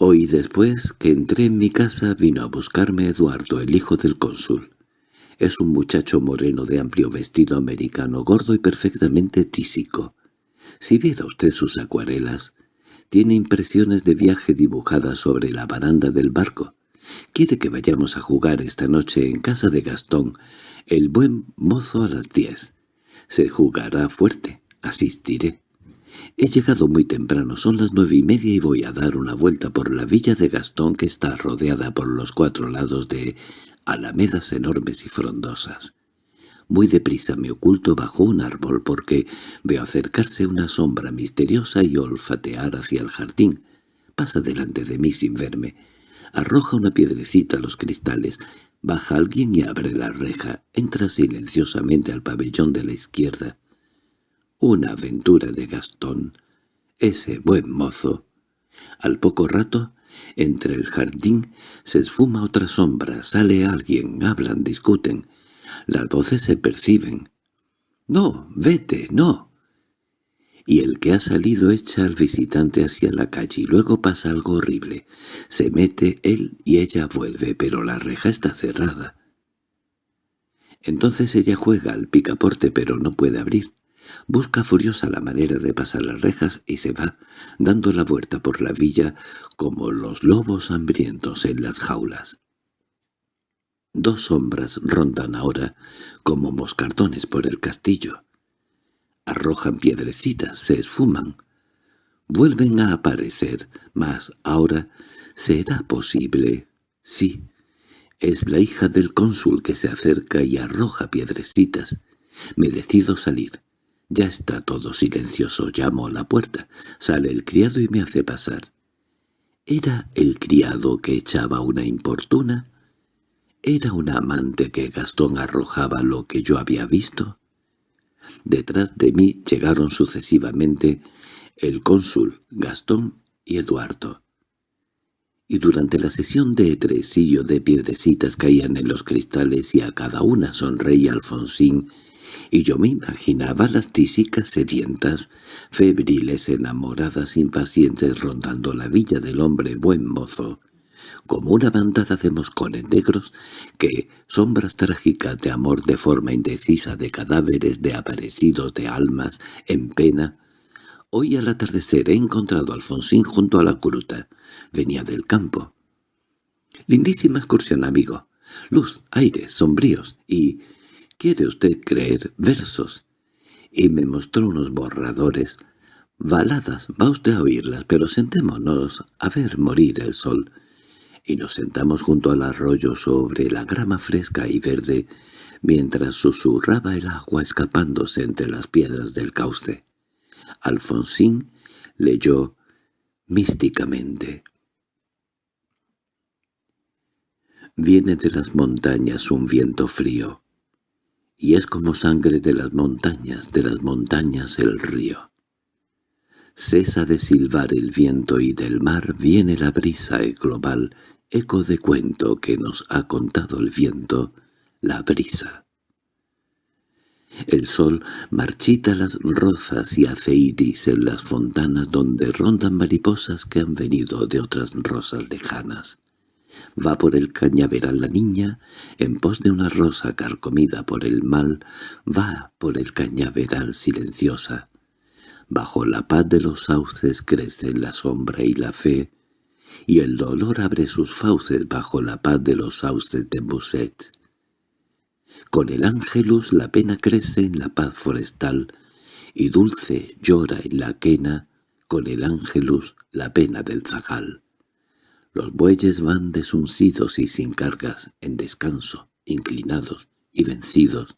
Hoy después que entré en mi casa vino a buscarme Eduardo, el hijo del cónsul. Es un muchacho moreno de amplio vestido americano, gordo y perfectamente tísico. Si viera usted sus acuarelas, tiene impresiones de viaje dibujadas sobre la baranda del barco. Quiere que vayamos a jugar esta noche en casa de Gastón, el buen mozo a las diez. Se jugará fuerte, asistiré. He llegado muy temprano, son las nueve y media y voy a dar una vuelta por la villa de Gastón que está rodeada por los cuatro lados de alamedas enormes y frondosas. Muy deprisa me oculto bajo un árbol porque veo acercarse una sombra misteriosa y olfatear hacia el jardín. Pasa delante de mí sin verme. Arroja una piedrecita a los cristales. Baja alguien y abre la reja. Entra silenciosamente al pabellón de la izquierda. Una aventura de Gastón, ese buen mozo. Al poco rato, entre el jardín, se esfuma otra sombra, sale alguien, hablan, discuten. Las voces se perciben. «No, vete, no». Y el que ha salido echa al visitante hacia la calle y luego pasa algo horrible. Se mete él y ella vuelve, pero la reja está cerrada. Entonces ella juega al picaporte pero no puede abrir. Busca furiosa la manera de pasar las rejas y se va, dando la vuelta por la villa como los lobos hambrientos en las jaulas. Dos sombras rondan ahora como moscardones por el castillo. Arrojan piedrecitas, se esfuman. Vuelven a aparecer, mas ahora será posible. Sí, es la hija del cónsul que se acerca y arroja piedrecitas. Me decido salir. Ya está todo silencioso, llamo a la puerta. Sale el criado y me hace pasar. ¿Era el criado que echaba una importuna? ¿Era un amante que Gastón arrojaba lo que yo había visto? Detrás de mí llegaron sucesivamente el cónsul, Gastón y Eduardo. Y durante la sesión de tresillo de piedrecitas caían en los cristales y a cada una sonreía Alfonsín y yo me imaginaba las tísicas sedientas, febriles enamoradas impacientes rondando la villa del hombre buen mozo, como una bandada de moscones negros que, sombras trágicas de amor de forma indecisa de cadáveres de aparecidos de almas en pena, Hoy al atardecer he encontrado a Alfonsín junto a la gruta. Venía del campo. Lindísima excursión, amigo. Luz, aire, sombríos y ¿Quiere usted creer versos? Y me mostró unos borradores. Baladas, va usted a oírlas, pero sentémonos a ver morir el sol. Y nos sentamos junto al arroyo sobre la grama fresca y verde, mientras susurraba el agua escapándose entre las piedras del cauce. Alfonsín leyó místicamente. Viene de las montañas un viento frío y es como sangre de las montañas, de las montañas el río. Cesa de silbar el viento y del mar viene la brisa global, eco de cuento que nos ha contado el viento, la brisa. El sol marchita las rozas y hace iris en las fontanas donde rondan mariposas que han venido de otras rosas lejanas. Va por el cañaveral la niña, en pos de una rosa carcomida por el mal, va por el cañaveral silenciosa. Bajo la paz de los sauces crecen la sombra y la fe, y el dolor abre sus fauces bajo la paz de los sauces de Musset. Con el ángelus la pena crece en la paz forestal, y dulce llora en la quena, con el ángelus la pena del zagal. Los bueyes van desuncidos y sin cargas, en descanso, inclinados y vencidos.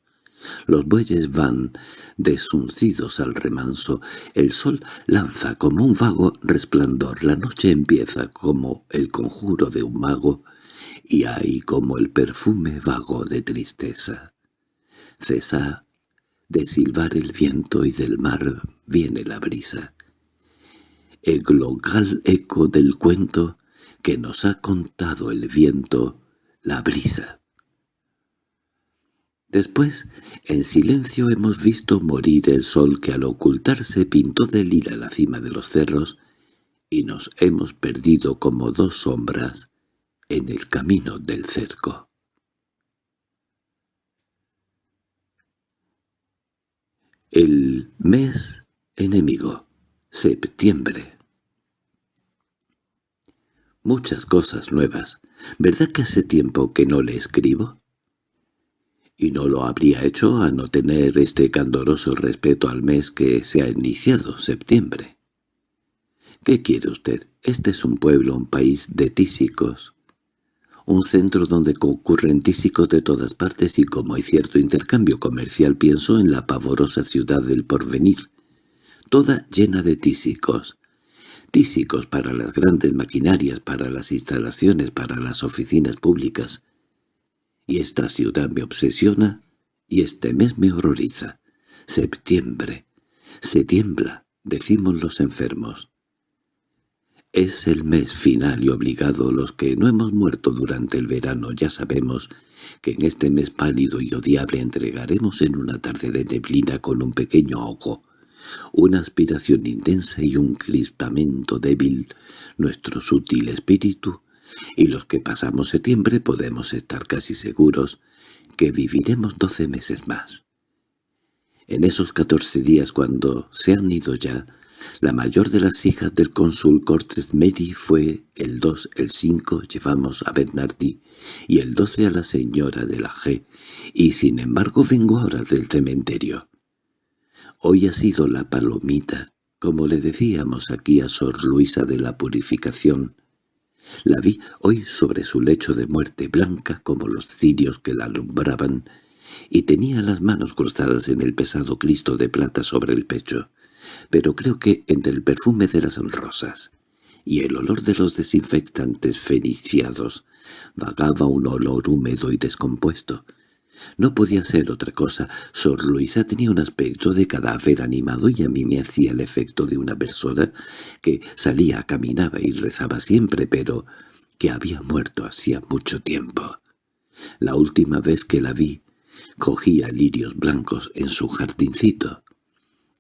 Los bueyes van desuncidos al remanso, el sol lanza como un vago resplandor, la noche empieza como el conjuro de un mago, y hay como el perfume vago de tristeza. Cesa de silbar el viento y del mar viene la brisa. El global eco del cuento que nos ha contado el viento, la brisa. Después, en silencio hemos visto morir el sol que al ocultarse pintó de lila la cima de los cerros, y nos hemos perdido como dos sombras en el camino del cerco. El mes enemigo, septiembre. Muchas cosas nuevas. ¿Verdad que hace tiempo que no le escribo? Y no lo habría hecho a no tener este candoroso respeto al mes que se ha iniciado, septiembre. ¿Qué quiere usted? Este es un pueblo, un país de tísicos. Un centro donde concurren tísicos de todas partes y como hay cierto intercambio comercial pienso en la pavorosa ciudad del porvenir, toda llena de tísicos tísicos para las grandes maquinarias, para las instalaciones, para las oficinas públicas. Y esta ciudad me obsesiona y este mes me horroriza. Septiembre. Se tiembla, decimos los enfermos. Es el mes final y obligado. Los que no hemos muerto durante el verano ya sabemos que en este mes pálido y odiable entregaremos en una tarde de neblina con un pequeño ojo una aspiración intensa y un crispamento débil nuestro sutil espíritu, y los que pasamos septiembre podemos estar casi seguros que viviremos doce meses más. En esos catorce días cuando se han ido ya, la mayor de las hijas del cónsul Cortes Mary fue el dos, el cinco llevamos a Bernardi y el doce a la señora de la G, y sin embargo vengo ahora del cementerio. Hoy ha sido la palomita, como le decíamos aquí a Sor Luisa de la Purificación. La vi hoy sobre su lecho de muerte, blanca como los cirios que la alumbraban, y tenía las manos cruzadas en el pesado Cristo de plata sobre el pecho. Pero creo que entre el perfume de las rosas y el olor de los desinfectantes feniciados vagaba un olor húmedo y descompuesto, no podía ser otra cosa. Sor Luisa tenía un aspecto de cadáver animado y a mí me hacía el efecto de una persona que salía, caminaba y rezaba siempre, pero que había muerto hacía mucho tiempo. La última vez que la vi, cogía lirios blancos en su jardincito.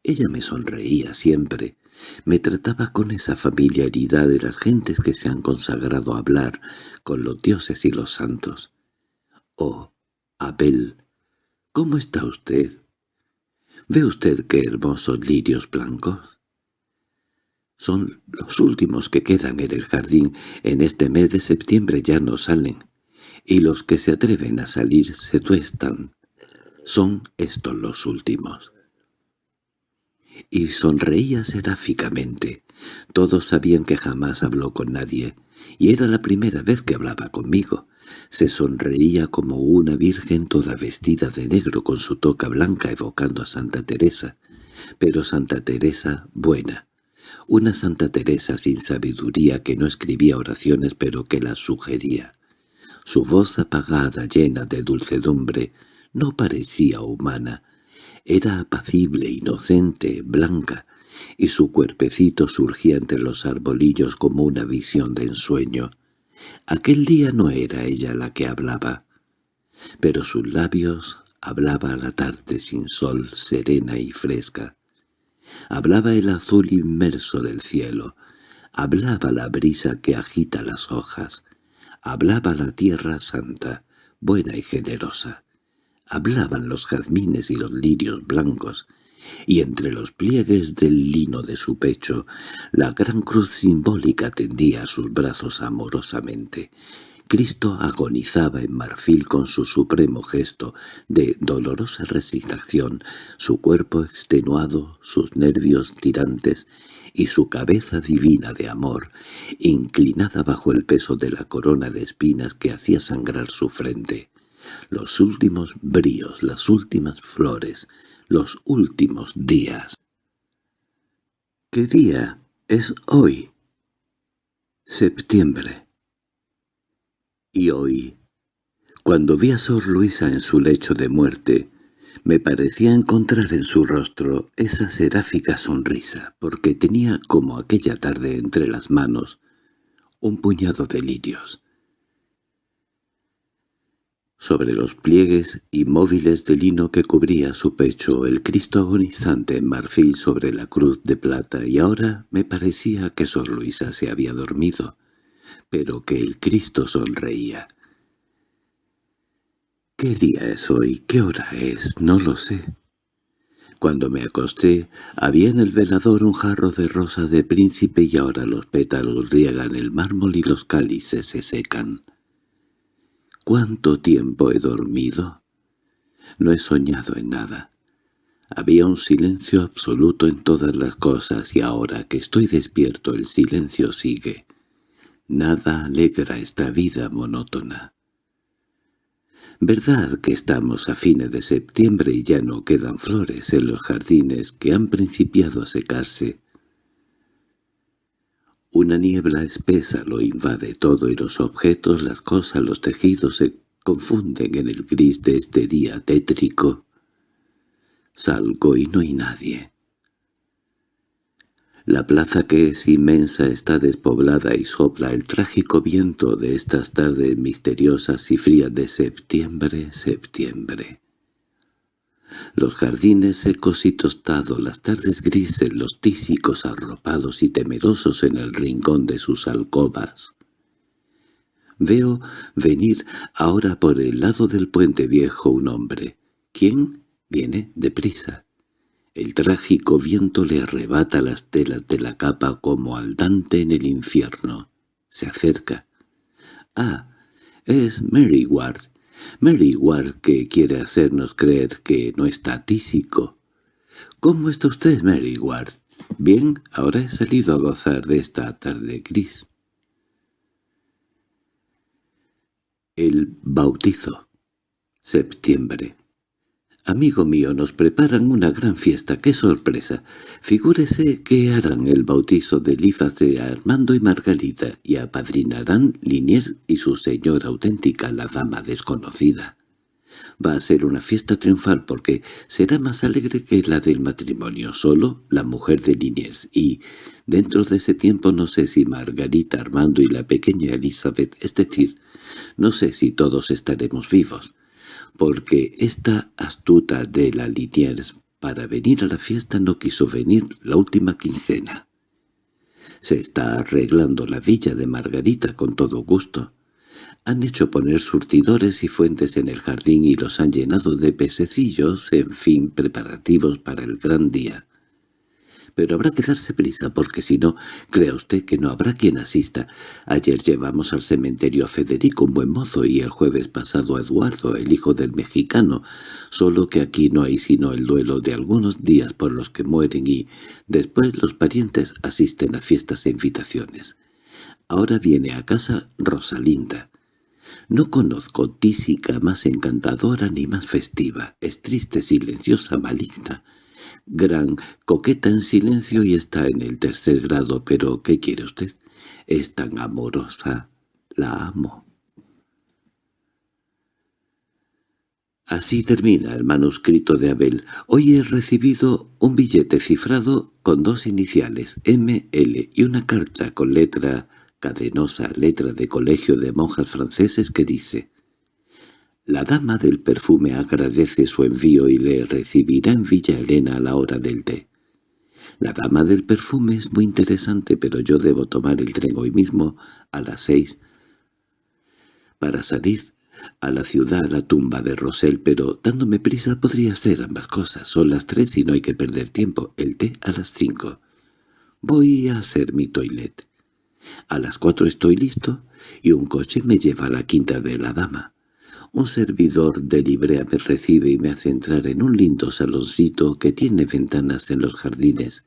Ella me sonreía siempre, me trataba con esa familiaridad de las gentes que se han consagrado a hablar con los dioses y los santos. Oh, Abel, ¿cómo está usted? ¿Ve usted qué hermosos lirios blancos? Son los últimos que quedan en el jardín. En este mes de septiembre ya no salen, y los que se atreven a salir se tuestan. Son estos los últimos. Y sonreía seráficamente. Todos sabían que jamás habló con nadie, y era la primera vez que hablaba conmigo. Se sonreía como una virgen toda vestida de negro con su toca blanca evocando a Santa Teresa, pero Santa Teresa buena, una Santa Teresa sin sabiduría que no escribía oraciones pero que las sugería. Su voz apagada, llena de dulcedumbre, no parecía humana, era apacible, inocente, blanca, y su cuerpecito surgía entre los arbolillos como una visión de ensueño. Aquel día no era ella la que hablaba, pero sus labios hablaba la tarde sin sol, serena y fresca. Hablaba el azul inmerso del cielo, hablaba la brisa que agita las hojas, hablaba la tierra santa, buena y generosa. Hablaban los jazmines y los lirios blancos, y entre los pliegues del lino de su pecho la gran cruz simbólica tendía sus brazos amorosamente. Cristo agonizaba en marfil con su supremo gesto de dolorosa resignación, su cuerpo extenuado, sus nervios tirantes y su cabeza divina de amor, inclinada bajo el peso de la corona de espinas que hacía sangrar su frente. Los últimos bríos, las últimas flores, los últimos días. ¿Qué día es hoy? Septiembre. Y hoy, cuando vi a Sor Luisa en su lecho de muerte, me parecía encontrar en su rostro esa seráfica sonrisa, porque tenía como aquella tarde entre las manos un puñado de lirios. Sobre los pliegues inmóviles de lino que cubría su pecho el Cristo agonizante en marfil sobre la cruz de plata y ahora me parecía que Sor Luisa se había dormido, pero que el Cristo sonreía. ¿Qué día es hoy? ¿Qué hora es? No lo sé. Cuando me acosté, había en el velador un jarro de rosa de príncipe y ahora los pétalos riegan el mármol y los cálices se secan. ¿Cuánto tiempo he dormido? No he soñado en nada. Había un silencio absoluto en todas las cosas y ahora que estoy despierto el silencio sigue. Nada alegra esta vida monótona. ¿Verdad que estamos a fines de septiembre y ya no quedan flores en los jardines que han principiado a secarse? Una niebla espesa lo invade todo y los objetos, las cosas, los tejidos se confunden en el gris de este día tétrico. Salgo y no hay nadie. La plaza que es inmensa está despoblada y sopla el trágico viento de estas tardes misteriosas y frías de septiembre, septiembre. Los jardines secos y tostados, las tardes grises, los tísicos arropados y temerosos en el rincón de sus alcobas. Veo venir ahora por el lado del puente viejo un hombre. ¿Quién? Viene deprisa. El trágico viento le arrebata las telas de la capa como al Dante en el infierno. Se acerca. —Ah, es Mary Ward. Mary Ward que quiere hacernos creer que no está tísico. —¿Cómo está usted, Mary Ward? —Bien, ahora he salido a gozar de esta tarde gris. El bautizo. Septiembre. Amigo mío, nos preparan una gran fiesta, qué sorpresa. Figúrese que harán el bautizo del hija de Armando y Margarita y apadrinarán Liniers y su señora auténtica, la dama desconocida. Va a ser una fiesta triunfal porque será más alegre que la del matrimonio, solo la mujer de Liniers, y dentro de ese tiempo no sé si Margarita, Armando y la pequeña Elizabeth, es decir, no sé si todos estaremos vivos porque esta astuta de la Liniers para venir a la fiesta no quiso venir la última quincena. Se está arreglando la villa de Margarita con todo gusto. Han hecho poner surtidores y fuentes en el jardín y los han llenado de pececillos, en fin, preparativos para el gran día pero habrá que darse prisa porque si no, crea usted que no habrá quien asista. Ayer llevamos al cementerio a Federico, un buen mozo, y el jueves pasado a Eduardo, el hijo del mexicano, solo que aquí no hay sino el duelo de algunos días por los que mueren y después los parientes asisten a fiestas e invitaciones. Ahora viene a casa Rosalinda. No conozco tísica más encantadora ni más festiva. Es triste, silenciosa, maligna gran coqueta en silencio y está en el tercer grado, pero ¿qué quiere usted? Es tan amorosa. La amo. Así termina el manuscrito de Abel. Hoy he recibido un billete cifrado con dos iniciales, M, L, y una carta con letra cadenosa, letra de colegio de monjas franceses que dice la dama del perfume agradece su envío y le recibirá en Villa Elena a la hora del té. La dama del perfume es muy interesante, pero yo debo tomar el tren hoy mismo a las seis para salir a la ciudad, a la tumba de Rosel, pero dándome prisa podría ser ambas cosas. Son las tres y no hay que perder tiempo. El té a las cinco. Voy a hacer mi toilet. A las cuatro estoy listo y un coche me lleva a la quinta de la dama. Un servidor de librea me recibe y me hace entrar en un lindo saloncito que tiene ventanas en los jardines.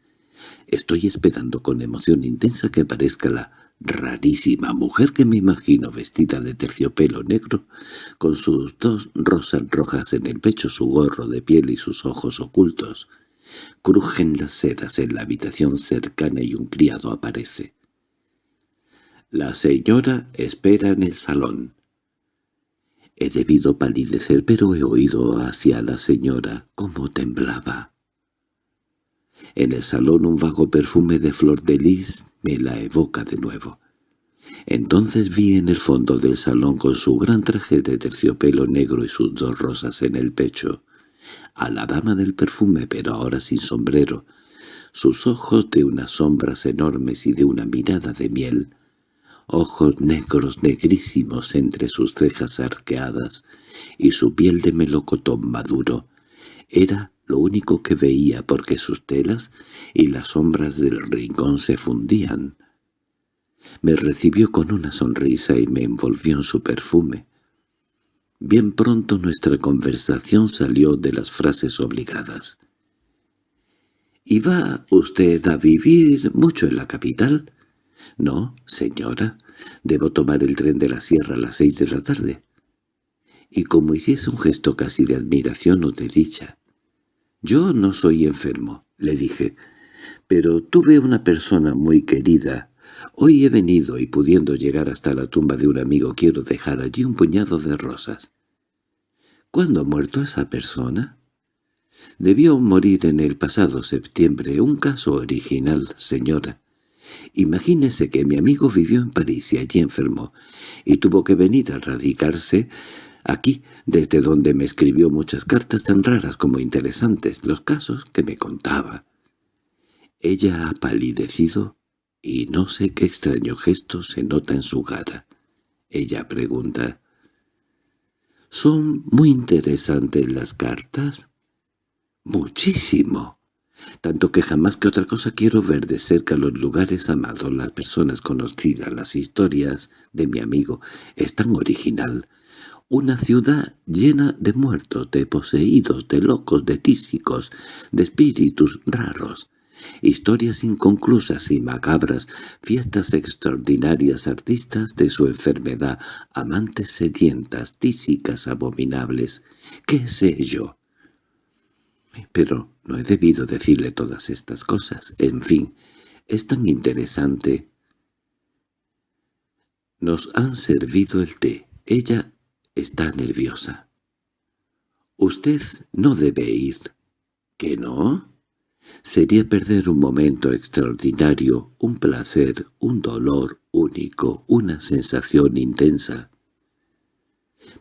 Estoy esperando con emoción intensa que aparezca la rarísima mujer que me imagino vestida de terciopelo negro, con sus dos rosas rojas en el pecho, su gorro de piel y sus ojos ocultos. Crujen las sedas en la habitación cercana y un criado aparece. La señora espera en el salón. He debido palidecer, pero he oído hacia la señora cómo temblaba. En el salón un vago perfume de flor de lis me la evoca de nuevo. Entonces vi en el fondo del salón con su gran traje de terciopelo negro y sus dos rosas en el pecho, a la dama del perfume pero ahora sin sombrero, sus ojos de unas sombras enormes y de una mirada de miel, ojos negros negrísimos entre sus cejas arqueadas y su piel de melocotón maduro, era lo único que veía porque sus telas y las sombras del rincón se fundían. Me recibió con una sonrisa y me envolvió en su perfume. Bien pronto nuestra conversación salió de las frases obligadas. —¿Y va usted a vivir mucho en la capital? —No, señora. Debo tomar el tren de la sierra a las seis de la tarde. Y como hiciese un gesto casi de admiración o de dicha. «Yo no soy enfermo», le dije, «pero tuve una persona muy querida. Hoy he venido y pudiendo llegar hasta la tumba de un amigo quiero dejar allí un puñado de rosas». «¿Cuándo ha muerto esa persona?» «Debió morir en el pasado septiembre, un caso original, señora». Imagínese que mi amigo vivió en París y allí enfermó, y tuvo que venir a radicarse Aquí, desde donde me escribió muchas cartas tan raras como interesantes, los casos que me contaba. Ella ha palidecido y no sé qué extraño gesto se nota en su cara. Ella pregunta, ¿Son muy interesantes las cartas? Muchísimo. Tanto que jamás que otra cosa quiero ver de cerca los lugares amados, las personas conocidas, las historias de mi amigo. Es tan original, una ciudad llena de muertos, de poseídos, de locos, de tísicos, de espíritus raros. Historias inconclusas y macabras, fiestas extraordinarias artistas de su enfermedad, amantes sedientas, tísicas abominables, qué sé yo. Pero no he debido decirle todas estas cosas. En fin, es tan interesante. Nos han servido el té. Ella Está nerviosa. Usted no debe ir. ¿Que no? Sería perder un momento extraordinario, un placer, un dolor único, una sensación intensa.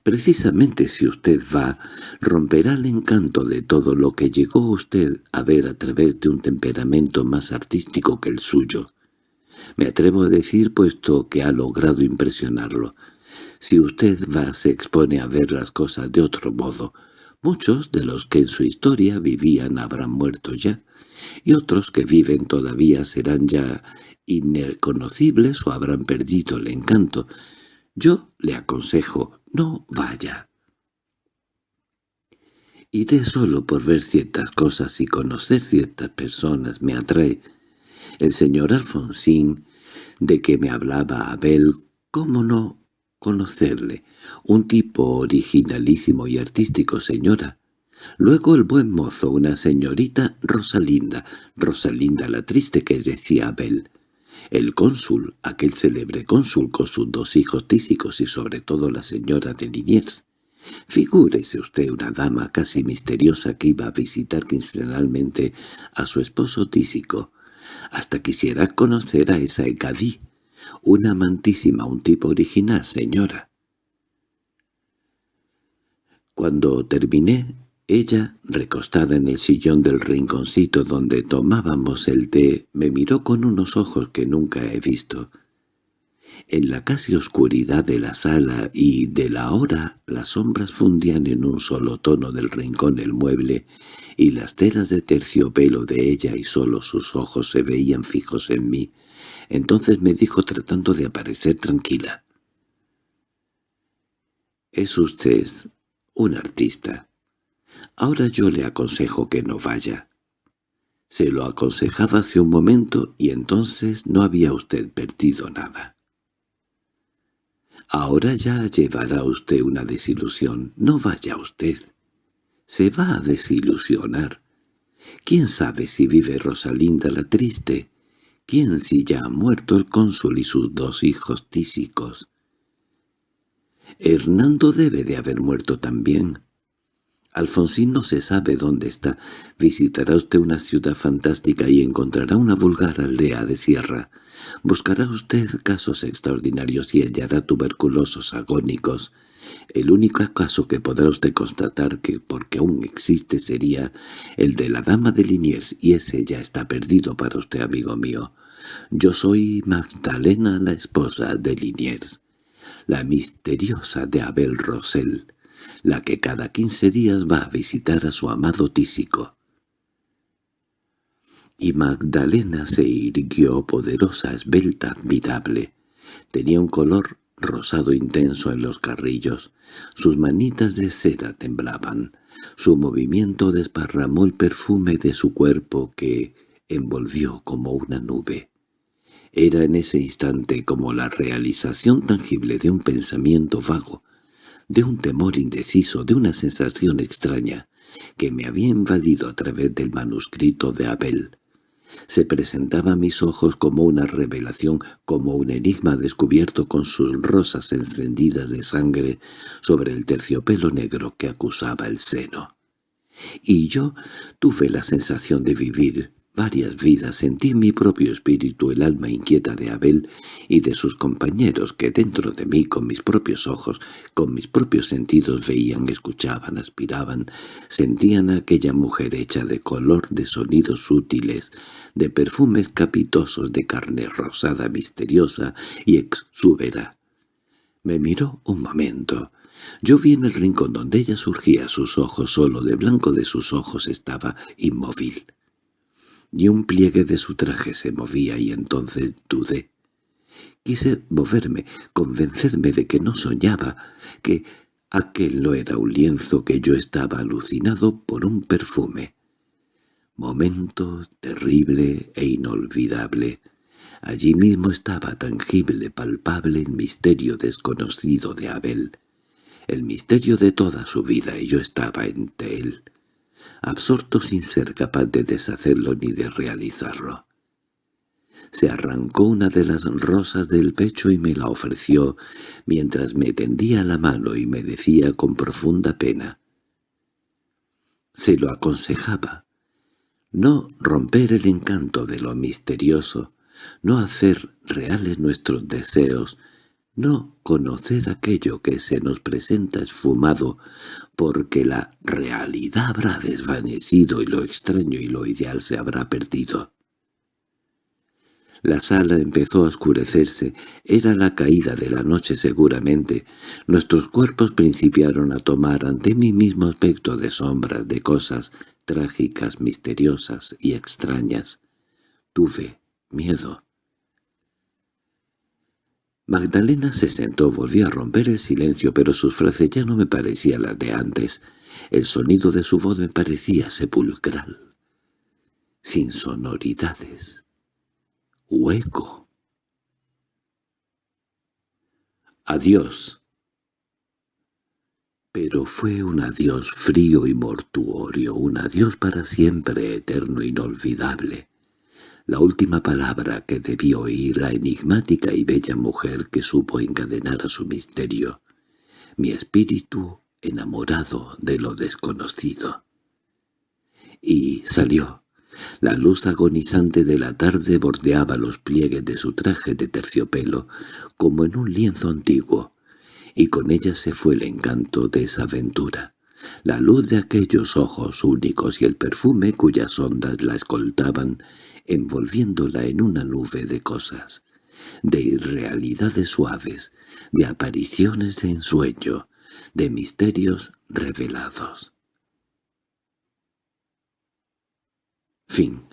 Precisamente si usted va, romperá el encanto de todo lo que llegó usted a ver a través de un temperamento más artístico que el suyo. Me atrevo a decir, puesto que ha logrado impresionarlo, si usted va se expone a ver las cosas de otro modo. Muchos de los que en su historia vivían habrán muerto ya, y otros que viven todavía serán ya irreconocibles o habrán perdido el encanto. Yo le aconsejo, no vaya. Iré solo por ver ciertas cosas y conocer ciertas personas me atrae. El señor Alfonsín, de que me hablaba Abel, cómo no, conocerle, un tipo originalísimo y artístico, señora. Luego el buen mozo, una señorita Rosalinda, Rosalinda la triste que decía Abel. El cónsul, aquel célebre cónsul con sus dos hijos tísicos y sobre todo la señora de Liniers. Figúrese usted una dama casi misteriosa que iba a visitar quincenalmente a su esposo tísico. Hasta quisiera conocer a esa Ecadí, una amantísima, un tipo original, señora. Cuando terminé, ella, recostada en el sillón del rinconcito donde tomábamos el té, me miró con unos ojos que nunca he visto. En la casi oscuridad de la sala y de la hora las sombras fundían en un solo tono del rincón el mueble y las telas de terciopelo de ella y solo sus ojos se veían fijos en mí. Entonces me dijo tratando de aparecer tranquila. «Es usted un artista. Ahora yo le aconsejo que no vaya». Se lo aconsejaba hace un momento y entonces no había usted perdido nada. Ahora ya llevará usted una desilusión. No vaya usted. Se va a desilusionar. ¿Quién sabe si vive Rosalinda la triste? ¿Quién si ya ha muerto el cónsul y sus dos hijos tísicos? Hernando debe de haber muerto también. Alfonsín no se sabe dónde está. Visitará usted una ciudad fantástica y encontrará una vulgar aldea de sierra. Buscará usted casos extraordinarios y hallará tuberculosos agónicos. El único caso que podrá usted constatar que porque aún existe sería el de la dama de Liniers y ese ya está perdido para usted, amigo mío. Yo soy Magdalena, la esposa de Liniers, la misteriosa de Abel Rosell la que cada quince días va a visitar a su amado tísico. Y Magdalena se irguió poderosa, esbelta, admirable. Tenía un color rosado intenso en los carrillos. Sus manitas de cera temblaban. Su movimiento desparramó el perfume de su cuerpo que envolvió como una nube. Era en ese instante como la realización tangible de un pensamiento vago, de un temor indeciso, de una sensación extraña, que me había invadido a través del manuscrito de Abel. Se presentaba a mis ojos como una revelación, como un enigma descubierto con sus rosas encendidas de sangre sobre el terciopelo negro que acusaba el seno. Y yo tuve la sensación de vivir varias vidas sentí en mi propio espíritu el alma inquieta de Abel y de sus compañeros que dentro de mí con mis propios ojos, con mis propios sentidos veían, escuchaban, aspiraban, sentían a aquella mujer hecha de color, de sonidos sutiles, de perfumes capitosos, de carne rosada misteriosa y exúbera. Me miró un momento. Yo vi en el rincón donde ella surgía sus ojos, solo de blanco de sus ojos estaba inmóvil y un pliegue de su traje se movía y entonces dudé. Quise moverme, convencerme de que no soñaba, que aquel no era un lienzo que yo estaba alucinado por un perfume. Momento terrible e inolvidable. Allí mismo estaba tangible, palpable el misterio desconocido de Abel, el misterio de toda su vida, y yo estaba ante él absorto sin ser capaz de deshacerlo ni de realizarlo. Se arrancó una de las rosas del pecho y me la ofreció, mientras me tendía la mano y me decía con profunda pena. Se lo aconsejaba. No romper el encanto de lo misterioso, no hacer reales nuestros deseos, no conocer aquello que se nos presenta esfumado, porque la realidad habrá desvanecido y lo extraño y lo ideal se habrá perdido. La sala empezó a oscurecerse, era la caída de la noche seguramente. Nuestros cuerpos principiaron a tomar ante mí mismo aspecto de sombras, de cosas trágicas, misteriosas y extrañas. Tuve miedo. Magdalena se sentó, volvió a romper el silencio, pero sus frases ya no me parecían las de antes. El sonido de su voz me parecía sepulcral, sin sonoridades, hueco. Adiós. Pero fue un adiós frío y mortuorio, un adiós para siempre eterno, inolvidable la última palabra que debió oír la enigmática y bella mujer que supo encadenar a su misterio, mi espíritu enamorado de lo desconocido. Y salió. La luz agonizante de la tarde bordeaba los pliegues de su traje de terciopelo, como en un lienzo antiguo, y con ella se fue el encanto de esa aventura la luz de aquellos ojos únicos y el perfume cuyas ondas la escoltaban, envolviéndola en una nube de cosas, de irrealidades suaves, de apariciones de ensueño, de misterios revelados. Fin